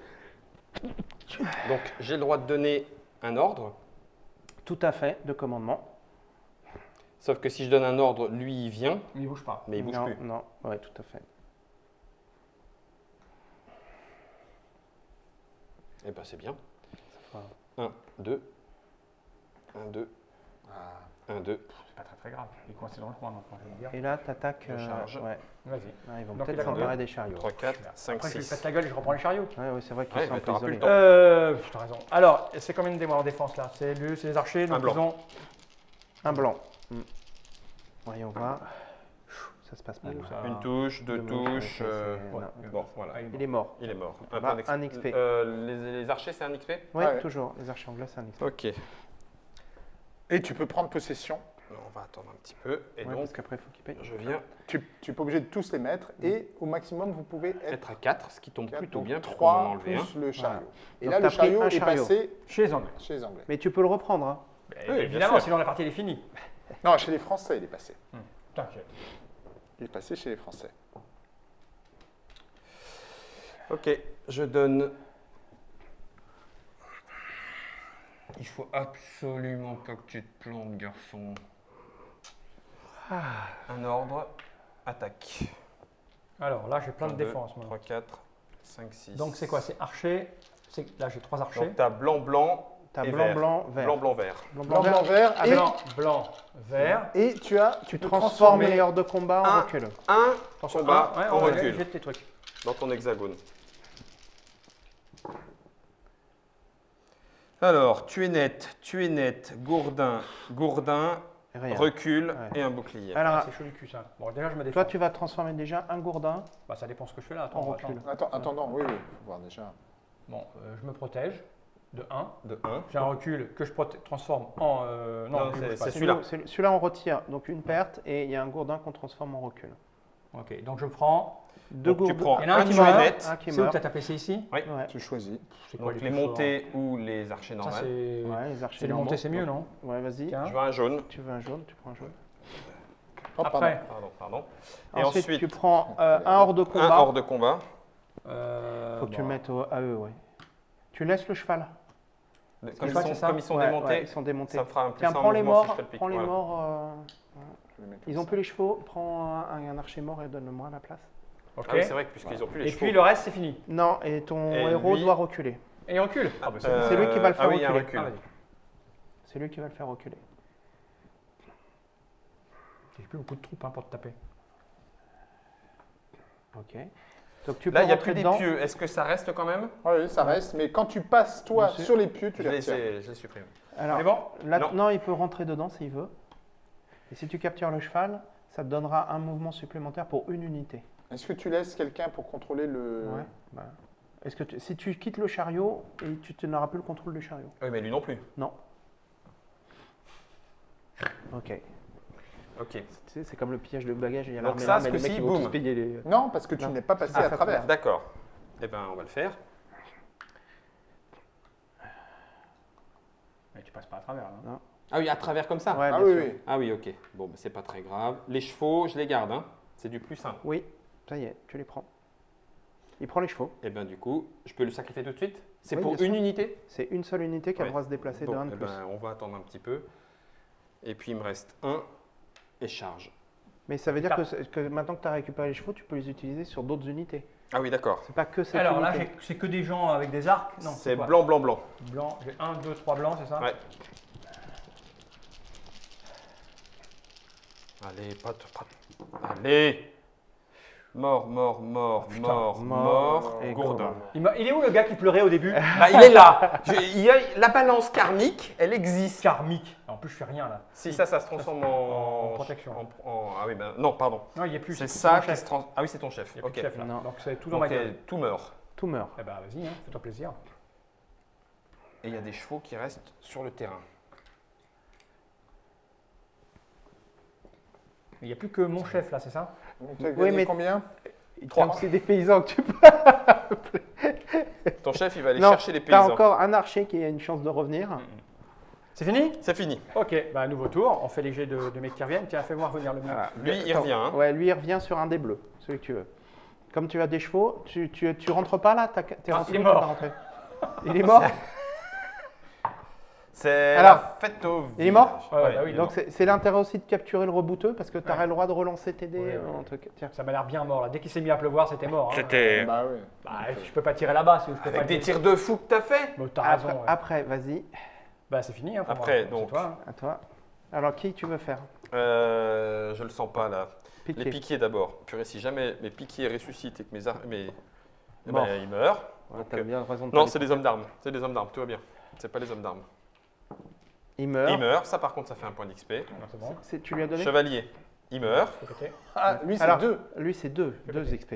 A: Donc, j'ai le droit de donner un ordre.
D: Tout à fait, de commandement.
A: Sauf que si je donne un ordre, lui, il vient,
B: Mais il bouge pas.
A: mais il bouge
D: non,
A: plus.
D: Non, ouais, tout à fait.
A: Eh ben, c'est bien.
D: fera-
A: 1, 2, 1, 2,
C: Ah.
A: 1, 2.
B: C'est pas très très grave. Il est coincé dans le coin je vais dire.
D: Et là, tu attaques.
A: Je charge.
D: ouais.
B: Vas-y.
D: Ah, ils vont
B: Donc,
D: peut-être s'emparer des chariots.
A: 3, 4, 5,
B: Après, je lui
A: 6.
B: pète la gueule et je reprends les chariots.
D: Ouais, ouais, c'est vrai qu'ils
A: Ouais,
D: sont
A: plus temps.
B: Euh, t'as raison. Alors, c'est combien de démois en défense là C'est lui, c'est les archers, donc
A: Un blanc.
B: ils ont.
D: Un blanc. Voyons voir. Ça se passe mal.
B: Ça-
A: Une touche, deux touches. euh,
B: ouais.
A: Bon, voilà.
B: Ah, il est
D: Il est mort.
A: Il est mort.
D: Bah,
A: point d'exp-
D: un XP.
A: Euh, les, les archers, c'est un XP
D: Ouais. toujours. Les archers anglais, c'est un XP.
A: Ok.
C: Et tu peux prendre possession.
A: Alors, on va attendre un petit peu. Et
D: Ouais,
A: donc,
D: parce qu'après, il faut qu'il paye.
A: je viens
C: Tu n'es pas obligé de tous les mettre. Et au maximum, vous pouvez être
A: être à 4, ce qui tombe plutôt bien, puisqu'on
C: trois
A: en a enlevé un.
C: plus le chariot. Et
D: Donc,
C: là, le chariot est passé
B: Chez les Anglais.
C: chez les Anglais.
D: Mais tu peux le reprendre. Hein.
B: Bah, évidemment, sinon la partie elle est finie.
C: Non, chez les Français, il est passé.
B: T'inquiète.
C: est passé chez les Français.
A: Ok, je donne. Il faut absolument pas que tu te plantes, garçon. Un ordre, attaque.
B: Alors là, j'ai plein de
A: 1, 2,
B: défenses. moi.
A: 3, 4, 5, 6.
B: Donc c'est quoi? C'est archer? C'est- Là, j'ai trois archers.
A: Donc t'as blanc, blanc,
D: T'as
A: Et
D: blanc,
A: vert.
D: blanc, vert.
A: blanc, blanc, vert.
D: Blanc,
C: Blanc,
D: vert.
C: blanc, vert.
B: Ah,
C: Et,
B: blanc, blanc, vert.
C: et tu as, tu
D: Tu transformes les hors de combat en
A: un.
D: recul.
A: Un combat
B: un, ouais,
A: en recul
B: jette tes trucs.
A: dans ton hexagone. Alors, tu es net, tu es net, gourdin, gourdin,
D: Rien.
A: recul
D: Ouais.
A: et un bouclier.
D: Alors,
B: C'est chaud du cul ça. Bon, déjà, je me défends.
D: toi, tu vas transformer déjà un gourdin.
B: Bah, ça dépend ce que je fais là. Attends,
D: En
B: attends.
D: recul.
C: Attends, attendant, oui, oui, faut voir déjà.
B: Bon, euh, je me protège de 1.
A: De 1.
B: J'ai un recul que je transforme en. euh, non,
A: c'est- celui-là.
D: Celui-là, on retire donc une perte et il y a un gourdin qu'on transforme en recul.
B: Ok, donc je prends.
D: Deux
A: tu
D: gourdins.
A: prends
B: Il y en a un
A: un
B: qui
A: tu
B: meurt.
A: net,
D: Un qui
B: C'est où
D: meurt.
B: t'as tapé C'est ici?
D: Ouais.
C: Tu choisis.
B: Quoi
A: donc
B: les
A: montées ou les archers
B: Ça,
A: normales.
D: Ouais, les archers
B: les montées, c'est mieux, non?
D: Ouais, vas-y.
A: Je veux un jaune.
D: Tu veux un jaune, tu prends un jaune.
C: Oh, pardon.
B: Après,
A: Pardon, pardon. Et
D: Ensuite,
A: ensuite,
D: tu prends euh, un hors de
A: un
D: combat.
A: hors de combat.
B: euh,
D: Faut que tu le mettes au- à eux, ouais. Tu laisses le cheval.
A: Comme
B: je
A: ils, sont,
B: c'est ça.
A: comme ils sont
D: Ouais,
A: démontés,
D: ouais, ils sont démontés.
A: ça me fera un plus
D: Tiens, prends les
A: si
D: morts.
A: je fais le pic.
D: Prends les
A: Voilà.
D: morts. euh, Ils ont
C: ça.
D: plus les chevaux. Prends un, un archer mort et donne-le-moi à la place.
B: Ok.
A: Ah oui, c'est vrai puisqu'ils ont plus les
B: Et
A: chevaux.
B: puis le reste, c'est fini.
D: Non, et ton
A: Et
D: héros
A: lui-
D: doit reculer.
B: Et il recule. Ah, bah, c'est
A: Euh,
D: C'est lui qui va le faire
A: ah oui, il
D: reculer.
B: Ah.
D: C'est lui qui va le faire reculer.
B: J'ai plus beaucoup de troupes hein, pour te taper.
D: Ok. Donc tu peux
A: Là, il n'y a plus des
D: dedans.
A: pieux. Est-ce que ça reste quand même?
C: Oui, ça reste, mais quand tu passes, toi,
D: Monsieur.
C: sur les pieux, tu
A: je
C: les retires.
A: je les supprime.
D: Alors,
B: bon
D: là-
A: Non.
D: non. il peut rentrer dedans s'il veut. Et si tu captures le cheval, ça te donnera un mouvement supplémentaire pour une unité.
C: Est-ce que tu laisses quelqu'un pour contrôler le...
D: Ouais. bah. Est-ce que tu- si tu quittes le chariot et tu tu n'auras plus le contrôle du chariot
A: Oui, mais lui non plus.
D: Non. Ok.
A: Ok.
D: Tu sais, c'est comme le pillage de bagages. Il y a
A: Donc ça, ce
D: ils vont
A: boum.
D: les.
C: Non, parce que tu
D: Non.
C: n'es pas passé
D: Ah,
C: à travers.
A: D'accord. Eh ben, on va le faire.
B: Mais tu passes pas à travers. Là.
A: Ah oui, à travers comme ça
D: Ouais,
C: Ah
D: bien
C: oui,
D: sûr.
C: oui.
A: Ah oui, ok. Bon, bah, c'est pas très grave. Les chevaux, je les garde. Hein. C'est du plus simple.
D: Oui, ça y est, tu les prends. Il prend les chevaux.
A: Et ben du coup, je peux le sacrifier tout de suite? C'est
D: Oui,
A: pour
D: bien
A: une
D: sûr.
A: unité?
D: C'est une seule unité qui a
A: Ouais.
D: le droit de se déplacer de 1 de
A: eh
D: plus.
A: ben, on va attendre un petit peu. Et puis il me reste un et charge.
D: Mais ça veut dire que, maintenant que tu as récupéré les chevaux, tu peux les utiliser sur d'autres unités.
A: Ah oui, d'accord.
D: C'est pas que cette
B: Alors là,
D: unité.
B: c'est que des gens avec des arcs Non,
A: C'est blanc, blanc, blanc.
B: Blanc, j'ai 1, 2, 3 blancs, c'est ça
A: Ouais. Allez, pas, pas- Allez Mort, mort, mort,
B: putain.
A: mort,
D: Mort
A: mort,
D: et
A: gourdin.
D: gourdin.
B: il, est où le gars qui pleurait au début
A: Bah, il est là Je- il y a, La balance karmique, elle existe.
B: Karmique. En plus, je fais rien là.
A: Si ça, ça se transforme en...
B: En protection.
A: en- en- Ah oui, ben non, pardon.
B: Non, il n'y a plus.
A: C'est ça qui
B: chef.
A: se transforme... Ah oui, c'est ton chef.
B: Il n'y a plus
A: Ok.
B: de chef là.
D: Non.
B: Donc c'est tout dans
A: Donc,
B: ma gueule.
A: tout meurt.
D: Tout meurt.
B: Eh ben vas-y, hein, fais-toi plaisir.
A: Et il y a des chevaux qui restent sur le terrain.
B: Il n'y a plus que mon chef là, c'est ça?
C: Donc, tu as
D: Oui, mais-
C: combien
D: tient aussi des paysans que tu peux.
A: Ton chef, il va aller
D: non,
A: chercher les
D: tu as
A: paysans.
D: encore un archer qui a une chance de revenir.
B: C'est fini?
A: C'est fini.
B: Ok, bah nouveau tour. On fait les jets de, de mecs qui reviennent. Tiens, fais-moi revenir le mien.
D: Voilà.
A: Lui, il revient. hein.
D: Ouais, lui, il revient sur un des bleus, celui que tu veux. Comme tu as des chevaux, tu, tu, tu rentres pas là? T'es
B: Ah,
D: rentré
B: il est mort.
D: rentré? Il est mort?
A: C'est
D: Alors,
A: la fête au
D: il est mort.
B: Ouais, bah oui,
D: Donc c'est l'intérêt aussi de capturer le rebouteux parce que tu auras
B: Ouais.
D: le droit de relancer tes dés.
B: Ouais,
D: euh,
B: ouais.
D: un truc. Tiens.
B: Ça m'a l'air bien mort là. Dès qu'il s'est mis à pleuvoir, c'était mort. hein.
A: C'était
C: Bah oui.
B: Bah, je peux pas tirer là-bas pas
A: avec des tirs de fou que t'as fait.
B: Bon, t'as
D: Après,
B: raison. ouais.
D: après, vas-y,
B: Bah c'est fini. Hein,
A: Après,
B: moi.
A: donc.
B: Toi, hein.
D: à toi. Alors qui tu veux faire?
A: Euh, je le sens pas là.
D: Piqué.
A: Les piquiers d'abord. Purée, si jamais mes piquiers ressuscitent et que mes, mes... eh ben, ils meurent.
D: Ouais,
A: Donc,
D: t'as
A: euh,
D: bien raison de
A: Non, c'est des hommes d'armes. C'est des hommes d'armes. Tout va bien. C'est pas les hommes d'armes.
D: Il meurt.
A: Il meurt. Ça, par contre, ça fait un point d'XP.
B: C'est bon.
D: Tu lui as donné
A: Chevalier. Il meurt.
C: Ah, lui, c'est deux.
D: Lui, c'est deux, deux XP.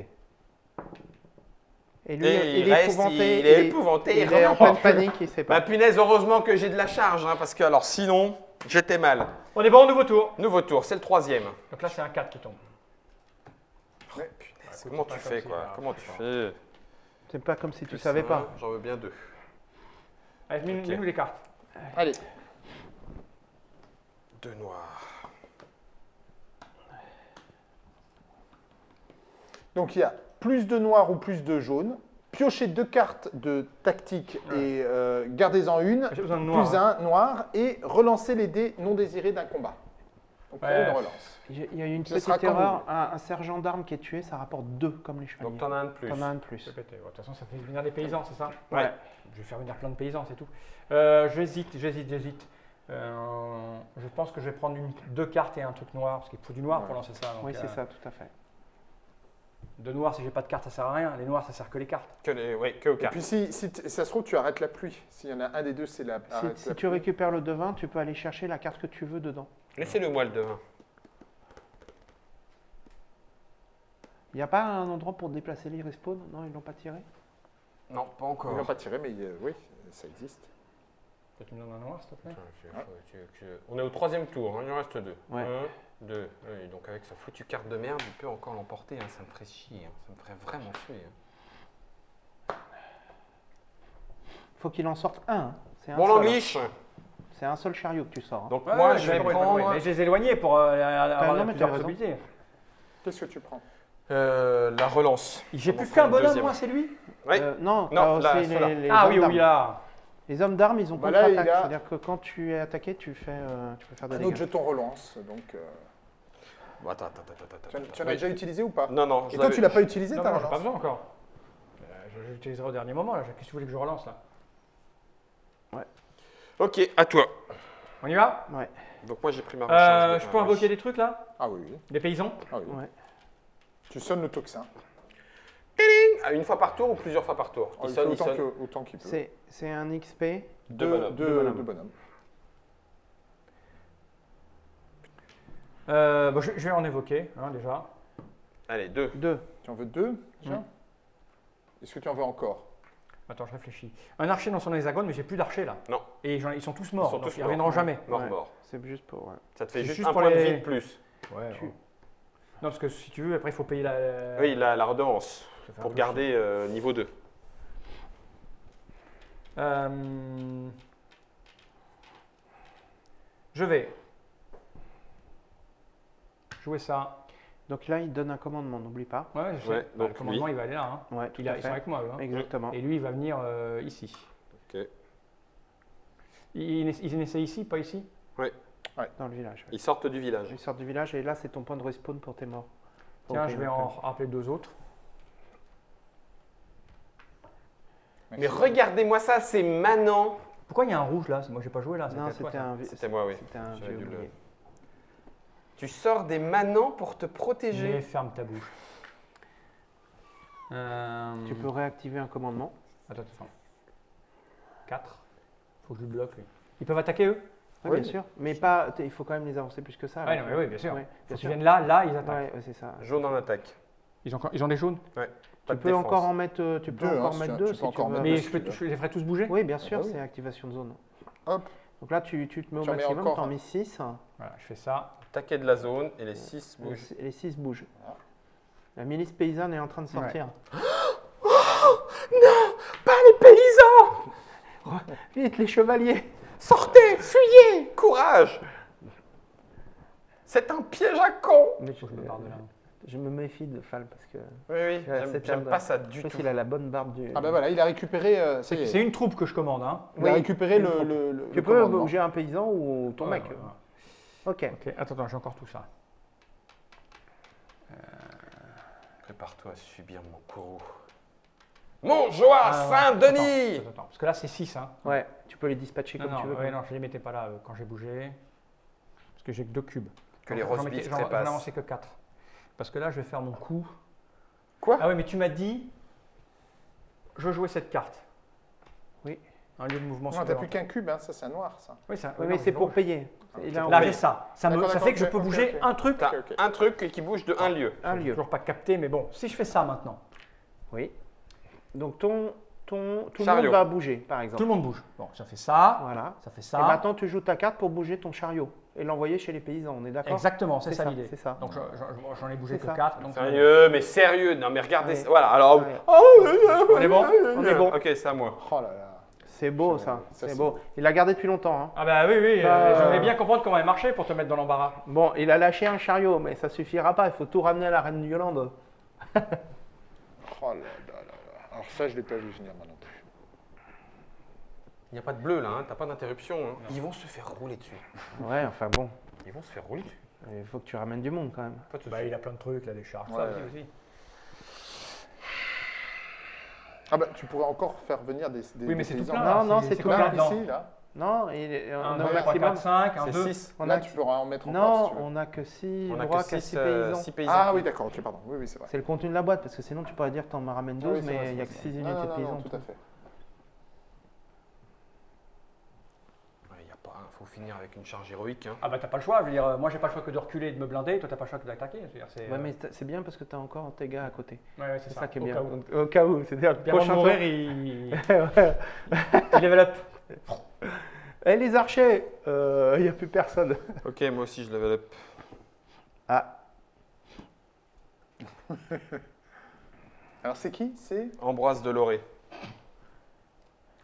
D: Et lui,
A: Et
D: il,
A: il
D: est
A: reste,
D: épouvanté.
A: il est épouvanté,
D: Il
A: il
D: est en pleine panique, il sait
A: Bah
D: pas.
A: punaise, heureusement que j'ai de la charge, hein, parce que alors sinon, j'étais mal.
B: On est bon, nouveau tour.
A: Nouveau tour, c'est le troisième.
B: Donc là, c'est un 4 qui tombe.
A: Punaise,
B: écoute,
A: comment tu fais
B: comme
A: quoi?
B: Si,
A: Comment tu fais?
D: C'est pas comme si tu savais pas.
A: J'en veux bien deux.
B: Allez, mets-nous les cartes.
C: Allez.
A: Deux noirs.
C: Donc il y a plus de noir ou plus de jaune. Piochez deux cartes de tactique et euh, gardez-en une.
B: J'ai besoin de noir.
C: Plus
B: hein.
C: un noir et relancez les dés non désirés d'un combat. Donc
B: Ouais.
C: on relance.
D: Il y a- une
C: Ce
D: petite erreur. Un, un sergent d'armes qui est tué, ça rapporte 2 comme les chevaliers.
A: Donc t'en as un de plus.
D: T'en as un de plus.
B: De toute façon, ça fait venir des paysans, c'est ça
A: Ouais.
B: Je vais faire venir plein de paysans, c'est tout. Euh, j'hésite, j'hésite, j'hésite. Euh, je pense que je vais prendre une- deux cartes et un truc noir, parce qu'il faut du noir pour lancer ça. donc,
D: Oui, c'est
B: euh,
D: ça, tout à fait.
B: De noir, si j'ai pas de cartes, ça sert à rien. Les noirs, ça sert que les cartes.
A: Que, les, ouais, que au
C: Et
A: cas.
C: puis si, ça se trouve, tu arrêtes la pluie. S'il y en a un des deux, c'est la.
D: Si, si
C: la
D: tu
C: pluie.
D: récupères le devin, tu peux aller chercher la carte que tu veux dedans.
A: Laissez-le moi le devin.
D: Il n'y a pas un endroit pour déplacer les respawns? Non, ils l'ont pas tiré?
A: Non, pas
C: Ils
A: encore.
C: l'ont pas tiré, mais euh, oui, ça existe.
B: Tu me donnes un noir, s'il te plaît?
A: Attends, je- je- je- On est au troisième tour, hein, il en reste deux.
D: Ouais.
A: Un, deux. Oui, donc avec sa foutue carte de merde, il peut encore l'emporter. hein, ça me ferait chier. hein, Ça me ferait vraiment chier. hein.
D: faut qu'il en sorte un. hein. C'est un
A: Bon,
D: hein.
A: l'anglish
D: C'est un seul chariot que tu sors. hein.
A: Donc
B: Ouais,
A: moi,
B: ouais,
A: je vais
B: compris,
A: prendre.
B: Mais je les ai éloignés pour euh, avoir
D: non, mais
B: plusieurs
D: t'as raison.
B: possibilités.
C: Qu'est-ce que tu prends?
A: Euh, la relance.
B: J'ai plus qu'un bonhomme,
A: deuxième.
B: moi, c'est lui?
A: Oui.
D: Euh, non,
A: Non, là, ceux-là.
D: les, les
B: Ah
D: hommes
B: oui,
D: d'armes.
B: oui, là.
D: Les hommes d'armes, ils ont
C: Bah là,
D: contre-attaque.
C: il a-
D: C'est-à-dire que quand tu es attaqué, tu, fais, euh, tu peux faire des
C: Un
D: dégâts.
C: autre jeton relance. Donc, euh,
A: Bon, attends, attends, attends, attends.
C: tu en,
A: attends.
C: tu en as
A: Oui.
C: déjà utilisé ou pas?
A: Non, non. je
C: Et toi,
A: l'avais-
C: tu l'as pas utilisé
B: Non,
C: ta
B: non, j'ai pas
C: relance
B: besoin encore. Euh, je je l'utiliserai au dernier moment, là. Qu'est-ce que tu voulais que je relance, là?
A: Ok, à toi.
B: On y va?
D: Ouais,
A: Donc moi, j'ai pris ma
B: euh,
A: recharge. de
B: Je peux
A: un
B: invoquer des trucs, là?
C: Ah oui, oui.
B: Des paysans?
C: Ah, oui,
D: ouais.
C: Tu sonnes le tocsin.
A: Ah, Une fois par tour ou plusieurs fois par tour?
C: Ah,
A: Il
C: il
A: sonne, il
C: autant
A: sonne.
C: que- autant qu'il peut.
D: C'est c'est un XP.
A: Deux bonhommes.
C: Deux,
D: Deux bonhommes.
C: deux bonhommes.
B: euh, bon, je, je vais en évoquer, hein, déjà.
A: Allez, deux.
D: 2.
C: Tu en veux deux déjà? Est-ce que tu en veux encore?
B: Attends, je réfléchis. Un archer dans son hexagone, mais j'ai plus d'archers, là.
A: Non.
B: Et ils sont tous morts,
A: Ils sont
B: donc
A: tous
B: ils reviendront jamais.
A: Mort,
D: Ouais.
A: mort.
D: C'est juste pour. ouais.
A: Ça te fait juste,
B: juste
A: un
B: pour
A: point de vie de plus.
B: Ouais,
D: Tu-
B: Non, parce que si tu veux, après, il faut payer la...
A: Oui, la, la redevance. Pour garder euh, niveau 2.
B: Euh, Je vais jouer ça.
D: Donc là, il donne un commandement, n'oublie pas.
B: Ouais, je sais.
A: Ouais,
B: Bah,
A: donc
B: le commandement,
A: lui.
B: il va aller là. hein.
D: Ouais, tout
B: Il a-
D: à
B: ils sont
D: fait.
B: avec moi, eux. hein.
D: Exactement.
B: Et lui, il va venir euh, ici.
A: Ok.
B: Il, il, ici, pas ici?
D: Dans le village. ouais.
A: Ils sortent du village.
D: Ils sortent du village et là, c'est ton point de respawn pour tes morts.
B: Tiens,
D: Ok,
B: je vais en rappeler deux autres.
A: Mais regardez-moi ça, c'est manant.
B: Pourquoi il y a un rouge là? Moi, j'ai pas joué là.
D: Non,
B: c'était à toi,
D: c'était
B: ça.
D: un, vi-
A: C'était moi, oui.
D: c'était un
A: J'aurais
D: vieux
A: dû le-
D: oublié.
A: Tu sors des manants pour te
B: Mais
A: protéger.
B: ferme ta bouche. Euh,
D: Tu peux réactiver un commandement.
B: Attends, attends. 4. Faut que je le bloque lui. Ils peuvent attaquer eux?
D: Oui,
C: Oui.
D: bien sûr. Mais pas, il faut quand même les avancer plus que ça.
B: Ouais, non, mais oui, bien sûr.
D: Ouais, bien sûr.
B: viennent là, là, ils attaquent.
D: Ouais, ouais, c'est ça.
A: Jaune en attaque.
B: Ils, ont, encore- ils ont des jaunes?
A: Pas
D: Tu peux
A: défense.
D: encore en mettre, euh, tu peux
C: Deux,
D: encore
C: hein,
D: mettre
C: tu-
D: deux
C: tu
D: si
C: peux
D: tu
C: encore
D: veux.
C: mettre
B: Mais je, peux- je les ferai tous bouger?
D: Oui, bien sûr,
C: oui.
D: c'est activation de zone.
C: Hop,
D: Donc là, tu, tu te mets au
C: Tu
D: maximum,
C: encore.
D: tu en mets 6.
B: Voilà, je fais ça.
A: Taquet de la zone et les 6 bougent.
D: Les 6 bougent. La milice paysanne est en train de sortir.
A: Pas les paysans
D: Vite, les chevaliers
A: Sortez Fuyez Courage C'est un piège à con
D: Mais
B: je me barre de là.
D: Je me méfie de Fall parce que
A: Oui, oui, j'aime- pas ça
D: je
A: du tout.
D: qu'il a la bonne barbe du.
C: ah ben voilà, il a récupéré. euh.
B: C'est une troupe que je commande. Hein.
C: Il a récupéré le,
D: troupe.
C: le, le-
D: Tu
C: le
D: peux bouger un paysan ou ton
B: Ouais,
D: mec.
B: ouais, ouais.
D: Ok.
B: Ok, attends, attends, j'ai encore tout ça.
A: Prépare-toi à subir mon courroux. Mon joie
B: Ah,
A: Saint-Denis
B: attends, Parce que là, c'est 6. Hein.
D: Ouais, tu peux les dispatcher
B: Non,
D: comme
B: non,
D: tu veux.
B: ouais, non, je les mettais pas là euh, quand j'ai bougé. Parce que j'ai que deux cubes.
A: Que les
B: J'en mettais-
A: beef
B: J'en j'en
A: trépassent.
B: avançais que 4. Parce que là, je vais faire mon coup.
A: Quoi?
B: Ah oui, mais tu m'as dit. Je jouais cette carte. Un lieu de mouvement
C: Non, t'as
B: supplémentaire.
C: plus qu'un cube, hein, ça c'est un noir ça.
B: Oui, ça,
D: Oui, mais c'est pour payer. Et là,
B: j'ai ça. Ça, me, ça fait que je peux bouger un truc.
A: Un truc qui bouge de un lieu.
D: un
B: J'ai
D: lieu.
B: toujours pas capté, mais bon, si je fais ça maintenant,
D: Oui. Donc ton, ton, tout le monde va bouger, par
B: tout
D: exemple.
B: le monde bouge. Bon, ça fait ça,
D: Voilà.
B: ça fait
D: Et
B: ça.
D: maintenant, tu joues ta carte pour bouger ton chariot et l'envoyer chez les paysans. On est d'accord?
B: Exactement, c'est ça
D: ça,
B: l'idée.
D: c'est ça.
B: Donc je- je- j'en ai bougé que
D: ça.
B: 4. Donc
A: Sérieux, mais sérieux. Non, mais regardez. Voilà, alors.
B: On est bon
D: On est bon.
A: Ok, c'est à moi.
C: Oh là là.
D: C'est beau
C: Ça,
D: C'est beau. Il l'a gardé depuis longtemps. hein.
B: Ah bah oui, oui,
D: Bah,
B: euh,
D: euh,
B: j'aimerais bien comprendre comment elle marchait pour te mettre dans l'embarras.
D: Bon, il a lâché un chariot, mais ça suffira pas. Il faut tout ramener à la reine d'Yolande.
C: Oh là là là là. Alors ça, je l'ai pas vu venir moi non plus.
A: Il n'y a pas de bleu là, hein, t'as pas d'interruption. hein. Ils vont se faire rouler dessus.
D: Ouais, enfin bon,
A: Ils vont se faire rouler dessus.
D: il faut que tu ramènes du monde quand même.
B: Bah, il a plein de trucs, là, des charges.
C: Ouais,
B: ça
C: ouais.
B: aussi, aussi.
C: Ah bah, tu pourrais encore faire venir des, des
B: Oui, mais c'est tout
C: paysans.
B: plein.
D: Non,
B: là,
D: non, c'est tout
B: combien
C: Là,
B: dedans
C: ici, là.
D: Non, il est- on
B: Un,
D: a au
B: 2, 3,
D: maximum.
B: 4, 5, un,
A: C'est
B: 2.
A: 6.
D: On
C: Là,
D: a,
C: tu pourras en mettre encore
D: non,
C: si tu veux.
D: on a que 6
A: On a
D: droits
A: que
D: qu'à
A: 6
D: 6 paysans.
A: paysans.
C: Ah oui, d'accord, ok, pardon. Oui, oui, c'est vrai.
D: C'est le contenu de la boîte, parce que sinon tu pourrais dire que t'en ramènes 12,
C: Oui, c'est vrai,
D: mais
C: c'est
D: il n'y a
C: vrai,
D: que
C: c'est
D: 6
C: vrai.
D: unités
C: Non,
D: de
C: non,
D: paysans.
C: non, tout à fait.
A: Il y a pas, faut finir avec une charge héroïque. hein.
B: Ah bah t'as pas le choix, je veux dire, euh, moi j'ai pas le choix que de reculer et de me blinder, toi t'as pas le choix que d'attaquer. je veux dire, c'est,
D: Ouais,
B: euh,
D: mais t'as- c'est bien parce que tu as encore tes gars à côté.
B: ouais, ouais,
D: C'est ça, qui est
B: au
D: bien.
B: cas où.
D: Au, au cas où, c'est-à-dire le prochain
B: mourir,
D: tour.
B: il... Il level up.
D: Eh les archers, il n'y a plus personne.
A: Ok, moi aussi je level up.
D: Ah,
C: Alors, c'est qui? C'est?
A: Ambroise de Loré.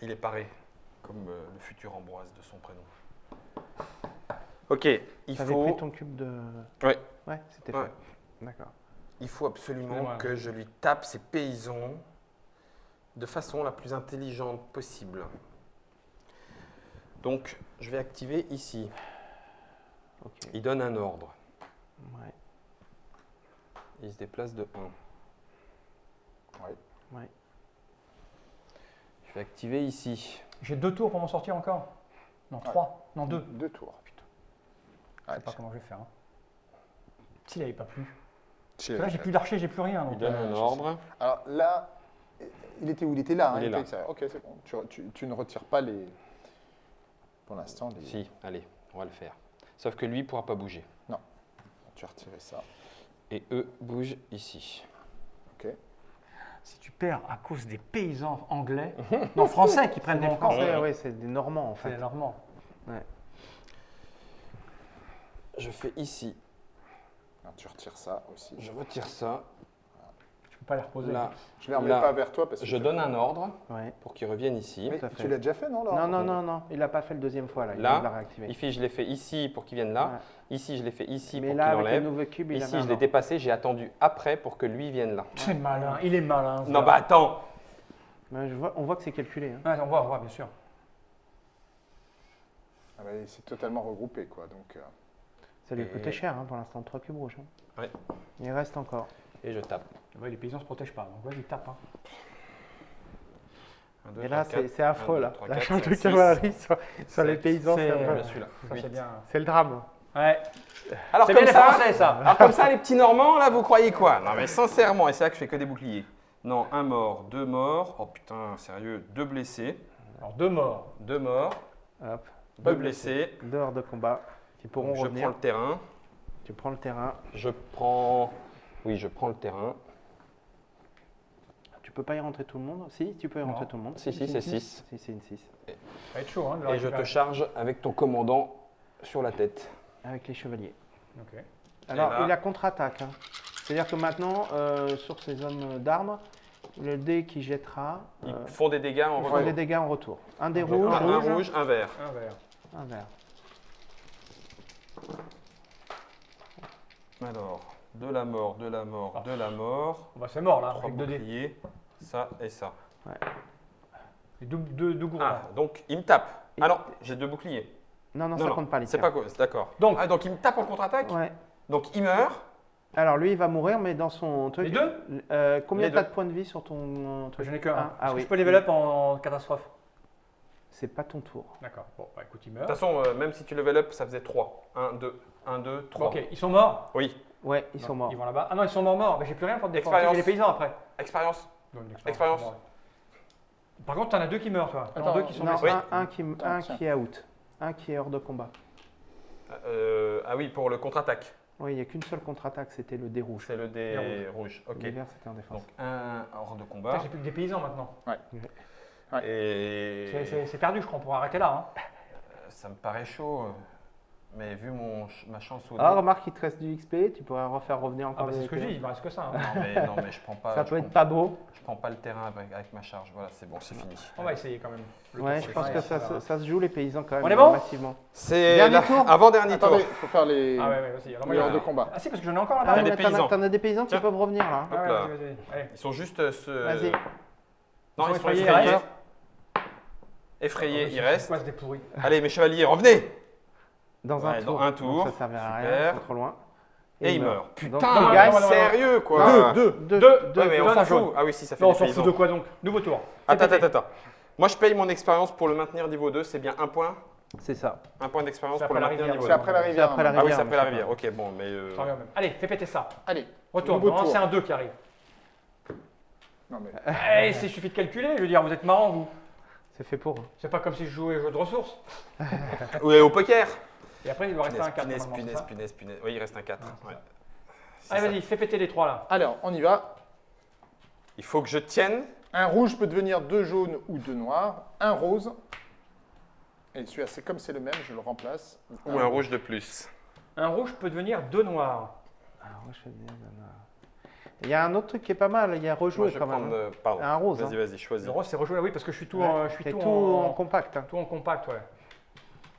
A: Il est paré, comme euh, le futur Ambroise de son prénom. Ok, il
D: t'avais
A: faut,
D: pris ton cube de.
A: Ouais.
D: Ouais, c'était
A: Ouais.
D: fait. D'accord.
A: il faut absolument
B: Excusez-moi.
A: que je lui tape ces paysans de façon la plus intelligente possible. Donc, je vais activer ici.
D: Ok.
A: Il donne un ordre.
D: Ouais.
A: Il se déplace de 1.
C: Ouais.
D: Ouais.
A: Je vais activer ici.
B: J'ai deux tours pour m'en sortir encore? Non, trois. Non, deux.
C: Deux tours.
B: Je
C: Ah,
B: sais pas comment je vais faire. hein. S'il avait pas plu. Là j'ai plus d'archer, j'ai plus rien.
A: Il donne
B: euh,
A: un ordre.
C: Alors là, il était où? Il était là. hein,
A: Il est là.
C: était. Ok, c'est bon. Tu, tu- tu ne retires pas les. Pour l'instant, les...
A: Si, allez, on va le faire. Sauf que lui ne pourra pas bouger.
C: tu as retiré ça.
A: Et eux bougent ici.
C: Ok.
B: Si tu perds à cause des paysans anglais, non français qui prennent
D: Des Français,
A: ouais.
D: ouais, c'est des Normands en
B: c'est
D: fait.
B: normand.
A: Je fais ici.
C: Tu retires ça aussi.
A: Je retire ça.
B: Je peux pas les reposer.
A: Là,
C: Je ne les remets
A: Là,
C: pas vers toi parce que
A: je donne un ordre
D: Ouais.
A: pour qu'ils reviennent ici.
C: Mais
D: fait.
C: tu l'as déjà fait, non
D: Non, non, non, non, il n'a pas fait le deuxième fois là. Il
A: Là,
D: la réactiver.
A: Ici, je l'ai fait ici pour qu'ils viennent là.
D: Ouais.
A: Ici, je l'ai fait ici
D: Mais
A: pour
D: là,
A: qu'il enlève.
D: nouveau cube, il
A: Ici, je l'ai dépassé. J'ai attendu après pour que lui vienne là.
B: C'est malin, il est malin.
A: Non, bah attends.
D: Ouais, je vois- on voit que c'est calculé. hein.
B: Ouais, on voit, on voit, bien sûr.
C: Ah bah, c'est totalement regroupé, quoi. Donc, euh,
D: Ça lui a
A: Et-
D: coûté cher hein, pour l'instant, 3 cubes rouges. hein.
A: Ouais.
D: Il reste encore.
A: Et je tape.
B: Ouais, les paysans se protègent pas, donc vas-y, tape. hein.
A: Un, deux,
D: Et là, c'est affreux
A: Un,
D: là.
A: deux, trois,
D: La
A: quatre,
D: charge de cavalerie sur, sur les paysans,
B: C'est-
D: c'est
B: euh, c'est bien.
D: c'est le drame.
B: Ouais.
A: Alors
B: C'est
A: comme
B: bien les
A: ça,
B: Français, ça.
A: alors comme ça, les petits Normands, là, vous croyez quoi? Non mais sincèrement, et c'est là que je fais que des boucliers. Non, un mort, deux morts. Oh putain, sérieux, deux blessés,
B: Alors, deux morts.
A: deux morts,
D: Hop,
A: deux blessés.
D: dehors de combat qui pourront
A: Donc, je prends le terrain.
D: Tu prends le terrain.
A: Je prends. Oui, je prends le terrain.
D: Tu peux pas y rentrer tout le monde? Si, tu peux y
B: Non.
D: rentrer tout le monde.
A: Si, si, c'est 6.
D: Si, c'est une 6.
B: Ça va être chaud, hein,
A: Et je te charge avec ton commandant sur la tête.
D: Avec les chevaliers.
B: Ok.
D: Alors,
A: là-
D: il a contre-attaque. hein. C'est-à-dire que maintenant, euh, sur ces hommes d'armes, le dé qui jettera
A: Ils
D: euh,
A: font des dégâts en
D: il fera
A: retour.
D: des dégâts en retour. Un des
B: Donc,
D: rouges,
A: Un, un
B: rouge.
A: rouge, un vert.
B: Un vert.
D: un vert.
A: Alors, de la mort, de la mort, de la mort.
B: Bah, c'est mort là,
A: Trois
B: avec
A: boucliers. Ça et ça.
B: Et deux, deux, deux gourmands.
A: Ah, donc il me tape.
D: Il-
A: Ah non, j'ai deux boucliers.
D: Non, non, ça compte pas les
A: C'est
D: tirs.
A: pas quoi, c'est d'accord.
B: Donc-
A: ah, donc il me tape en contre-attaque.
D: Ouais.
A: Donc il meurt.
D: Alors, lui, il va mourir, mais dans son truc.
B: Les deux
D: Euh, Combien
A: Les
D: t'as
A: deux.
D: de points de vie sur ton euh, truc
B: J'en ai que un.
D: Ah,
B: Est-ce
D: ah
B: que
D: oui.
B: Je peux level up en catastrophe?
D: C'est pas ton tour.
B: D'accord. Bon, bah écoute, il
A: De
B: meurt.
A: toute façon, euh, même si tu level up, ça faisait 3. 1, 2, 1, 2, 3.
B: Ok, ils sont morts
A: Oui.
D: Ouais, ils
B: Non,
D: sont morts.
B: Ils vont là-bas. Ah non, ils sont morts morts. Mais j'ai plus rien pour te défendre.
A: Expérience.
B: J'ai les paysans après.
A: Expérience.
B: Donc, une
A: Expérience.
B: morts. Par contre, t'en as deux qui meurent, toi. T'en as
C: Attends,
B: deux qui sont
D: Non,
B: blessés.
A: Oui.
D: un, un qui, un
C: tiens.
D: qui est out. Un qui est hors de combat.
A: Euh, ah oui, pour le contre-attaque.
D: Oui, il n'y a qu'une seule contre-attaque, c'était le dé rouge.
A: C'est le dé rouge. Ok.
D: Le vert, c'était en défense.
A: Donc un hors de
B: Putain,
A: combat.
B: J'ai plus que des paysans maintenant.
A: Et
B: C'est- perdu, je crois. On pourra arrêter là. hein.
A: Euh, ça me paraît chaud. Mais vu mon, ma chance au
D: Ah,
A: dé-
D: remarque, il te reste du XP, tu pourrais refaire revenir
B: Ah
D: encore
B: bah
D: des
B: c'est ce que je dis, il me reste que ça. hein.
A: Non mais, non, mais je prends pas.
D: Ça peut
A: prends-
D: être pas beau.
A: Je prends pas le terrain avec, avec ma charge. Voilà, c'est bon, c'est fini.
B: On va essayer quand même. Le
D: Ouais, je pense que ça, se- ça se joue les paysans quand même.
B: On est bon
D: Massivement.
A: C'est avant-dernier tour.
C: Attendez, il faut faire les,
B: Ah ouais, ouais, vas-y. Alors, moi,
C: les
B: il y a-
C: de combat.
B: Ah si, parce que j'en ai encore
D: Ah,
B: là-bas.
A: Il y a
D: ouais,
A: des
D: t'en as-
A: paysans.
D: T'en as des paysans qui peuvent revenir là.
B: Ah
A: là. Ils sont juste euh, ce-
D: Vas-y.
A: Non,
B: Ils sont
A: ils
B: reste. C'est
A: restent.
B: quoi, c'est des pourris
A: Allez, mes chevaliers, revenez
D: Dans un
A: Ouais,
D: tour.
A: dans un
D: Donc
A: tour.
D: Ça servira à rien, trop loin.
A: Et.
D: Donc,
A: Putain,
B: non,
D: il
B: non, non, non.
A: sérieux quoi
C: Deux, deux.
D: Deux,
B: Deux.
D: deux,
A: Ouais, mais on s'en fout. Ah oui, si, ça fait
B: Non, on s'en fout de quoi donc Nouveau tour.
A: Attends,
B: C'est
A: attends, attends. Moi, je paye mon expérience pour le maintenir niveau 2. C'est bien un point
D: C'est ça.
A: Un point d'expérience
B: C'est
A: pour le maintenir
B: rivière.
A: niveau
C: C'est
A: 2.
C: après la
D: C'est
C: rivière.
D: après la
C: hein.
A: Ah oui,
D: rivière,
A: c'est après la rivière. Ok, bon, mais. euh.
B: Allez, fais péter ça.
C: Allez,
B: Retourne.
C: nouveau
B: Normalement,
C: tour.
B: c'est un 2 qui arrive.
C: Non, mais
B: Eh, c'est- il suffit de calculer. Je veux dire, vous êtes marrants, vous.
D: C'est fait pour.
B: C'est pas comme si je jouais au jeu de ressources.
A: Ouais, au poker
B: Et après, il doit rester un 4.
A: punaise, punaise, punaise, punaise. Oui, il reste un 4.
B: c'est
A: ouais.
B: ça.
A: C'est
B: Allez, vas-y, fais péter les trois là.
C: alors, on y va.
A: Il faut que je tienne.
C: Un rouge peut devenir deux jaunes ou deux noirs. Un rose. Et celui-là, c'est comme c'est le même, je le remplace.
A: Ou un rouge de plus.
B: Un rouge peut devenir deux noirs.
D: Moi, je fais bien, non, non. Il y a un autre truc qui est pas mal, il y a
A: Moi,
D: rejouer
A: je vais
D: quand même.
A: prendre. euh, Pardon.
D: Un rose.
A: Vas-y,
D: hein.
A: vas-y, choisis.
B: Le rose, c'est rejoué, oui, parce que je suis tout,
D: Ouais,
B: en, je suis
D: t'es
B: tout,
D: tout
B: en,
D: en compact. hein.
B: tout en compact, ouais.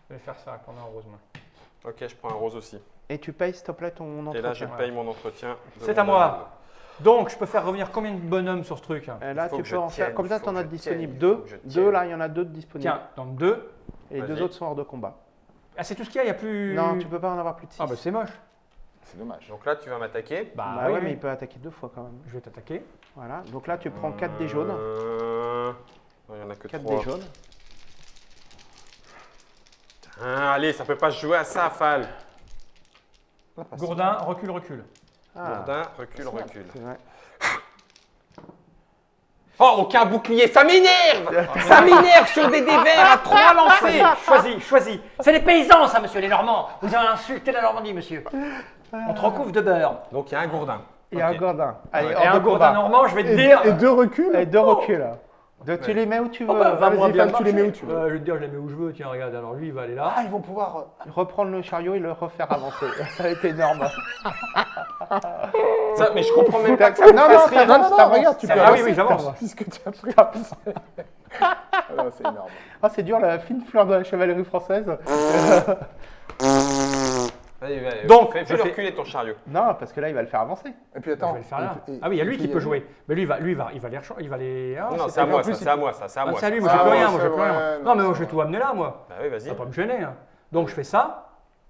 B: Je vais faire ça, prendre un rose, moi.
A: Ok, je prends un rose aussi.
D: Et tu payes, s'il te plaît, ton
A: Et
D: entretien.
A: là, je paye mon entretien. de
B: C'est
A: mon
B: à moi. Donc, je peux faire revenir combien de bonhommes sur ce truc? Hein
D: Et là,
A: Il faut
D: tu
A: que
D: peux
A: je
D: en faire.
A: tienne,
D: Comme ça,
A: il faut
D: tu en
A: que
D: as
A: je
D: disponible
A: tienne, il
D: deux.
A: faut que je
D: Deux,
A: tienne.
D: là, il y en a deux de disponibles.
B: Tiens, donc deux.
D: Et deux
A: Vas-y.
D: autres sont hors de combat.
B: Ah, c'est tout ce qu'il y a, il n'y a plus.
D: Non, tu peux pas en avoir plus de six.
B: Ah, bah c'est moche.
C: C'est dommage.
A: Donc là, tu vas m'attaquer.
B: Bah,
D: Bah
B: oui,
D: mais il peut attaquer deux fois quand même.
B: Je vais t'attaquer.
D: Voilà. Donc là, tu prends 4 des jaunes.
A: Euh, non, Il y en a que
D: 4
A: trois.
D: des jaunes.
A: Ah, allez, ça peut pas se jouer à ça, Fal.
B: Gourdin, recule, recule.
D: Ah,
A: Gourdin, recule, recule.
D: c'est vrai.
A: Oh, aucun bouclier, ça m'énerve Ça m'énerve sur des dés verts à trois lancés
B: Choisis, choisis. C'est les paysans, ça, monsieur, les Normands. Vous avez insulté la Normandie, monsieur. On te recouvre de beurre.
A: Donc il y a un gourdin.
D: Il y a un gourdin. Allez,
A: Ouais.
D: hors
B: Et un
D: de
B: gourdin normand, je vais te
C: Et,
B: dire.
C: et deux reculs
D: Et deux reculs. Donc
A: Ouais.
D: tu les mets où tu veux.
B: Oh, bah, va bien
C: tu les mets où tu veux.
B: Euh, je vais te dire, je les mets où je veux. Tiens, regarde, alors lui, il va aller là.
C: Ah, ils vont pouvoir. euh,
D: Reprendre le chariot et le refaire avancer. ça va être énorme.
A: Ça, mais je comprends même pas que ça me
C: Non,
A: fasse
C: non,
A: rire.
C: non, non, regarde, tu
B: Ah
C: peux
B: oui,
C: avancer,
B: oui, j'avance.
C: t'avances, Puisque tu as pris. Ah c'est énorme.
D: Ah, c'est dur la fine fleur de la chevalerie française.
B: Donc,
A: fais,
B: je fais-
A: reculer ton chariot.
D: Non, parce que là, il va le faire avancer.
C: Et puis
B: Je
C: attends.
B: vais le faire là.
C: et- et-
B: Ah oui, il y a
C: et
B: lui
C: puis,
B: qui peut
C: euh,
B: jouer. Mais lui, il va, lui, il va, il va les, recha- il va les. Ah,
A: non,
B: c'est
A: à moi,
C: plus,
A: ça, c'est à moi, ça, c'est à
B: Ah,
A: moi.
B: c'est à lui, moi,
C: Ah
B: plus
C: ouais,
B: rien, moi,
C: c'est
B: plus
C: vrai,
B: rien.
C: non,
B: Non, mais
C: c'est
B: moi, je vais
C: vrai.
B: tout amener là, moi.
A: Bah oui,
B: Ça
A: vas-y.
B: va pas me gêner. hein. Donc, je fais ça.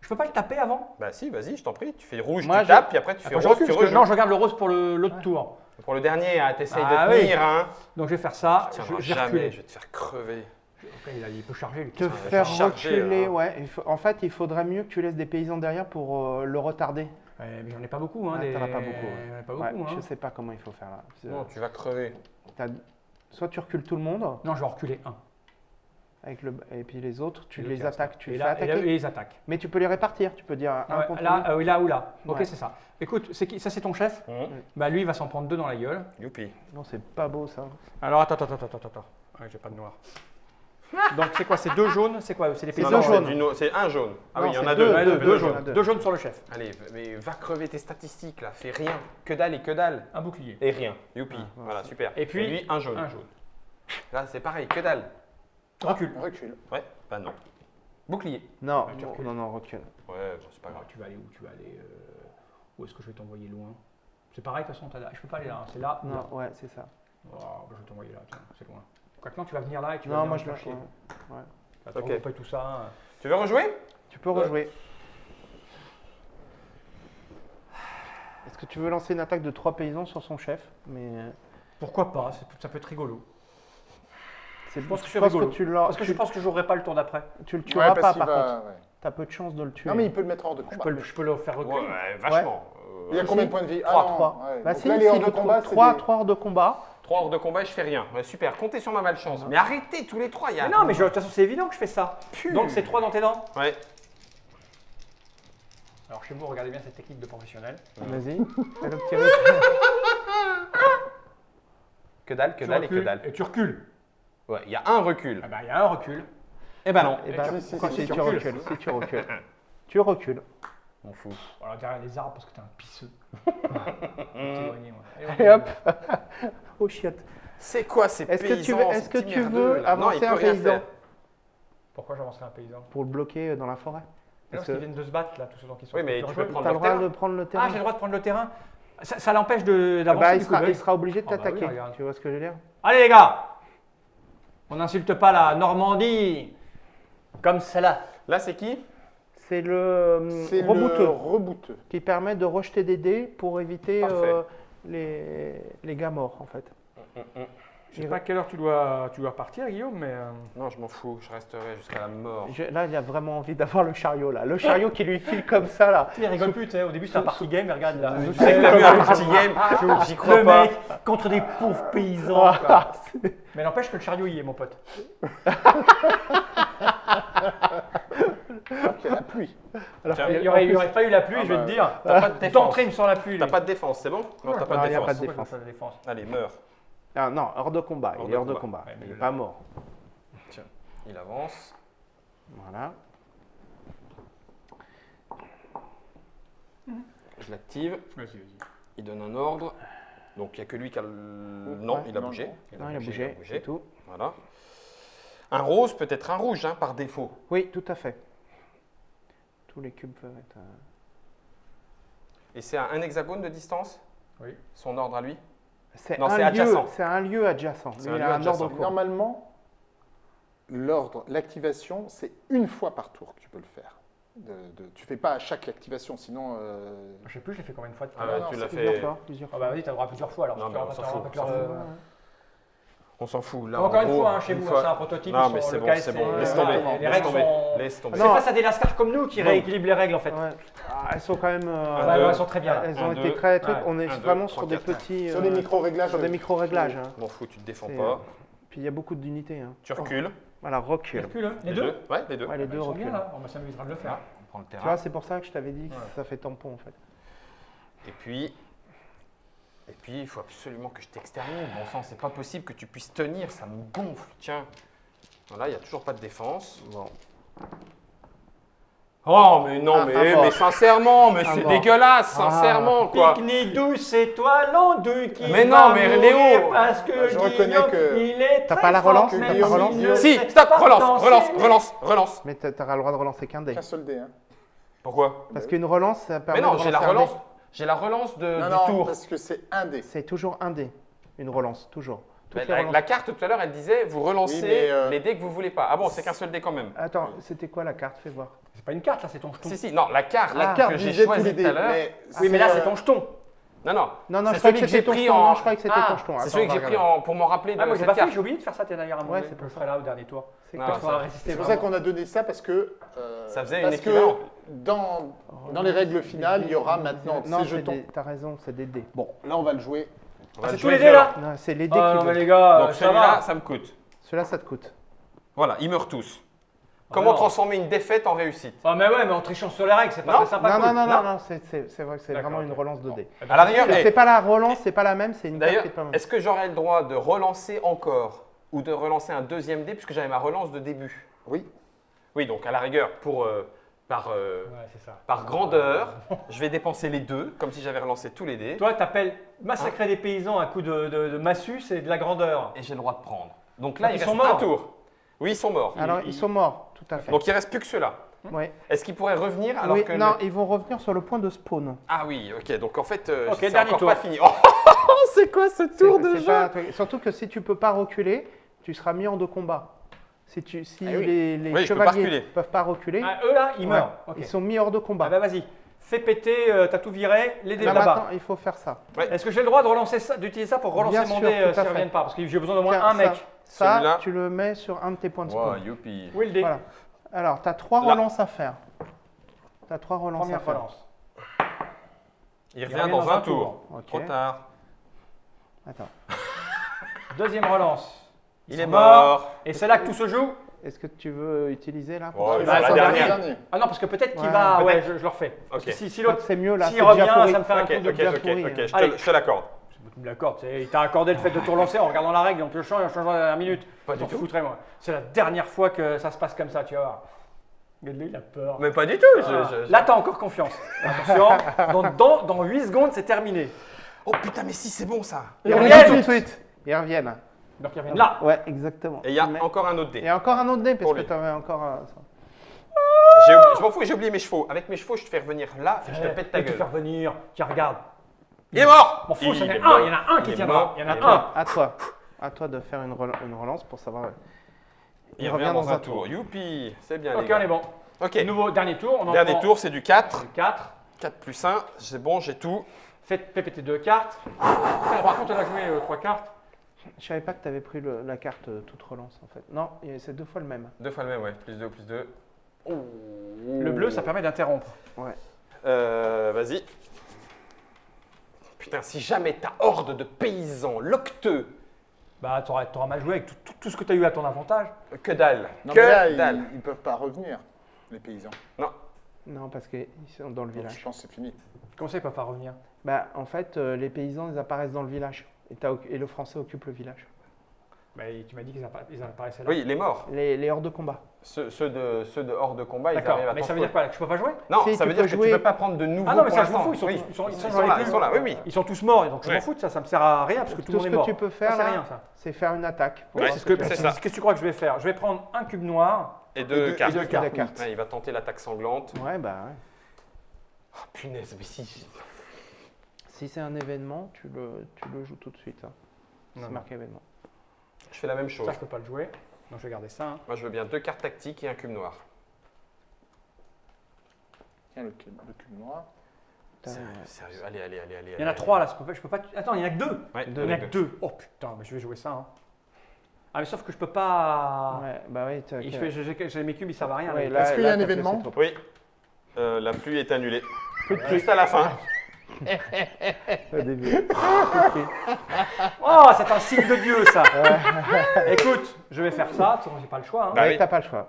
B: Je peux pas le taper avant
A: Bah si, vas-y, je t'en prie. Tu fais rouge,
D: Moi,
A: tu
D: je-
A: tapes, puis après tu fais
B: je
A: rose,
B: recule,
A: tu
B: parce que-
A: rejoues.
B: Non, je regarde le rose pour le- l'autre tour.
A: Pour le dernier, hein, t'essayes
B: Ah
A: de
B: oui.
A: tenir, hein.
B: Donc, je vais faire ça.
A: Tiens,
B: Je, je vais
A: jamais,
B: reculer.
A: je vais te faire crever.
B: Il, a- il peut charger.
D: Te faire
A: charger,
D: reculer,
A: hein.
D: ouais. Il faut- en fait, il faudrait mieux que tu laisses des paysans derrière pour euh, le retarder.
B: Ouais, mais j'en ai pas beaucoup. Hein,
D: Ah,
B: des-
D: t'en as pas beaucoup, ouais.
B: Pas
D: Ouais,
B: beaucoup.
D: Je
B: hein.
D: sais pas comment il faut faire là.
A: Non, tu vas crever.
D: Soit tu recules tout le monde,
B: Non, je vais reculer un.
D: avec le... et puis les autres, tu
B: Et
D: les attaques, tu
B: Et
D: les fais
B: là, et là,
D: attaquer.
B: et ils attaquent.
D: Mais tu peux les répartir, tu peux dire un
B: Ah ouais,
D: contre
B: là, euh, oui, là ou là. Ok, c'est ça. Écoute, c'est qui ça c'est ton chef
A: Mmh.
B: Bah lui, il va s'en prendre deux dans la gueule.
A: Youpi.
D: Non, c'est pas beau ça.
B: Alors attends, attends, attends, attends, attends. Ouais, j'ai pas de noir. Donc c'est quoi? C'est deux jaunes? C'est quoi? C'est
A: du no- C'est un jaune. Ah
D: Non,
A: oui, il y en a
D: deux,
A: deux.
B: Ouais,
D: deux,
B: deux,
D: deux
B: deux
D: jaunes,
B: jaunes.
D: deux.
B: Deux jaunes sur le chef.
A: Allez, mais va crever tes statistiques là, fais rien. Que dalle et que dalle.
B: Un bouclier.
A: Et rien. Youpi.
D: Ah,
A: voilà, super.
B: Et puis,
A: lui, un jaune.
B: Un jaune.
A: Là, c'est pareil, que dalle.
B: Recule.
C: Recule.
A: Ouais, bah non. Bouclier.
D: Non, non, non, recule.
A: Ouais, bon, c'est pas grave.
B: Tu vas aller où? Tu vas aller. euh, Où est-ce que je vais t'envoyer loin? C'est pareil, de toute façon, je peux pas aller là. hein. C'est là.
D: Non, ouais, c'est ça.
B: Oh, bah, je vais t'envoyer là. Tiens, c'est loin. Quoique non, tu vas venir là et tu vas
D: Non, moi
B: me
D: je
B: faire chier.
D: ouais.
B: Tu vas te
A: Ok.
B: regrouper tout ça. hein.
A: Tu veux rejouer?
D: Tu peux rejouer. Est-ce que tu veux lancer une attaque de trois paysans sur son chef Mais euh,
B: Pourquoi pas c'est- Ça peut être rigolo.
D: c'est
B: pense que
D: je pense
B: rigolo.
D: que tu,
B: Parce que
D: tu,
B: je pense que j'aurai pas le tour d'après.
D: tu le
C: Ouais,
D: tueras
C: parce
D: pas par
C: va-
D: contre.
C: ouais.
D: T'as peu de chance de le tuer.
C: Non, mais il peut le mettre hors de
B: Je
C: combat.
B: peux, le- je peux le faire reculer.
A: Ouais, vachement. Euh,
C: Il y a combien de points de vie?
D: Trois,
C: Ah non,
D: trois.
C: ouais.
D: Bah
C: Donc
D: si,
C: là, les
D: si,
C: hors
D: il
C: de
D: le
C: combat,
D: trouve.
C: c'est
D: trois,
C: des-
D: trois hors de combat.
A: Trois hors de combat et je fais rien. Ouais, super, comptez sur ma malchance. Mais arrêtez tous les trois, il y a.
B: Mais non, mais je- de toute façon, c'est évident que je fais ça. Donc c'est trois dans tes dents.
A: Ouais.
B: Alors chez vous, regardez bien cette technique de professionnel.
D: Vas-y. Fais le petit rythme.
A: Que dalle, que
B: Tu
A: dalle et que dalle.
B: Et tu recules.
A: Ouais, il y a un recul.
B: Ah bah il y a un recul.
A: Eh ben non.
D: Eh ben,
B: tu-
C: si,
D: tu
B: recules
D: Si tu recules. Tu recules.
A: M'en fous.
B: Alors derrière les arbres parce que t'es un pisseux. T'éloigner, moi.
D: Et hop Oh chiotte.
A: C'est quoi ces
D: Est-ce que tu
A: paysans
D: veux- est-ce que tu veux
A: là?
D: Avancer un paysan.
B: Pourquoi j'avancerai un paysan?
D: Pour le bloquer euh, dans la forêt.
B: Parce qu'ils viennent de se battre là, tous ceux qui sont.
A: Oui, mais tu peux prendre
D: le droit de prendre le terrain.
B: Ah, j'ai le droit de prendre le terrain. Ça, ça l'empêche de-
D: Ah
B: d'avancer
D: bah, il, sera,
B: oui.
D: il sera obligé de
B: Ah bah oui,
D: t'attaquer. tu vois ce que je veux dire?
B: Allez les gars On n'insulte pas la Normandie comme celle-là.
A: Là, c'est qui?
D: C'est le
C: C'est le
D: rebooteux
C: rebooteux.
D: qui permet de rejeter des dés pour éviter euh, les, les gars morts en fait.
B: Je sais pas à quelle heure tu dois, tu dois partir, Guillaume, mais. euh,
A: Non, je m'en fous. Je resterai jusqu'à la mort.
D: Je- là, il a vraiment envie d'avoir le chariot là. Le chariot qui lui file comme ça là.
B: Il rigole plus, tu sais. Au début, c'était un party game, mais regarde là.
A: Tu sais que t'as vu un party game J'y crois
B: Le
A: pas.
B: mec contre des pauvres paysans. quoi. mais n'empêche que le chariot y est, mon pote.
C: C'est la pluie.
A: Tiens,
B: Il n'y aurait, il pas eu la pluie,
A: Ah
B: je vais
A: bah,
B: te dire.
A: T'as pas de défense.
B: Il me sort la pluie.
A: T'as pas de défense, c'est bon Non, t'as pas de
D: il a pas de défense.
B: il
A: Allez, meurs.
D: Ah non, hors de combat.
A: Hors
D: il est hors de
A: combat.
D: combat.
B: Ouais, mais
D: il n'est pas mort.
A: Il avance.
D: Voilà.
A: Je l'active.
B: Vas-y, vas-y.
A: Il donne un ordre. Donc il n'y a que lui qui a le. Non,
D: Ouais,
A: il a
C: non,
A: bougé.
C: non.
D: Non, il a bougé, c'est tout.
A: Voilà. Un rose peut être un rouge, hein, par défaut.
D: Oui, tout à fait. Tous les cubes peuvent être. euh,
A: Et c'est à un hexagone de distance?
B: Oui.
A: Son ordre à lui?
D: C'est
A: Non,
D: un
A: c'est
D: lieu.
A: adjacent.
D: C'est un lieu adjacent. Lui,
A: un
D: il
A: lieu
D: a un
A: adjacent.
D: ordre court.
C: Normalement, l'ordre, l'activation, c'est une fois par tour que tu peux le faire. De, de- tu fais pas à chaque activation, sinon. euh,
B: Je sais plus, je l'ai fait combien de fois
A: Ah
B: l'heure
A: tu l'as
C: c'est
D: Plusieurs
A: fait.
D: fois. Plusieurs
B: Ah
D: fois.
B: bah vas-y, t'as le droit plusieurs fois alors.
A: Non,
B: Tu
A: mais
B: auras-
A: on s'en
B: tu auras
A: fout,
B: plusieurs,
A: on s'en fout. Là,
B: Encore
A: en
B: une
A: gros,
B: fois, hein, chez
A: une
B: vous,
A: fois-
B: c'est un prototype.
A: Non, mais c'est
B: le
A: bon, c'est bon. Laisse tomber.
B: Les
A: Laisse
B: règles
A: tomber.
B: sont.
A: Laisse tomber.
B: C'est face à des lascars comme nous qui
A: Bon.
B: rééquilibrent les règles en fait.
D: Ouais. Ah, elles sont quand même. euh,
A: Un,
B: Ouais,
A: deux.
B: ouais, elles sont très bien.
D: Elles
A: Un,
D: ont été
A: deux.
D: très trucs. On est
A: Un, deux,
D: vraiment sur des
A: quatre.
D: petits.
C: Sur
D: euh,
C: des micro-réglages.
D: Sur des micro-réglages. hein.
A: M'en fous, tu te défends pas.
D: euh, Puis il y a beaucoup d'unités. hein.
A: Tu recules.
D: Voilà,
B: Les
D: recule.
B: Les deux
A: Ouais, les deux.
D: Ouais, les
B: Ils
D: deux reculent.
B: là. On s'amusera de le faire.
A: On prend le
D: Tu
A: terrain.
D: vois, c'est pour ça que je t'avais dit que
B: Ouais.
D: ça fait tampon en fait.
A: Et puis, et puis, il faut absolument que je t'extermine. Bon sang, c'est pas possible que tu puisses tenir, ça me gonfle. Tiens, voilà, il n'y a toujours pas de défense.
D: Bon.
A: Oh, mais non,
D: Un-
A: mais, mais sincèrement, mais
D: Un
A: c'est dégueulasse, sincèrement, quoi.
B: Pique-ni douce étoile douce qui
A: Mais non,
B: va
A: mais Léo
B: Parce que
C: Je reconnais que-
B: il est
D: T'as pas la relance
C: T'as pas
A: Si, stop, relance, relance, relance, relance.
D: Mais tu as le droit de relancer qu'un dé.
C: Qu'un seul dé. Hein.
A: Pourquoi?
D: Parce qu'une relance, ça permet
A: Mais non,
D: de
A: j'ai la relance, j'ai la relance de,
C: Non,
A: du
C: non,
A: tour.
C: parce que c'est un dé.
D: C'est toujours un dé. Une relance, toujours.
A: La, la carte tout à l'heure, elle disait, vous relancez
C: Oui, euh,
A: les dés que vous voulez pas. Ah bon, c'est qu'un seul dé quand même.
D: Attends, c'était quoi la carte? Fais voir.
B: C'est pas une carte là, c'est ton jeton.
A: Si, si, non, la carte,
C: La
A: là,
C: carte
A: que j'ai choisie tout à l'heure.
C: mais
B: Oui, mais là
C: c'est,
B: c'est
C: euh,
B: ton jeton.
A: Non, non.
D: Non, non,
A: C'est
D: je croyais
A: celui
D: que c'était ton
A: pris en.
D: Non, je croyais que c'était
A: Ah,
D: ton jeton.
A: C'est celui que j'ai pris pour m'en rappeler de
B: Ah, moi j'ai pas fait, j'ai oublié de faire ça d'ailleurs à un moment
D: Ouais, c'est pour
B: Je serai là au dernier tour.
D: C'est
C: pour ça qu'on a donné ça parce que. euh,
A: Ça faisait une
C: parce
A: équivalent.
C: que dans, dans les règles finales, il y aura maintenant
D: Non,
C: ces jetons.
D: t'as raison, c'est des dés.
C: Bon, là, on va le jouer.
A: Va
B: C'est tous les dés là
D: Non, c'est les dés
B: Ah
D: qui
B: non mais les gars,
A: Donc
B: ça
A: celui-là, ça me coûte.
D: Cela, ça te coûte.
A: Voilà, ils meurent tous. Comment transformer une défaite en réussite
B: Ah mais ouais, mais en trichant sur les règles, c'est pas
A: Non,
B: très sympa.
D: Non,
B: cool.
D: non, non, non, non, c'est- c'est c'est vrai que c'est vraiment une relance de dés.
A: À la rigueur,
D: C'est
A: eh,
D: pas la relance, c'est pas la même, c'est une
A: d'ailleurs, est-ce que j'aurais le droit de relancer encore ou de relancer un deuxième dé puisque j'avais ma relance de début
C: Oui.
A: Oui, donc à la rigueur, pour, euh, par, euh,
B: Ouais, c'est ça.
A: par grandeur, je vais dépenser les deux, comme si j'avais relancé tous les dés,
B: Toi, t'appelles massacrer des paysans à coup de, de, de massue, c'est de la grandeur.
A: et j'ai le droit de prendre. Donc là,
B: Donc
A: il
B: ils
A: reste
B: sont
A: un
B: morts.
A: tour. Oui, ils sont morts.
D: Alors,
B: il-
D: ils sont morts, tout à fait.
A: Donc il reste plus que ceux-là.
D: Ouais.
A: Est-ce qu'ils pourraient revenir alors
D: Oui,
A: que
D: non,
A: le-
D: ils vont revenir sur le point de spawn.
A: Ah oui, ok. Donc en fait, euh,
B: Ok,
A: c'est
B: dernier
A: encore
B: tour.
A: pas fini. Oh, c'est quoi ce tour de jeu
D: pas Surtout que si tu peux pas reculer, tu seras mis hors de combat. Si, tu, si
C: Ah oui.
D: les, les
A: Oui,
D: chevaliers
A: reculer.
D: peuvent pas reculer,
B: Ah, eux là, ils
D: ouais,
B: meurent.
D: Ils sont mis hors de combat.
B: Ah bah vas-y, fais péter, euh, t'as tout viré, les dés
D: Là,
B: là-bas.
D: il faut faire ça.
B: Est-ce que j'ai le droit de relancer ça, d'utiliser ça pour relancer
D: Bien
B: mon
D: sûr,
B: dé euh,
D: tout à
B: s'ils
D: fait.
B: reviennent pas? Parce que j'ai besoin d'au moins un mec.
D: Ça,
A: Celui-là.
D: tu le mets sur un de tes points de spawn.
A: youpi.
D: Voilà. Alors, tu as trois
A: Là.
D: relances à faire. Tu as trois relances à
B: Première
D: faire.
B: relance.
A: Il revient dans un tour. Trop tard.
D: Attends.
B: Deuxième relance. Ils
A: Il est mort.
B: Et c'est là que tout se joue
D: Est-ce que tu veux utiliser là
A: Ouais,
D: que
A: bah, la
D: ça
A: dernière.
B: Ah non, parce que peut-être qu'il
D: Ouais,
B: va. Ouais, je, je le refais. Parce
A: Ok.
B: que si, si l'autre.
D: c'est mieux là.
B: s'il revient,
D: déjà
B: ça me fait un
A: Ok,
B: truc de
A: ok,
B: bien
A: ok,
B: pourri.
A: ok, je te, te l'accorde.
B: D'accord, c'est- il t'a accordé le fait de tout relancer en regardant la règle, donc le champ, il a changé à la minute.
A: Pas du tout.
B: foutrais, moi. C'est la dernière fois que ça se passe comme ça, tu vas voir. Il a peur.
A: Mais pas du tout. je-
B: Ah.
A: je- je-
B: Là, t'as encore confiance. Attention, dans, dans, dans 8 secondes, c'est terminé.
A: Oh putain, mais si, c'est bon ça.
D: Ils
B: Ils
D: reviennent tout de suite. Ils reviennent.
B: Donc, ils reviennent là.
D: Ouais, exactement.
A: Et il y a
D: Mais-
A: encore un autre
D: Il
A: dé.
D: y a encore un autre dé parce
A: Pour
D: que
A: lui.
D: tu avais encore un. ça.
A: J'ai oublié- Je m'en fous, j'ai oublié mes chevaux. Avec mes chevaux, je te fais revenir là et je te
B: Eh,
A: pète ta
B: vais te
A: gueule.
B: faire venir. Tiens, regarde.
A: Il est mort
B: M'en fous, il y en a un,
A: mort.
B: il y en a un qui
A: est
B: tiendra.
A: mort,
B: Il y en a un.
D: À toi. À toi de faire une, rela- une relance pour savoir.
A: Il revient dans un tour. Youpi, c'est bien
B: Ok, on est bon.
A: Ok,
B: Nouveau, dernier tour. On
A: dernier tour, c'est du 4.
B: 4.
A: 4 plus 1, c'est bon, j'ai tout.
B: Faites PPT deux cartes. Putain, Par contre, on a joué euh, trois cartes.
D: Je savais pas que tu avais pris le- la carte euh, toute relance en fait. Non, c'est deux fois le même.
A: Deux fois le même, ouais. Plus 2, plus 2.
B: Le bleu, ça permet d'interrompre.
A: Euh, vas-y. Putain, si jamais ta horde de paysans locteux,
B: Bah, t'auras t'auras mal joué avec tout, tout- tout ce que t'as eu à ton avantage.
A: que dalle,
C: Non,
A: que
C: mais là,
A: dalle.
C: ils, ils peuvent pas revenir, les paysans.
D: Non, parce qu'ils sont dans le
C: Donc, je
D: village.
C: pense que c'est fini.
B: Comment ça, ils peuvent pas revenir?
D: Bah, en fait, euh, les paysans, ils apparaissent dans le village. Et le français occupe le village.
B: Bah, Tu m'as dit qu'ils appa- ils apparaissaient là.
A: Oui, les morts.
D: Les, les hors de combat.
A: Ceux, ceux de, ceux de hors de combat, ils arrivent à
B: mais ça veut dire quoi que Je peux pas jouer?
A: Non,
D: Si,
A: ça veut dire que tu peux pas prendre de nouveaux
B: Ah non, mais ça, je m'en fous. Ils sont,
A: Oui.
B: tous- ils sont, ils sont
A: Ils là, ils sont là, oui, oui.
B: Ils sont tous morts, donc je m'en fous de ça, ça me sert à rien parce que tout, le
D: Tout
B: monde
D: ce
B: est
D: que
B: mort.
D: tu peux faire
B: c'est
D: faire une attaque.
B: Oui, c'est ce que. Qu'est-ce que tu crois que je vais faire? Je vais prendre un cube noir.
A: Et deux cartes. il va tenter l'attaque sanglante.
D: Ouais, bah ouais.
A: Oh, punaise, mais si.
D: Si c'est un événement, tu le, tu le joues tout de suite. hein. C'est marqué événement.
A: Je fais la même chose.
B: Ça, je peux pas le jouer. Donc je vais garder ça. hein.
A: Moi, je veux bien deux cartes tactiques et un cube noir.
C: Tiens, le cube, le cube noir.
A: Sérieux, allez, allez, allez, allez.
B: Il y en a trois là, je peux pas. Je peux pas attends, il y en a que deux.
A: Ouais,
B: Il
A: deux,
B: y en a
A: deux.
B: que deux. Oh putain, mais je vais jouer ça. hein. Ah, mais sauf que je peux pas.
D: Ouais, bah oui,
B: j'ai- mes cubes, ils servent à rien.
D: Ouais,
C: Est-ce qu'il y a un événement.
A: Oui. Euh, la pluie est annulée. Juste à la fin.
D: Au début.
B: Oh, c'est un signe de Dieu ça. Écoute, je vais faire ça. Façon, j'ai pas le choix. hein.
A: Bah oui.
D: t'as pas le choix.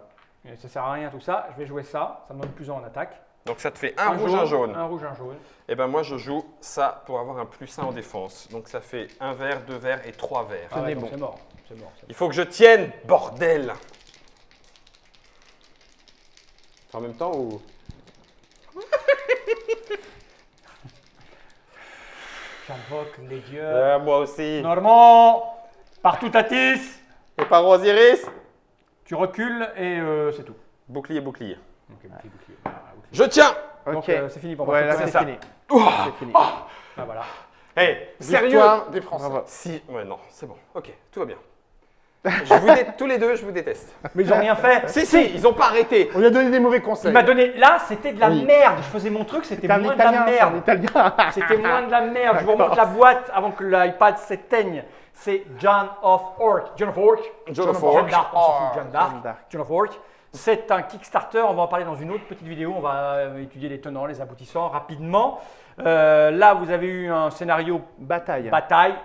B: Ça sert à rien tout ça. Je vais jouer ça. Ça me donne plus un en attaque.
A: Donc ça te fait un, rouge, un jaune.
B: Un rouge, un jaune.
A: Et ben moi, je joue ça pour avoir un plus 1 en défense. Donc ça fait un vert, deux verts et trois verts.
B: Ah ouais,
D: bon.
B: donc c'est mort. C'est mort.
A: Il faut que je tienne, bordel En même temps ou...
B: J'invoque les dieux.
A: Euh, moi aussi.
B: Normand, partout Tatis,
A: Et par Osiris
B: tu recules et euh, c'est tout.
A: Bouclier, bouclier.
B: Ok, bouclier, bouclier. Ah, bouclier.
A: Je tiens
B: Donc
D: Ok.
B: euh, c'est fini pour moi.
D: Ouais, c'est fini. C'est fini.
B: Ah, voilà.
A: Hey, sérieux
C: Victoire des Français.
D: Bravo.
A: Si, ouais, non, c'est bon. Ok, tout va bien. Je vous dé- tous les deux, je vous déteste.
B: Mais ils ont rien fait.
A: Si, si, ils ont pas arrêté.
C: On lui a donné des mauvais
B: Il
C: conseils.
B: m'a donné. Là, c'était de la
C: Oui.
B: merde. Je faisais mon truc, c'était moins de la merde.
D: italien.
B: C'était moins de la merde. Je vous remonte la boîte avant que l'iPad s'éteigne. C'est John of Orc. John of Orc.
A: John of
B: John
A: Orc.
B: John d'Arc. John of Orc. C'est un Kickstarter, on va en parler dans une autre petite vidéo, on va euh, étudier les tenants, les aboutissants rapidement. Euh, là, vous avez eu un scénario
D: Bataille.
B: bataille,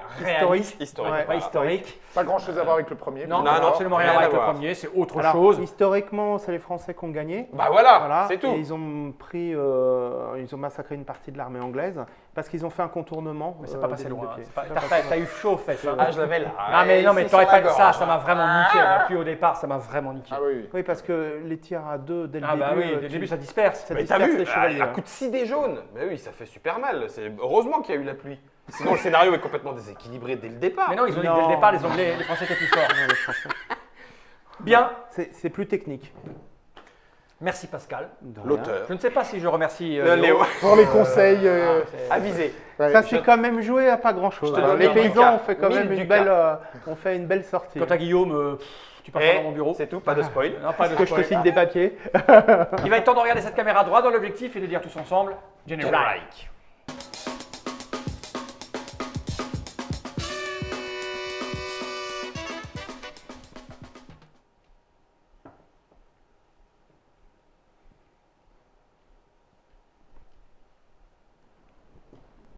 A: Historique.
D: Ouais.
B: pas historique.
C: Pas grand chose à voir avec le premier.
B: Non,
A: Non,
B: non, absolument rien à
A: rien
B: voir
A: à
B: avec le premier, c'est autre
D: Alors,
B: chose.
D: historiquement, c'est les Français qui ont gagné.
A: Bah voilà,
D: Voilà.
A: c'est tout.
D: Et ils ont pris, euh, ils ont massacré une partie de l'armée anglaise parce qu'ils ont fait un contournement.
B: Mais c'est
D: euh,
B: pas
D: des
B: passé loin. hein, T'as eu chaud, fait. ça.
A: Ah, je l'avais là.
B: Non mais non mais t'aurais pas ça,
A: gorge.
B: ça m'a vraiment niqué. On a pu au départ, ça m'a vraiment niqué.
C: Ah oui,
D: parce que les tirs à deux dès le
B: Ah
D: début.
B: bah oui, dès le
D: tu-
B: début ça disperse.
D: ça disperse
A: vu,
D: les chevaliers.
A: un coup de 6 dés jaunes. Mais oui, ça fait super mal. C'est heureusement qu'il y a eu la pluie. Sinon, le scénario est complètement déséquilibré dès le départ.
B: Mais non, ils ont dit
D: Non.
B: dès le départ, les Anglais, les Français étaient plus forts.
D: Non, les Français.
B: Bien,
D: C'est plus technique.
B: merci Pascal.
A: L'auteur.
B: Je ne sais pas si je remercie euh,
A: Euh, Léo.
C: Pour les conseils. euh,
B: Ah, c'est-
A: Avisé.
C: ouais.
D: Ça s'est quand même joué à pas grand chose. Les paysans ont fait quand même une belle, euh, ont fait une belle sortie.
B: Quant à Guillaume, euh, tu passes dans mon bureau.
A: c'est tout, pas de spoil.
B: Non, pas de
D: que je te signe des papiers.
B: Il va être temps de regarder cette caméra droit dans l'objectif et de dire tous ensemble General.
A: General.